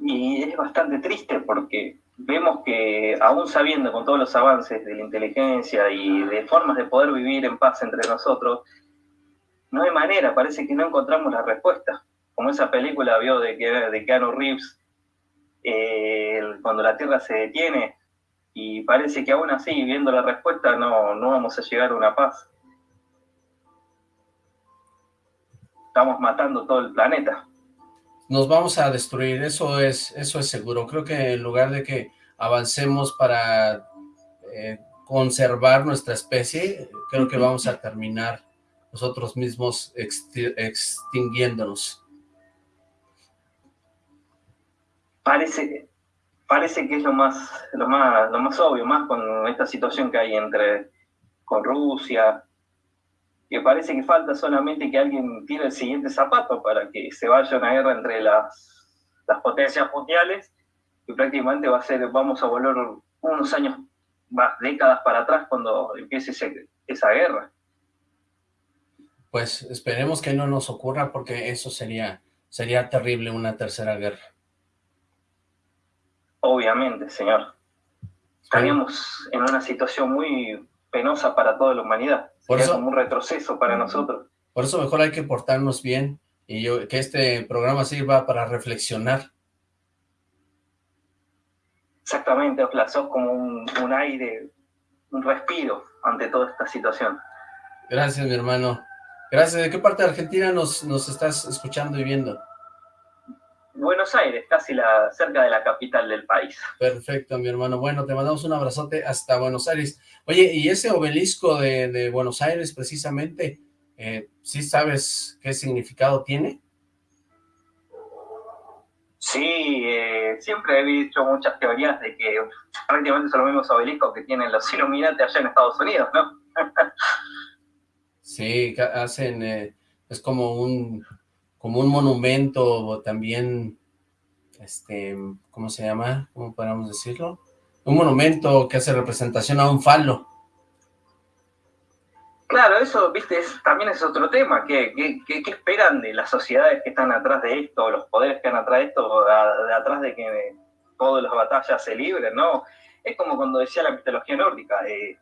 Y es bastante triste porque vemos que aún sabiendo con todos los avances de la inteligencia y de formas de poder vivir en paz entre nosotros, no hay manera, parece que no encontramos la respuesta como esa película vio de, de Keanu Reeves, eh, cuando la Tierra se detiene, y parece que aún así, viendo la respuesta, no, no vamos a llegar a una paz. Estamos matando todo el planeta. Nos vamos a destruir, eso es, eso es seguro. Creo que en lugar de que avancemos para eh, conservar nuestra especie, creo que vamos a terminar nosotros mismos extinguiéndonos. Parece, parece que es lo más, lo más, lo más obvio, más con esta situación que hay entre con Rusia, que parece que falta solamente que alguien tire el siguiente zapato para que se vaya una guerra entre las, las potencias mundiales, y prácticamente va a ser, vamos a volver unos años, más décadas para atrás cuando empiece esa guerra. Pues esperemos que no nos ocurra porque eso sería, sería terrible una tercera guerra. Obviamente, señor. Estaríamos en una situación muy penosa para toda la humanidad. Por eso, como un retroceso para nosotros. Por eso mejor hay que portarnos bien y yo, que este programa sirva para reflexionar. Exactamente, sos como un, un aire, un respiro ante toda esta situación. Gracias, mi hermano. Gracias. ¿De qué parte de Argentina nos, nos estás escuchando y viendo? Buenos Aires, casi la, cerca de la capital del país. Perfecto, mi hermano. Bueno, te mandamos un abrazote hasta Buenos Aires. Oye, y ese obelisco de, Buenos Aires, precisamente, eh, ¿sí sabes qué significado tiene? Sí, eh, siempre he visto muchas teorías de que prácticamente son los mismos obeliscos que tienen los Illuminati allá en Estados Unidos, ¿no? sí, hacen, eh, es como un como un monumento también, este, ¿cómo se llama? ¿Cómo podríamos decirlo? Un monumento que hace representación a un falo. Claro, eso, viste, también es otro tema. ¿Qué, qué, esperan de las sociedades que están atrás de esto, los poderes que están atrás de esto, de, atrás de que todas las batallas se libren, no? Es como cuando decía la mitología nórdica, eh,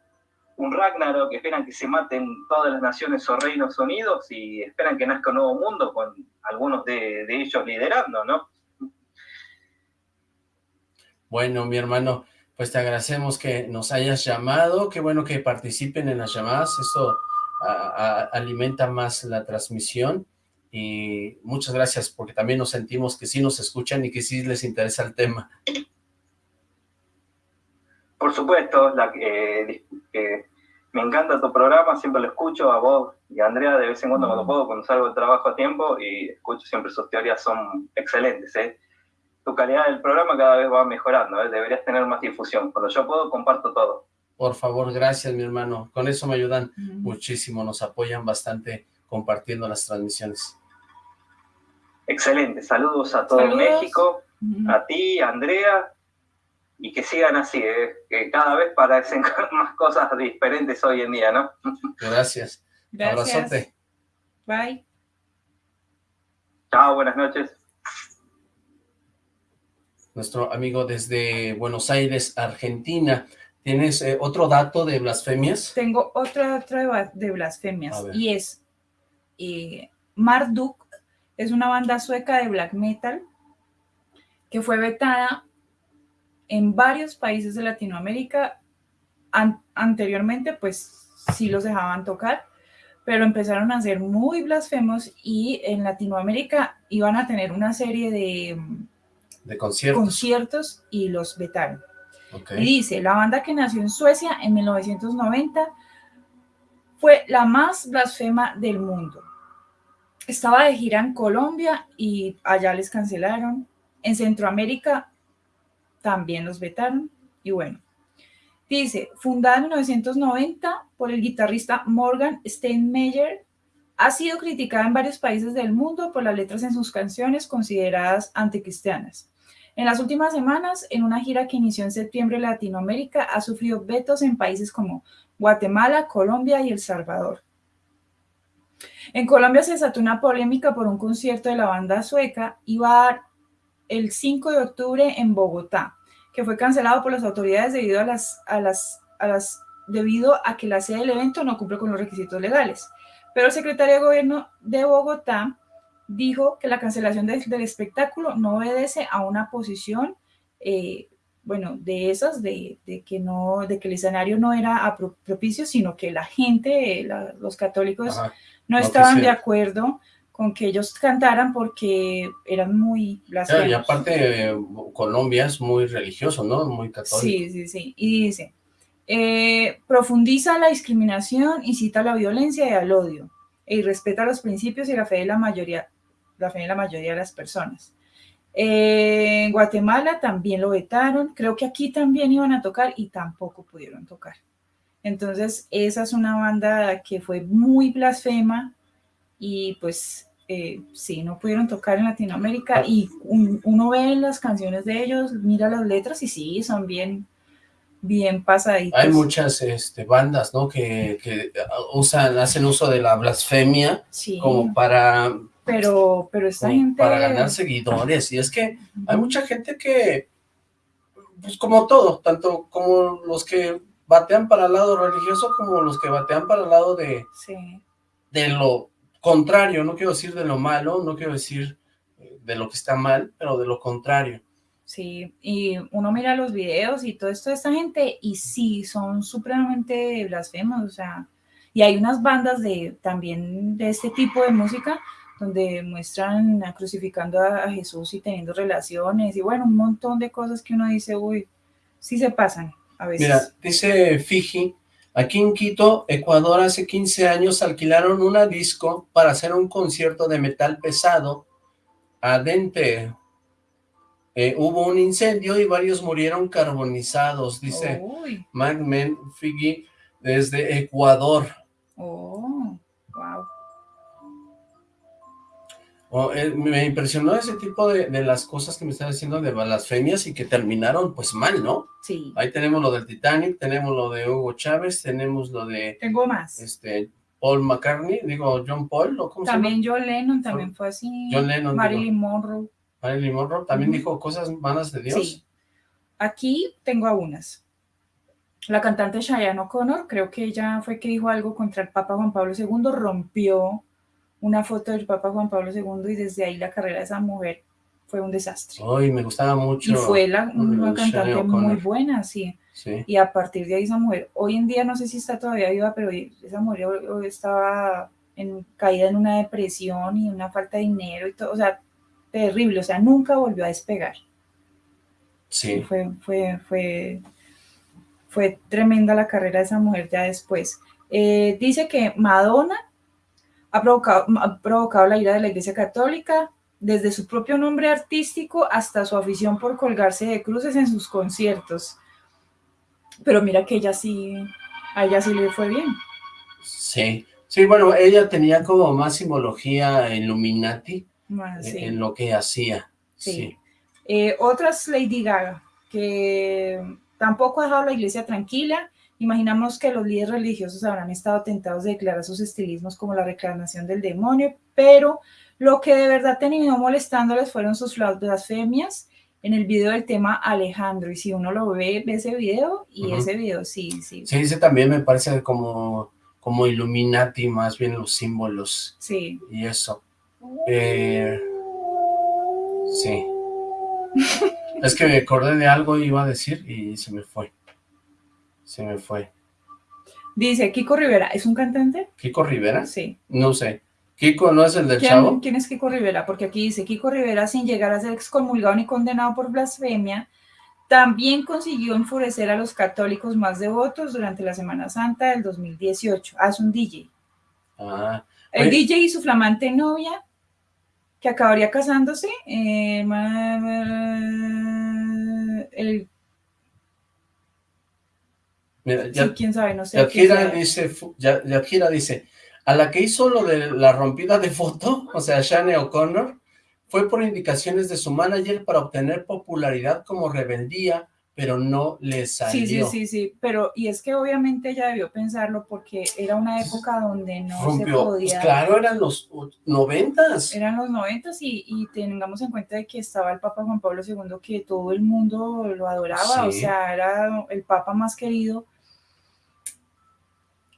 un Ragnarok, esperan que se maten todas las naciones o reinos unidos y esperan que nazca un nuevo mundo con algunos de, ellos liderando, ¿no? Bueno, mi hermano, pues te agradecemos que nos hayas llamado, qué bueno que participen en las llamadas, eso alimenta más la transmisión y muchas gracias porque también nos sentimos que sí nos escuchan y que sí les interesa el tema. Por supuesto, la, eh, me encanta tu programa, siempre lo escucho a vos y a Andrea de vez en cuando cuando puedo, cuando salgo de trabajo a tiempo y escucho siempre sus teorías, son excelentes. ¿eh? Tu calidad del programa cada vez va mejorando, ¿eh? deberías tener más difusión. Cuando yo puedo, comparto todo. Por favor, gracias mi hermano. Con eso me ayudan muchísimo, nos apoyan bastante compartiendo las transmisiones. Excelente, saludos a todo México, a ti, a Andrea, y que sigan así, ¿eh? que cada vez parecen más cosas diferentes hoy en día, ¿no? Gracias. Gracias. Abrazote. Bye. Chao, buenas noches. Nuestro amigo desde Buenos Aires, Argentina. ¿Tienes eh, otro dato de blasfemias? Tengo otro dato de blasfemias y es eh, Marduk, es una banda sueca de black metal que fue vetada en varios países de Latinoamérica, anteriormente pues sí los dejaban tocar, pero empezaron a ser muy blasfemos y en Latinoamérica iban a tener una serie de, de conciertos. conciertos y los vetaron. Y dice, la banda que nació en Suecia en 1990 fue la más blasfema del mundo. Estaba de gira en Colombia y allá les cancelaron. En Centroamérica también los vetaron. Y bueno, dice, fundada en 1990 por el guitarrista Morgan Steinmeier, ha sido criticada en varios países del mundo por las letras en sus canciones consideradas anticristianas. En las últimas semanas, en una gira que inició en septiembre en Latinoamérica, ha sufrido vetos en países como Guatemala, Colombia y El Salvador. En Colombia se desató una polémica por un concierto de la banda sueca. Dar el 5 de octubre en Bogotá, que fue cancelado por las autoridades debido a las, a las, a las, debido a que la sede del evento no cumple con los requisitos legales. Pero el secretario de Gobierno de Bogotá dijo que la cancelación del espectáculo no obedece a una posición, eh, bueno, de esas, de, que no, de que el escenario no era propicio, sino que la gente, los católicos, no, estaban de acuerdo con que ellos cantaran porque eran muy blasfemos. y aparte Colombia es muy religioso, ¿no? Muy católico. Sí, sí, sí. Y dice, Eh, profundiza la discriminación, incita a la violencia y al odio, y respeta los principios y la fe de la mayoría, la fe de la mayoría de las personas. Eh, en Guatemala también lo vetaron, creo que aquí también iban a tocar y tampoco pudieron tocar. Entonces, esa es una banda que fue muy blasfema y pues eh, sí, no pudieron tocar en Latinoamérica y uno ve las canciones de ellos, mira las letras y sí, son bien, bien pasaditas. Hay muchas este, bandas, ¿no? Que, que, usan, hacen uso de la blasfemia como para... Pero, pero esta gente... Para ganar seguidores y es que hay mucha gente que, pues como todo, tanto como los que batean para el lado religioso como los que batean para el lado de, de lo contrario, no quiero decir de lo malo, no quiero decir eh, de lo que está mal, pero de lo contrario. Sí, y uno mira los videos y todo esto de esta gente, y sí, son supremamente blasfemos, o sea, y hay unas bandas de también de este tipo de música donde muestran crucificando a, Jesús y teniendo relaciones, y bueno, un montón de cosas que uno dice, uy, sí se pasan a veces. Mira, dice Fiji, Aquí en Quito, Ecuador, hace 15 años alquilaron una disco para hacer un concierto de metal pesado. Adente. Eh, hubo un incendio y varios murieron carbonizados, dice Magmen Figi desde Ecuador. Oh, Oh, eh, me impresionó ese tipo de, las cosas que me están diciendo de blasfemias y que terminaron pues mal, ¿no? Sí. Ahí tenemos lo del Titanic, tenemos lo de Hugo Chávez, tenemos lo de... Tengo más. Este, Paul McCartney, digo, John Paul, ¿o cómo También John Lennon también fue así. John Lennon. Marilyn Monroe. Marilyn Monroe, también dijo cosas malas de Dios. Sí. Aquí tengo a unas. La cantante Cheyenne O'Connor, creo que ella fue que dijo algo contra el Papa Juan Pablo II, rompió una foto del Papa Juan Pablo II y desde ahí la carrera de esa mujer fue un desastre. Ay, me gustaba mucho. Y fue la, una cantante muy buena, sí. sí. Y a partir de ahí esa mujer, hoy en día no sé si está todavía viva, pero esa mujer estaba en, caída en una depresión y una falta de dinero y todo, o sea, terrible, o sea, nunca volvió a despegar. Sí. Fue, fue, fue, fue tremenda la carrera de esa mujer ya después. Eh, dice que Madonna ha provocado, ha provocado la ira de la Iglesia Católica, desde su propio nombre artístico hasta su afición por colgarse de cruces en sus conciertos. Pero mira que ella sí, a ella sí le fue bien. Sí, sí, bueno, ella tenía como más simbología Illuminati ah, en lo que hacía. Sí. Eh, otras Lady Gaga, que tampoco ha dejado la iglesia tranquila, Imaginamos que los líderes religiosos habrán estado tentados de declarar sus estilismos como la reclamación del demonio, pero lo que de verdad terminó molestándoles fueron sus blasfemias en el video del tema Alejandro. Y si uno lo ve, ve ese video y ese video sí, sí. Sí, ese también me parece como, como Illuminati, más bien los símbolos. Sí. Y eso. Eh, sí. es que me acordé de algo y iba a decir y se me fue. Se me fue. Dice, Kiko Rivera, ¿es un cantante? ¿Kiko Rivera? Sí. No sé. ¿Kiko no es el del ¿Quién, chavo? ¿Quién es Kiko Rivera? Porque aquí dice, Kiko Rivera, sin llegar a ser excomulgado ni condenado por blasfemia, también consiguió enfurecer a los católicos más devotos durante la Semana Santa del 2018. Ah, es un DJ. Ah. El DJ y su flamante novia, que acabaría casándose, eh, el Mira, quién sabe, no sé. Dice, dice, a la que hizo lo de la rompida de foto, o sea, Shane O'Connor, fue por indicaciones de su manager para obtener popularidad como rebeldía, pero no le salió. Sí, sí, sí, sí, pero y es que obviamente ella debió pensarlo porque era una época donde no se pues podía... Pues claro, eran los noventas. Eran los noventas y, y, tengamos en cuenta de que estaba el Papa Juan Pablo II que todo el mundo lo adoraba, o sea, era el Papa más querido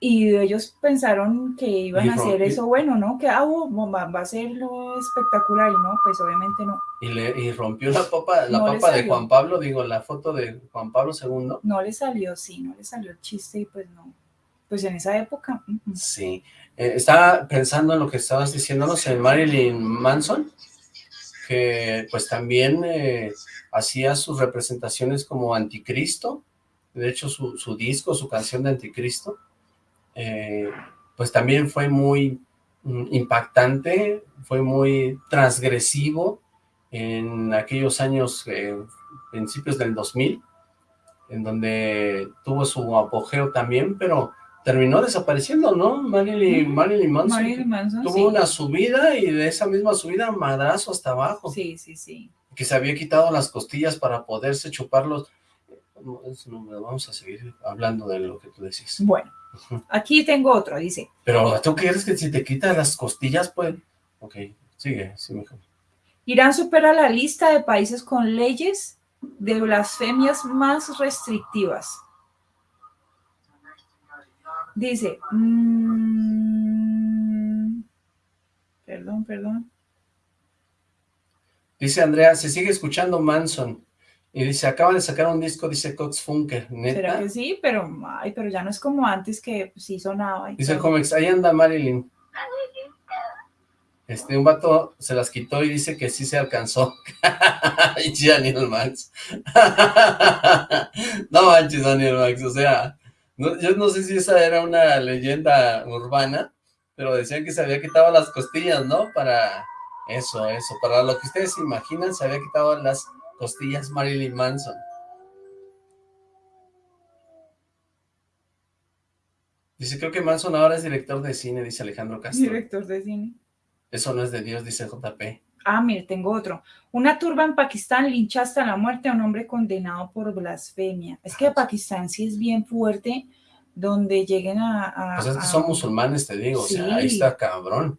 y ellos pensaron que iban a hacer eso bueno, ¿no? Que ah, oh, va, a ser lo espectacular y no, pues obviamente no. Y, le, y rompió la papa, la papa de Juan Pablo, digo, la foto de Juan Pablo II. No le salió, sí, no le salió el chiste y pues no. Pues en esa época. Sí. Eh, estaba pensando en lo que estabas diciéndonos en Marilyn Manson, que pues también eh, hacía sus representaciones como anticristo, de hecho su, su disco, su canción de Anticristo, eh, pues también fue muy mm, impactante, fue muy transgresivo en aquellos años, eh, principios del 2000, en donde tuvo su apogeo también, pero terminó desapareciendo, ¿no? Marilyn, Marilyn Manson, tuvo una subida y de esa misma subida madrazo hasta abajo. Sí, sí, sí. Que se había quitado las costillas para poderse chuparlos. vamos a seguir hablando de lo que tú decís. Bueno, aquí tengo otro, dice. Pero tú quieres que si te quitas las costillas, pues... Ok, sigue, sí, mejor. Irán supera la lista de países con leyes de blasfemias más restrictivas. Dice, mmm, perdón, perdón. Dice Andrea, se sigue escuchando Manson. Y dice, acaban de sacar un disco, dice Cox Funker, ¿neta? ¿Será que sí? Pero, ay, pero ya no es como antes que sí sonaba. dice Comex, ahí anda Marilyn. Este, un vato se las quitó y dice que sí se alcanzó. y Daniel Max. no manches, Daniel Max, o sea, yo no sé si esa era una leyenda urbana, pero decían que se había quitado las costillas, ¿no? Para eso, eso, para lo que ustedes imaginan, se había quitado las costillas Marilyn Manson. Dice, creo que Manson ahora es director de cine, dice Alejandro Castro. Director de cine. Eso no es de Dios, dice JP. Ah, mire, tengo otro. Una turba en Pakistán lincha hasta la muerte a un hombre condenado por blasfemia. Es que Pakistán sí es bien fuerte, donde lleguen a... pues es que son musulmanes, te digo, o sea, ahí está cabrón.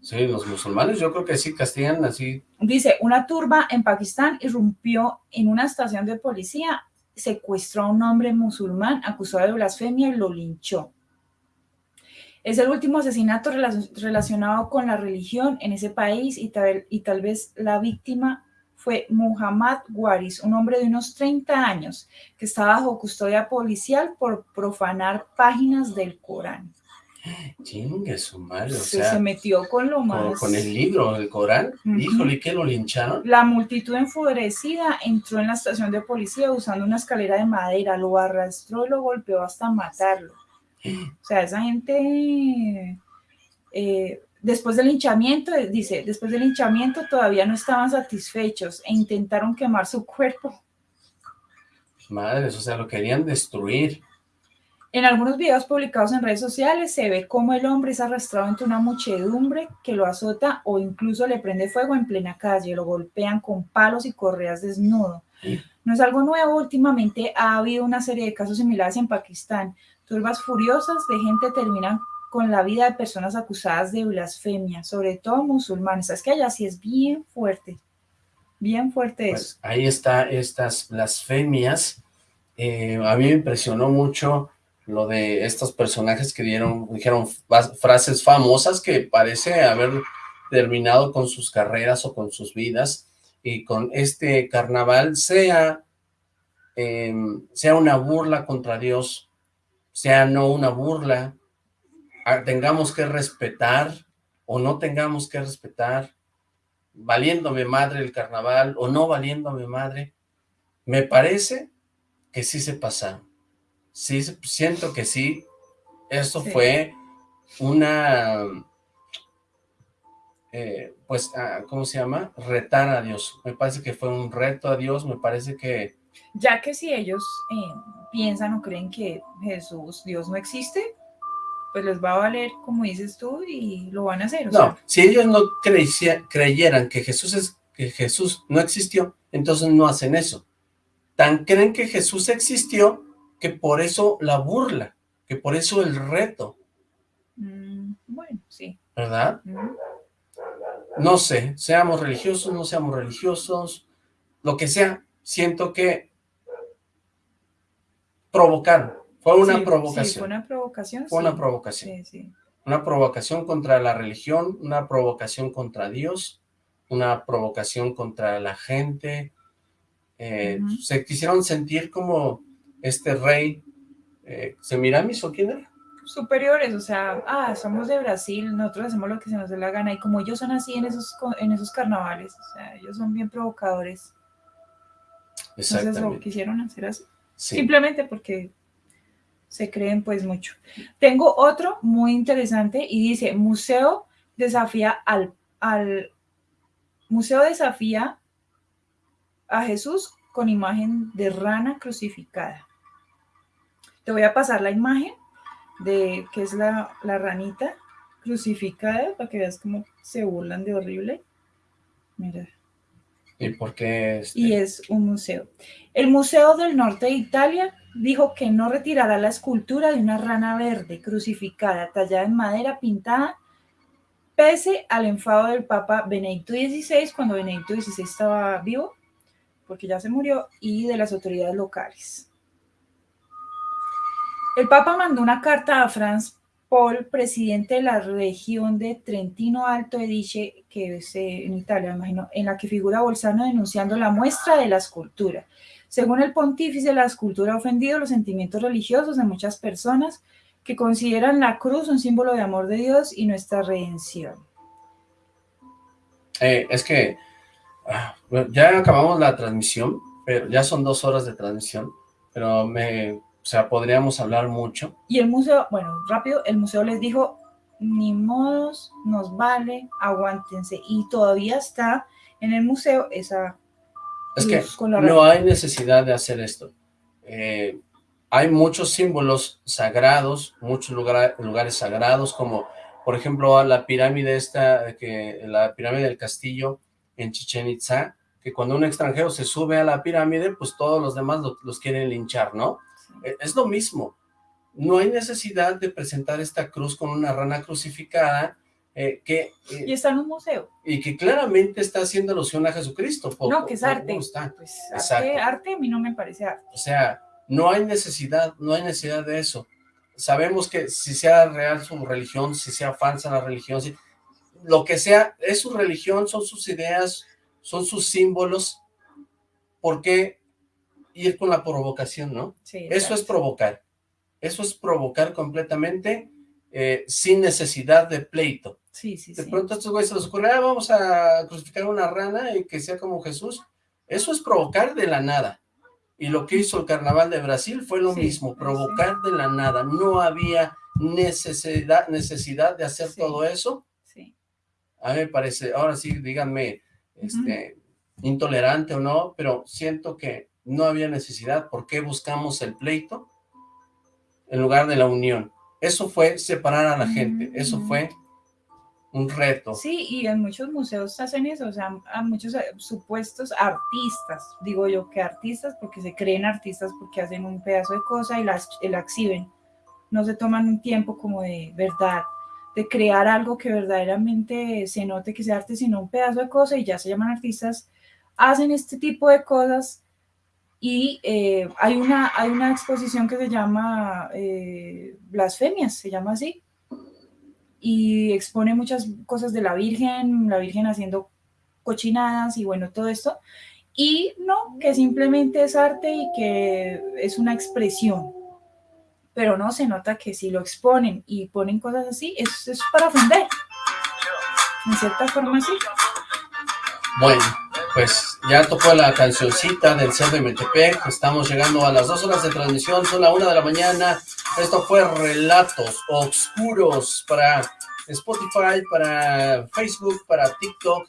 Sí, los musulmanes yo creo que sí castigan así. Dice, una turba en Pakistán irrumpió en una estación de policía, secuestró a un hombre musulmán acusado de blasfemia y lo linchó. Es el último asesinato relacionado con la religión en ese país y tal, y tal vez la víctima fue Muhammad Waris, un hombre de unos 30 años que estaba bajo custodia policial por profanar páginas del Corán. Chingue su madre, o sea, se metió con lo más... Con, el libro, el Corán, híjole, ¿qué lo lincharon? La multitud enfurecida entró en la estación de policía usando una escalera de madera, lo arrastró y lo golpeó hasta matarlo. O sea, esa gente, eh, después del hinchamiento, dice, después del hinchamiento todavía no estaban satisfechos e intentaron quemar su cuerpo. Madres, o sea, lo querían destruir. En algunos videos publicados en redes sociales se ve cómo el hombre es arrastrado entre una muchedumbre que lo azota o incluso le prende fuego en plena calle, lo golpean con palos y correas desnudo. No es algo nuevo, últimamente ha habido una serie de casos similares en Pakistán, Turbas furiosas de gente terminan con la vida de personas acusadas de blasfemia, sobre todo musulmanes. Es que allá sí es bien fuerte, bien fuerte pues eso. Ahí está estas blasfemias. Eh, a mí me impresionó mucho lo de estos personajes que dieron, dijeron frases famosas que parece haber terminado con sus carreras o con sus vidas y con este carnaval sea, em, sea una burla contra Dios, sea no una burla, tengamos que respetar o no tengamos que respetar, valiéndome madre el carnaval o no valiéndome madre, me parece que sí se pasaron. Sí, siento que sí, esto fue una, eh, pues, ah, ¿cómo se llama? Retar a Dios. Me parece que fue un reto a Dios, me parece que ya que si ellos eh, piensan o creen que Jesús, Dios no existe, pues les va a valer, como dices tú, y lo van a hacer. no, si ellos no creyeran que Jesús, es, que Jesús no existió, entonces no hacen eso. Tan creen que Jesús existió, que por eso la burla, que por eso el reto. Mm, bueno, sí. ¿Verdad? No sé, seamos religiosos, no seamos religiosos, lo que sea, siento que provocaron. Fue una provocación. Sí, fue una provocación. Fue una provocación. Una provocación contra la religión, una provocación contra Dios, una provocación contra la gente. Eh, se quisieron sentir como este rey, eh, ¿Semiramis o quién era? superiores, o sea, ah, somos de Brasil, nosotros hacemos lo que se nos dé la gana, y como ellos son así en esos, en esos carnavales, o sea, ellos son bien provocadores. Entonces lo quisieron hacer así. Simplemente porque se creen pues mucho. Tengo otro muy interesante y dice, museo desafía al, al museo desafía a Jesús con imagen de rana crucificada. Te voy a pasar la imagen de que es la, la ranita crucificada para que veas cómo se burlan de horrible. Mira. ¿Y por qué? Este? Y es un museo. El Museo del Norte de Italia dijo que no retirará la escultura de una rana verde crucificada, tallada en madera pintada, pese al enfado del Papa Benedicto XVI, cuando Benedicto XVI estaba vivo, porque ya se murió, y de las autoridades locales. El Papa mandó una carta a Franz Paul, presidente de la región de Trentino Alto Adige, que es eh, en Italia, imagino, en la que figura Bolzano denunciando la muestra de la escultura. Según el pontífice, la escultura ha ofendido los sentimientos religiosos de muchas personas que consideran la cruz un símbolo de amor de Dios y nuestra redención. Eh, es que ah, ya acabamos la transmisión, pero ya son dos horas de transmisión, pero me sea, podríamos hablar mucho. Y el museo, bueno, rápido, el museo les dijo, ni modos, nos vale, aguántense. Y todavía está en el museo esa... Es que no hay necesidad de hacer esto. Eh, hay muchos símbolos sagrados, muchos lugares sagrados, como por ejemplo la pirámide esta, que la pirámide del castillo en Chichen Itza, que cuando un extranjero se sube a la pirámide, pues todos los demás los quieren linchar, ¿no? E, es lo mismo. No hay necesidad de presentar esta cruz con una rana crucificada eh, que... Eh, y está en un museo. Y que claramente está haciendo alusión a Jesucristo. no, que es arte. Pues, arte, arte a mí no me parece arte. O sea, no hay necesidad, no hay necesidad de eso. Sabemos que si sea real su religión, si sea falsa la religión, si, lo que sea, es su religión, son sus ideas, son sus símbolos, ¿por qué ir con la provocación, ¿no? Sí, Eso es provocar. Eso es provocar completamente eh, sin necesidad de pleito. Sí, sí, De pronto a estos güeyes se les ocurre, ah, vamos a crucificar una rana y que sea como Jesús. Eso es provocar de la nada. Y lo que hizo el carnaval de Brasil fue lo mismo, provocar de la nada. No había necesidad, necesidad de hacer todo eso. Sí. A mí me parece, ahora sí, díganme, este, intolerante o no, pero siento que no había necesidad, ¿por qué buscamos el pleito en lugar de la unión? Eso fue separar a la gente, eso mm. fue un reto. Sí, y en muchos museos hacen eso, o sea, a muchos eh, supuestos artistas, digo yo que artistas porque se creen artistas porque hacen un pedazo de cosa y las, la exhiben, no se toman un tiempo como de verdad, de crear algo que verdaderamente se note que sea arte, sino un pedazo de cosa y ya se llaman artistas, hacen este tipo de cosas y eh, hay, una, hay una exposición que se llama eh, Blasfemias, se llama así, y expone muchas cosas de la Virgen, la Virgen haciendo cochinadas y bueno, todo esto, y no, que simplemente es arte y que es una expresión, pero no, se nota que si lo exponen y ponen cosas así, es, es para ofender, en cierta forma sí. Bueno, pues ya tocó la cancioncita del Cerro de Metepec, estamos llegando a las dos horas de transmisión, son la una de la mañana, esto fue Relatos Oscuros para Spotify, para Facebook, para TikTok,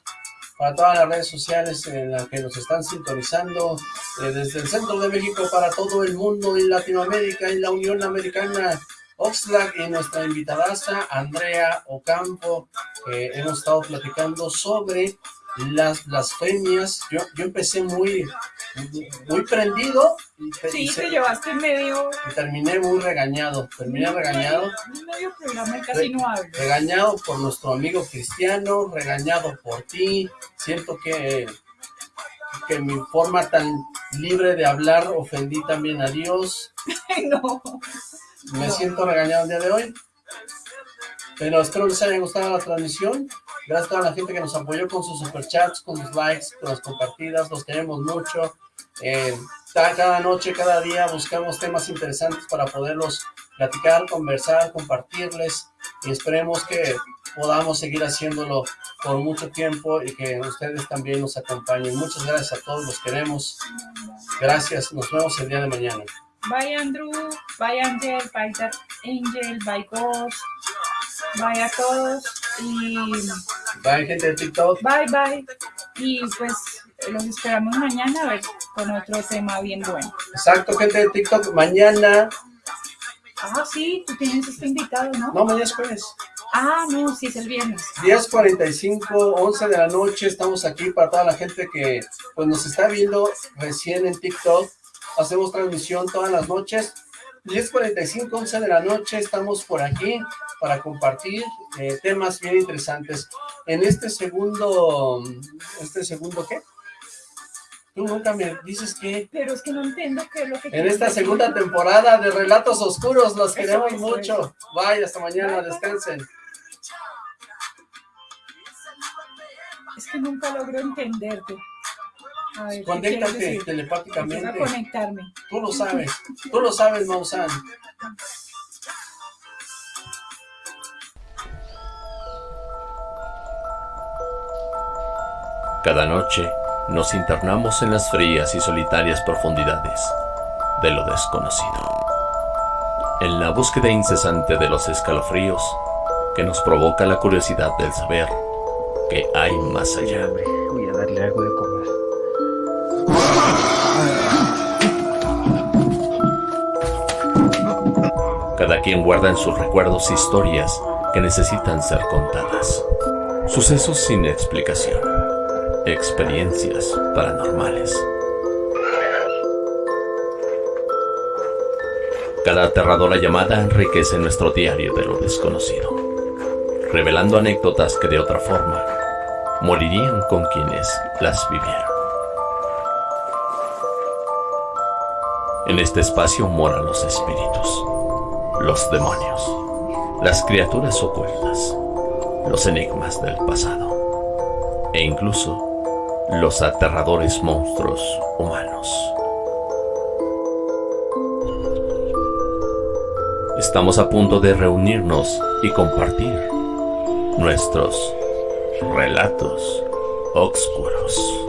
para todas las redes sociales en las que nos están sintonizando, eh, desde el centro de México para todo el mundo, y Latinoamérica, y la Unión Americana, Oxlack y nuestra invitada Andrea Ocampo, hemos estado platicando sobre las blasfemias, yo, yo empecé muy, muy prendido. Y, sí, te llevaste medio... Y terminé muy regañado, terminé regañado. Medio programa casi no hablo. Regañado por nuestro amigo Cristiano, regañado por ti, siento que, que mi forma tan libre de hablar ofendí también a Dios. no. Me siento regañado el día de hoy. Pero espero les haya gustado la transmisión. Gracias a toda la gente que nos apoyó con sus superchats, con sus likes, con las compartidas. Los queremos mucho. Eh, cada noche, cada día buscamos temas interesantes para poderlos platicar, conversar, compartirles y esperemos que podamos seguir haciéndolo por mucho tiempo y que ustedes también nos acompañen. Muchas gracias a todos, los queremos. Gracias, nos vemos el día de mañana. Bye Andrew, bye Angel, bye Angel, bye Ghost, bye a todos y... Bye gente de TikTok. Bye bye. Y pues los esperamos mañana a ver con otro tema bien bueno. Exacto, gente de TikTok. Mañana. Ah, sí, tú tienes este invitado, ¿no? No, mañana es jueves. Ah, no, sí, es el viernes. 10.45, 11 de la noche, estamos aquí para toda la gente que pues nos está viendo recién en TikTok. Hacemos transmisión todas las noches. 10.45, 11 de la noche, estamos por aquí para compartir eh, temas bien interesantes. En este segundo, ¿este segundo qué? Tú nunca me dices que... Pero es que no entiendo qué es lo que... En esta segunda temporada de Relatos Oscuros, los queremos mucho. Bye, hasta mañana, descansen. Es que nunca logro entenderte. Conéctate telepáticamente. a conectarme. Tú lo sabes, tú lo sabes, Mausan. Cada noche nos internamos en las frías y solitarias profundidades de lo desconocido. En la búsqueda incesante de los escalofríos que nos provoca la curiosidad del saber que hay más allá. Voy a darle algo de Cada quien guarda en sus recuerdos historias que necesitan ser contadas. Sucesos sin explicación. Experiencias paranormales. Cada aterradora llamada enriquece nuestro diario de lo desconocido, revelando anécdotas que de otra forma morirían con quienes las vivieron. En este espacio moran los espíritus, los demonios, las criaturas ocultas, los enigmas del pasado e incluso los aterradores monstruos humanos. Estamos a punto de reunirnos y compartir nuestros relatos oscuros.